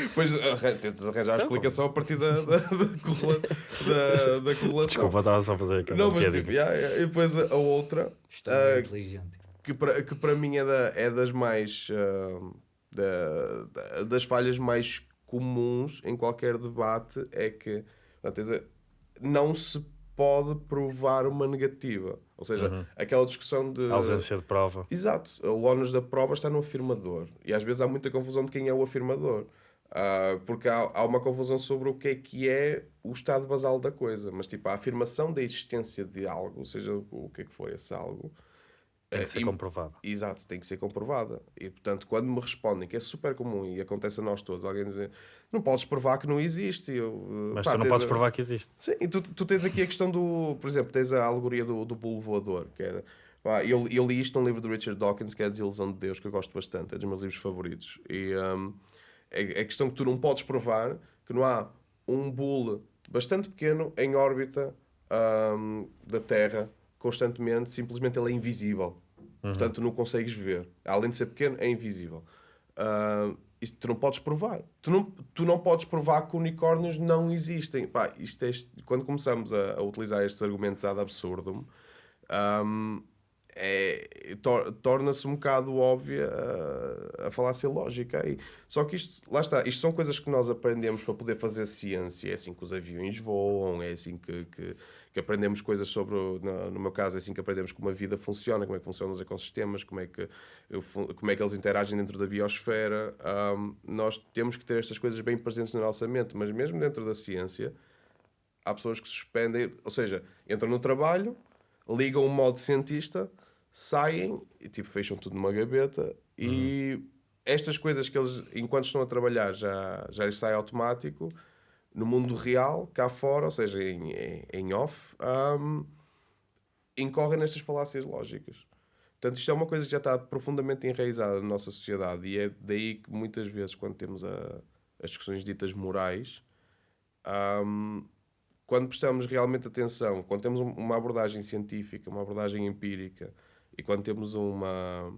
Depois arran- tentas arranjar a explicação a partir da, da, da, correla- da- da correlação. desculpa, estava só a fazer aqui. Não, mas tipo, yeah, yeah. e depois a, a outra, Ah, inteligente. que para, que para mim é, da, é das mais. ah, da- da- das falhas mais comuns em qualquer debate é que portanto, não se pode provar uma negativa. Ou seja, aquela discussão de. A ausência de prova. Exato, o ónus da prova está no afirmador. E às vezes há muita confusão de quem é o afirmador. Ah, porque há, há uma confusão sobre o que é que é o estado basal da coisa. Mas, tipo, a afirmação da existência de algo, seja o que é que for esse algo, Tem eh, que ser comprovado. Exato, tem que ser comprovada. E, portanto, quando me respondem, que é super comum e acontece a nós todos, alguém dizer não podes provar que não existe. Eu, eh, Mas pá, tu não podes a- provar que existe. Sim, e tu, tu tens aqui a questão do. Por exemplo, tens a alegoria do, do bolo voador, que era. pá, eu, eu li isto num livro do Richard Dawkins, que é a Desilusão de Deus, que eu gosto bastante, é dos meus livros favoritos. E hum, é, é a questão que tu não podes provar que não há um bule bastante pequeno em órbita hum, da Terra constantemente, simplesmente ele é invisível. Portanto, tu não consegues ver. Além de ser pequeno, é invisível. Isto tu não podes provar. Tu não, tu não podes provar que unicórnios não existem. Pá, isto é, quando começamos a, a utilizar estes argumentos ad absurdum, ahm, é, tor- torna-se um bocado óbvia a, a falácia lógica aí. Só que isto, lá está, isto são coisas que nós aprendemos para poder fazer ciência. É assim que os aviões voam, é assim que, que, que aprendemos coisas sobre, no, no meu caso, é assim que aprendemos como a vida funciona, como é que funcionam os ecossistemas, como é que, como é que eles interagem dentro da biosfera. Ahm, nós temos que ter estas coisas bem presentes na nossa mente, mas mesmo dentro da ciência, há pessoas que suspendem, ou seja, entram no trabalho, ligam o modo cientista, saem e tipo fecham tudo numa gaveta e estas coisas que eles, enquanto estão a trabalhar, já, já lhes sai automático, no mundo real, cá fora, ou seja, em, em, off, hum, incorrem nestas falácias lógicas. Portanto, isto é uma coisa que já está profundamente enraizada na nossa sociedade e é daí que muitas vezes, quando temos a- as discussões ditas morais, hum, quando prestamos realmente atenção, quando temos um- uma abordagem científica, uma abordagem empírica e quando temos uma,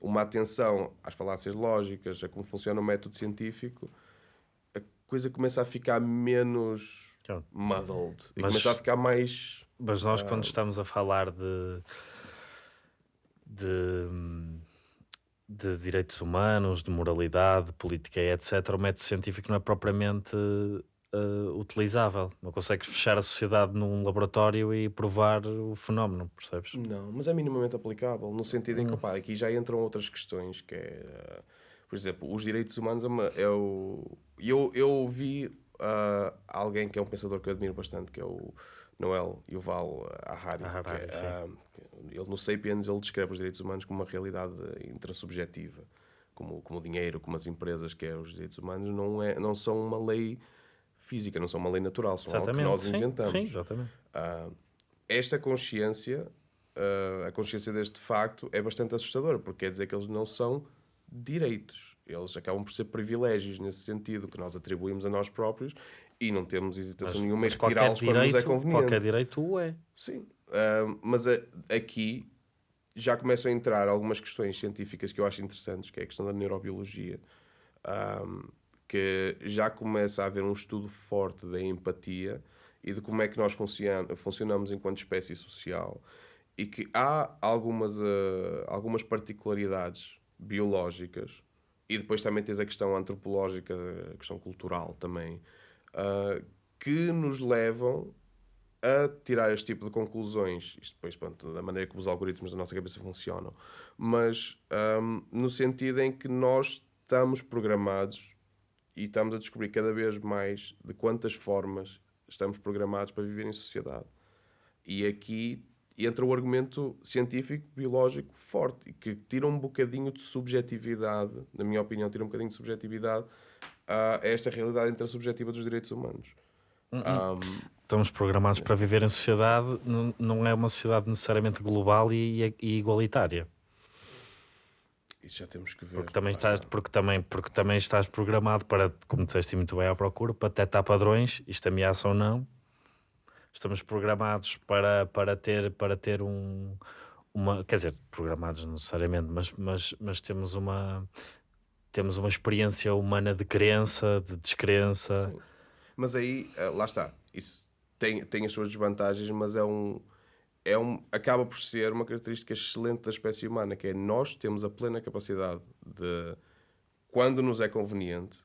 uma atenção às falácias lógicas, a como funciona o método científico, coisa começa a ficar menos Claro. muddled e Mas- começa a ficar mais. Mas nós, Ah. quando estamos a falar de, de, de direitos humanos, de moralidade, de política e etc., o método científico não é propriamente eh, utilizável. Não consegues fechar a sociedade num laboratório e provar o fenómeno, percebes? Não, mas é minimamente aplicável, no sentido em que opá, aqui já entram outras questões, que é, eh, por exemplo, os direitos humanos é, uma, é o. Eu, eu vi ah, alguém que é um pensador que eu admiro bastante, que é o Noel Yuval Harari. Harari, que ah, que ele no Sapiens ele descreve os direitos humanos como uma realidade intrasubjetiva, como, como o dinheiro, como as empresas, que é os direitos humanos, não, é, não são uma lei física, não são uma lei natural, são algo que Exatamente. nós sim, inventamos. sim, exatamente. Ah, esta consciência, ah, a consciência deste facto, é bastante assustadora, porque quer dizer que eles não são direitos. Eles acabam por ser privilégios nesse sentido, que nós atribuímos a nós próprios e não temos hesitação nenhuma em Mas retirá-los quando nos é conveniente. qualquer direito o é. Sim. Ah, mas a- aqui já começam a entrar algumas questões científicas que eu acho interessantes, que é a questão da neurobiologia, ah, que já começa a haver um estudo forte da empatia e de como é que nós funcion funcionamos enquanto espécie social e que há algumas, ah, algumas particularidades biológicas. E depois também tens a questão antropológica, a questão cultural também, ah, que nos levam a tirar este tipo de conclusões, isto depois, pronto, da maneira como os algoritmos da nossa cabeça funcionam, mas ahm, no sentido em que nós estamos programados e estamos a descobrir cada vez mais de quantas formas estamos programados para viver em sociedade. E aqui entra o argumento científico, biológico forte, e que tira um bocadinho de subjetividade, na minha opinião, tira um bocadinho de subjetividade a esta realidade intersubjetiva dos direitos humanos. Ahm, Estamos programados para viver em sociedade, não, é uma sociedade necessariamente global e, e igualitária. isso já temos que ver. Porque também, estás, está. porque, também, porque também estás programado para, como disseste muito bem à procura, para detectar padrões, isto ameaça ou não. Estamos programados para, para ter, para ter um, uma. Quer dizer, programados necessariamente, mas, mas, mas temos uma. Temos uma experiência humana de crença, de descrença. Sim. Mas aí, eh, lá está. Isso tem, tem as suas desvantagens, mas é um, é um. acaba por ser uma característica excelente da espécie humana, que é nós temos a plena capacidade de, quando nos é conveniente,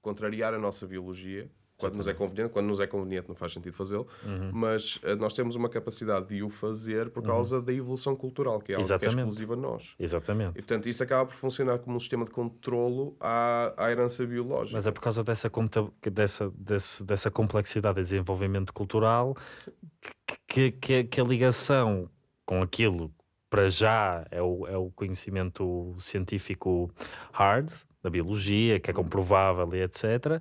contrariar a nossa biologia. Quando nos é conveniente, quando nos é conveniente não faz sentido fazê-lo, Uhum. mas eh, nós temos uma capacidade de o fazer por causa da evolução cultural, que é algo que é Exatamente. exclusivo a nós. Exatamente. E portanto isso acaba por funcionar como um sistema de controlo à, à herança biológica. Mas é por causa dessa, dessa, desse- dessa complexidade de desenvolvimento cultural que, que, que a ligação com aquilo, para já, é o, é o conhecimento científico hard, da biologia, que é comprovável e etc.,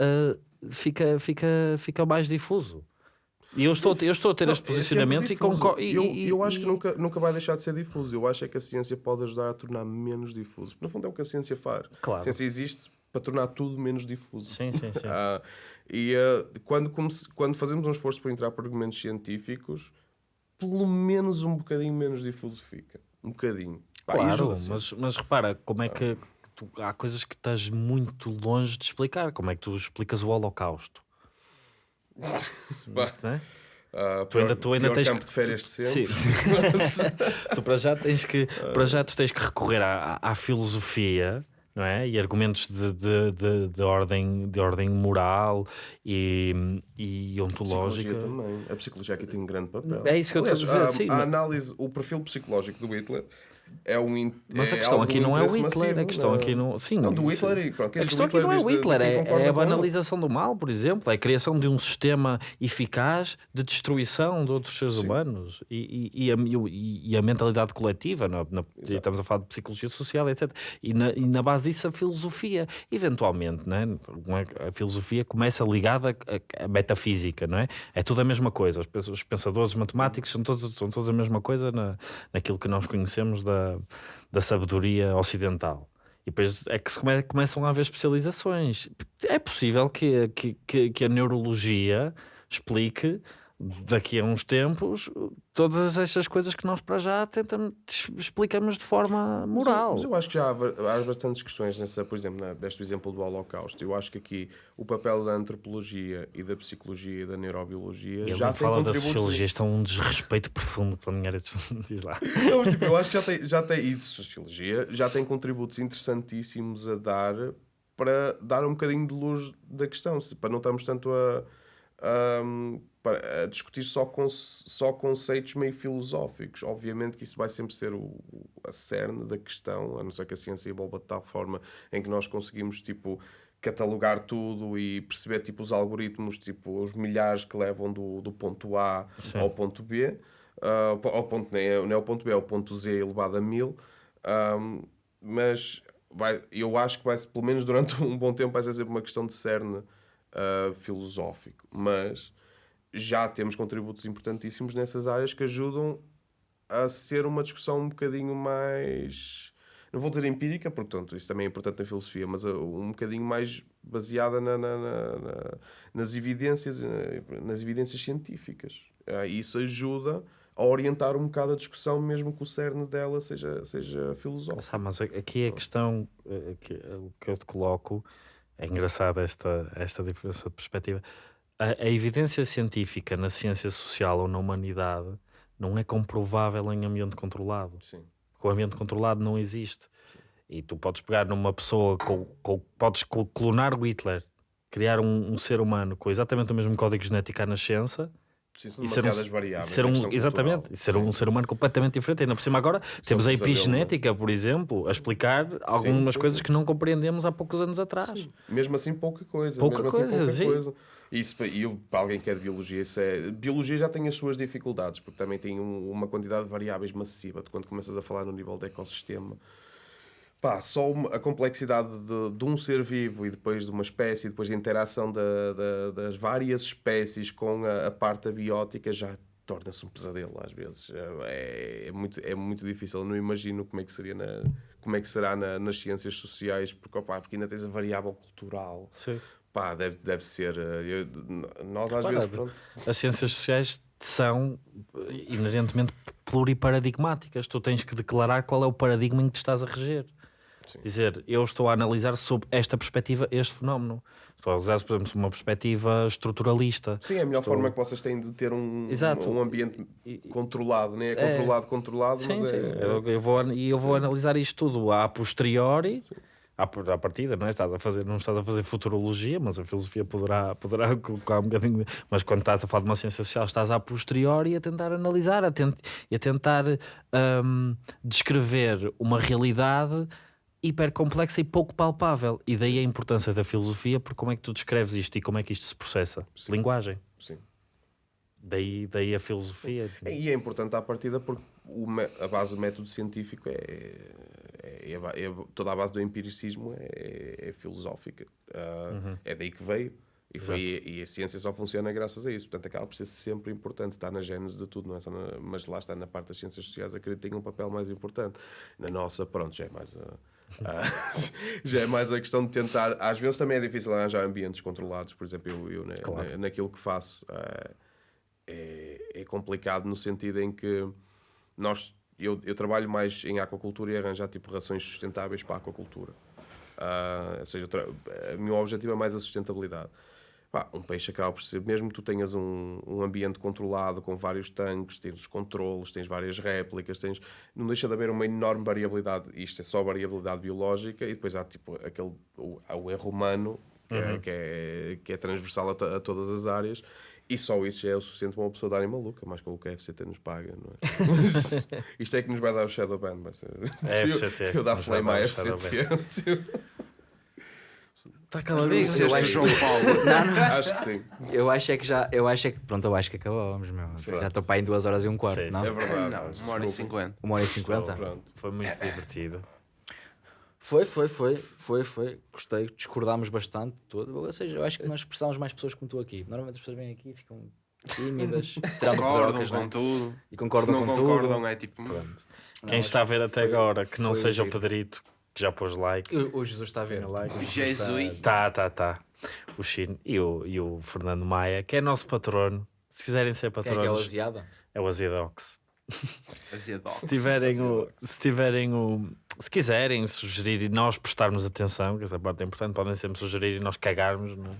uh, fica, fica, fica mais difuso. E eu estou, eu estou a ter Não, este é posicionamento e difuso. concordo. e- Eu, e- eu acho que e- nunca, nunca vai deixar de ser difuso. Eu acho é que a ciência pode ajudar a tornar menos difuso. No fundo é o que a ciência faz. Claro. A ciência existe para tornar tudo menos difuso. Sim, sim, sim. Ah, e ah, quando, quando fazemos um esforço por entrar por argumentos científicos, pelo menos um bocadinho menos difuso fica. Um bocadinho. Pá, e Claro, mas, mas repara, como é que tu- há coisas que estás muito longe de explicar. Como é que tu explicas o Holocausto? Bah, é? ah, Tu ainda, pior- tu ainda tens campo que, de férias de Sim. sempre. tu para já tens que para já tu tens que recorrer à, à- à filosofia não é? E argumentos de, de, de, de ordem, de ordem moral e, e ontológica. Psicologia também. A psicologia aqui tem um grande papel. É isso que eu estou a dizer, a, sim, a mas- análise, o perfil psicológico do Hitler é um Mas a é questão algo aqui não é o Hitler, a questão aqui não. Sim, Não, do Hitler e pronto, A questão aqui não é o diz de- de Hitler, é, é a banalização do mal, por exemplo, é a criação de um sistema eficaz de destruição de outros seres humanos e, e, e a, e- a mentalidade coletiva, na, na- estamos a falar de psicologia social, etc. E na, na base disso a filosofia, eventualmente, né? é? a filosofia começa ligada à- metafísica, não é? É tudo a mesma coisa, os pensadores os matemáticos são todos, são todos a mesma coisa na, naquilo que nós conhecemos da, da sabedoria ocidental. E depois é que se come- começam a haver especializações. É possível que, que, que, que a neurologia explique daqui a uns tempos todas estas coisas que nós para já tentamos, explicamos de forma moral. Mas eu acho que já há, há bastantes questões nessa, por exemplo, na, deste exemplo do Holocausto. Eu acho que aqui o papel da antropologia e da psicologia e da neurobiologia já tem fala da sociologia, isto é um desrespeito profundo pela minha área de... Diz lá. Não, mas, tipo, eu acho que já tem, já tem isso, sociologia, já tem contributos interessantíssimos a dar para dar um bocadinho de luz da questão, para não estarmos tanto a, ahm, para- a discutir só, con só conceitos meio filosóficos. Obviamente que isso vai sempre ser o, o- a cerne da questão, a não ser que a ciência evolva de tal forma em que nós conseguimos, tipo, catalogar tudo e perceber, tipo, os algoritmos, tipo, os milhares que levam do, do ponto A ao ponto B, ah, ao po- ao ponto, nem é, não é ao ponto B, é ao ponto Z elevado a mil. Ahm, mas vai, eu acho que vai, pelo menos durante um bom tempo, vai ser sempre uma questão de cerne ah, filosófico. Mas já temos contributos importantíssimos nessas áreas que ajudam a ser uma discussão um bocadinho mais. Não vou dizer empírica, porque portanto, isso também é importante na filosofia, mas uh, um bocadinho mais baseada na- na- na- na- nas evidências, eh, nas evidências científicas. Ah, e isso ajuda a orientar um bocado a discussão, mesmo que o cerne dela seja, seja filosófico. Ah, mas aqui a questão eh, que, que eu te coloco é engraçada esta, esta diferença de perspectiva. A, a evidência científica na ciência social ou na humanidade não é comprovável em ambiente controlado. Sim. O ambiente controlado não existe. E tu podes pegar numa pessoa, com, com- podes clonar o Hitler, criar um, um ser humano com exatamente o mesmo código genético à nascença Sim, e ser um, variáveis. ser um- exatamente, e ser Sim. um ser humano completamente diferente. Ainda por cima agora temos a pesadelo, epigenética, por exemplo, a explicar algumas sim, coisas que não compreendemos há poucos anos atrás. Mesmo assim, pouca coisa. Pouca mesmo assim, coisa, pouca sim. coisa. Isso, eu, para alguém que é de biologia, isso é... Biologia já tem as suas dificuldades, porque também tem um- uma quantidade de variáveis massiva. Tu, quando começas a falar no nível de ecossistema, pá, só a complexidade de, de um ser vivo e depois de uma espécie, depois da interação da- da- das várias espécies com a, a parte abiótica já torna-se um pesadelo às vezes. É, é muito, é muito difícil. Eu não imagino como é que seria na, como é que será na- nas ciências sociais, porque, opá, porque ainda tens a variável cultural. Sim. Pá, deve, deve ser. eh, eu- nós às vezes. é- Pronto, As ciências sociais são eh, inerentemente pluriparadigmáticas. Tu tens que declarar qual é o paradigma em que te estás a reger. Sim. Dizer, eu estou a analisar sob esta perspectiva este fenómeno. Estou a usar, por exemplo, uma perspectiva estruturalista. sim, é a melhor Estou- forma que vocês têm de ter um, Exato. um ambiente controlado, nem é É. controlado, controlado, Sim, mas sim. é. Eu, eu vou, e eu vou analisar isto tudo a posteriori, à, par- à partida, não é? Estás a fazer, não estás a fazer futurologia, mas a filosofia poderá, poderá colocar um bocadinho. Mas quando estás a falar de uma ciência social, estás a posteriori a tentar analisar a tent, e a tentar hum, descrever uma realidade hiper complexa e pouco palpável. E daí a importância da filosofia, porque como é que tu descreves isto e como é que isto se processa? Linguagem. Sim. Daí, daí a filosofia. E é importante à partida porque o a base do método científico é, é, é é toda a base do empiricismo é, é filosófica. Ah, É daí que veio. E, foi, e a ciência só funciona graças a isso. Portanto, acaba por ser sempre importante. Está na gênese de tudo, não é só na- mas lá está na parte das ciências sociais. Acredito que tem um papel mais importante. Na nossa, pronto, já é mais a, a- já é mais a questão de tentar. Às vezes também é difícil arranjar ambientes controlados. Por exemplo, eu, eu na- Claro. na- naquilo que faço. ah, é, é complicado no sentido em que nós eu, eu trabalho mais em aquacultura e arranjar tipo rações sustentáveis para a aquacultura. Ah, ou seja, o meu objetivo é mais a sustentabilidade. Um peixe acaba por ser, mesmo que tu tenhas um, um ambiente controlado com vários tanques, tens os controles, tens várias réplicas, tens, não deixa de haver uma enorme variabilidade. Isto é só variabilidade biológica e depois há tipo aquele o, o erro humano que, é, que, é, que é transversal a, to- a todas as áreas. E só isso já é o suficiente para uma pessoa darem maluca, mais que o que a FCT nos paga, não é? Mas isto é que nos vai dar o Shadowban, vai ser. É Se eu- FCT, Eu dar flame à FCT. Está Conheceste caladinho. acho- João Paulo. Não, não. Acho que sim. Eu acho é que já, eu acho é que, pronto, eu acho que acabámos, meu. Já estou para aí em duas horas e um quarto, Sim, não? É verdade. Não, uma hora e cinquenta. Uma hora e cinquenta? Pronto. Foi muito divertido. Foi, foi, foi, foi, foi. Gostei, discordámos bastante tudo. Ou seja, eu acho que nós precisamos mais pessoas como tu aqui. Normalmente as pessoas vêm aqui e ficam tímidas, Concordam com não é? tudo. E concordam Se não com concordam, tudo. é tipo. Pronto. Quem Não, está a ver até foi- agora, que não seja o. Pedrito, que já pôs like. O, o Jesus está a ver. like. O Jesus. Tá, tá, tá. O Chino e o, e o Fernando Maia, que é nosso patrono. Se quiserem ser Quem é que é o patronos, aziada? é o Azidox. Azedox. Se tiverem o. Se tiverem o. Se quiserem sugerir e nós prestarmos atenção, que essa parte é importante, podem sempre sugerir e nós cagarmos no-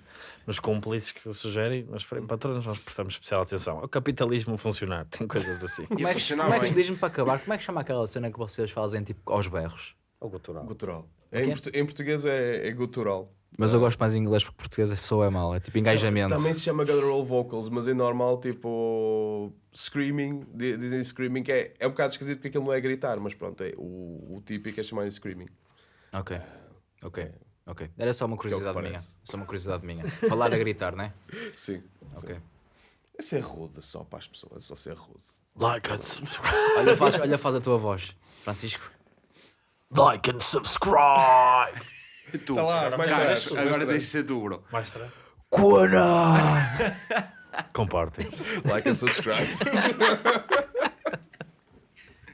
nos cúmplices que sugerem, mas forem patronos, nós prestamos especial atenção. É o capitalismo funcionar, tem coisas assim. Como é que, como é que diz-me para acabar? Como é que chama aquela cena que vocês fazem tipo aos berros? O gutural. Gutural. Em, portu- em português é, é gutural. Mas eu gosto mais em inglês porque português a pessoa é mal. É tipo engajamento. Também se chama guttural vocals, mas é normal, tipo, screaming, di- dizem screaming, que é, é um bocado esquisito porque aquilo não é gritar, mas pronto, é, o, o típico é chamar de screaming. Ok. Ok. Ok. Era só uma curiosidade minha. Só uma curiosidade minha. Falar a gritar, né? Sim. Ok. É ser rude só para as pessoas, é só ser rude. Like and subscribe. Olha, faz, olha, faz a tua voz, Francisco. Like and subscribe. Tu, Tá lá, mais tarde, mais agora tarde. tens de ser tu, bro. Mais tarde. Cona! Comportem-se. Like and subscribe.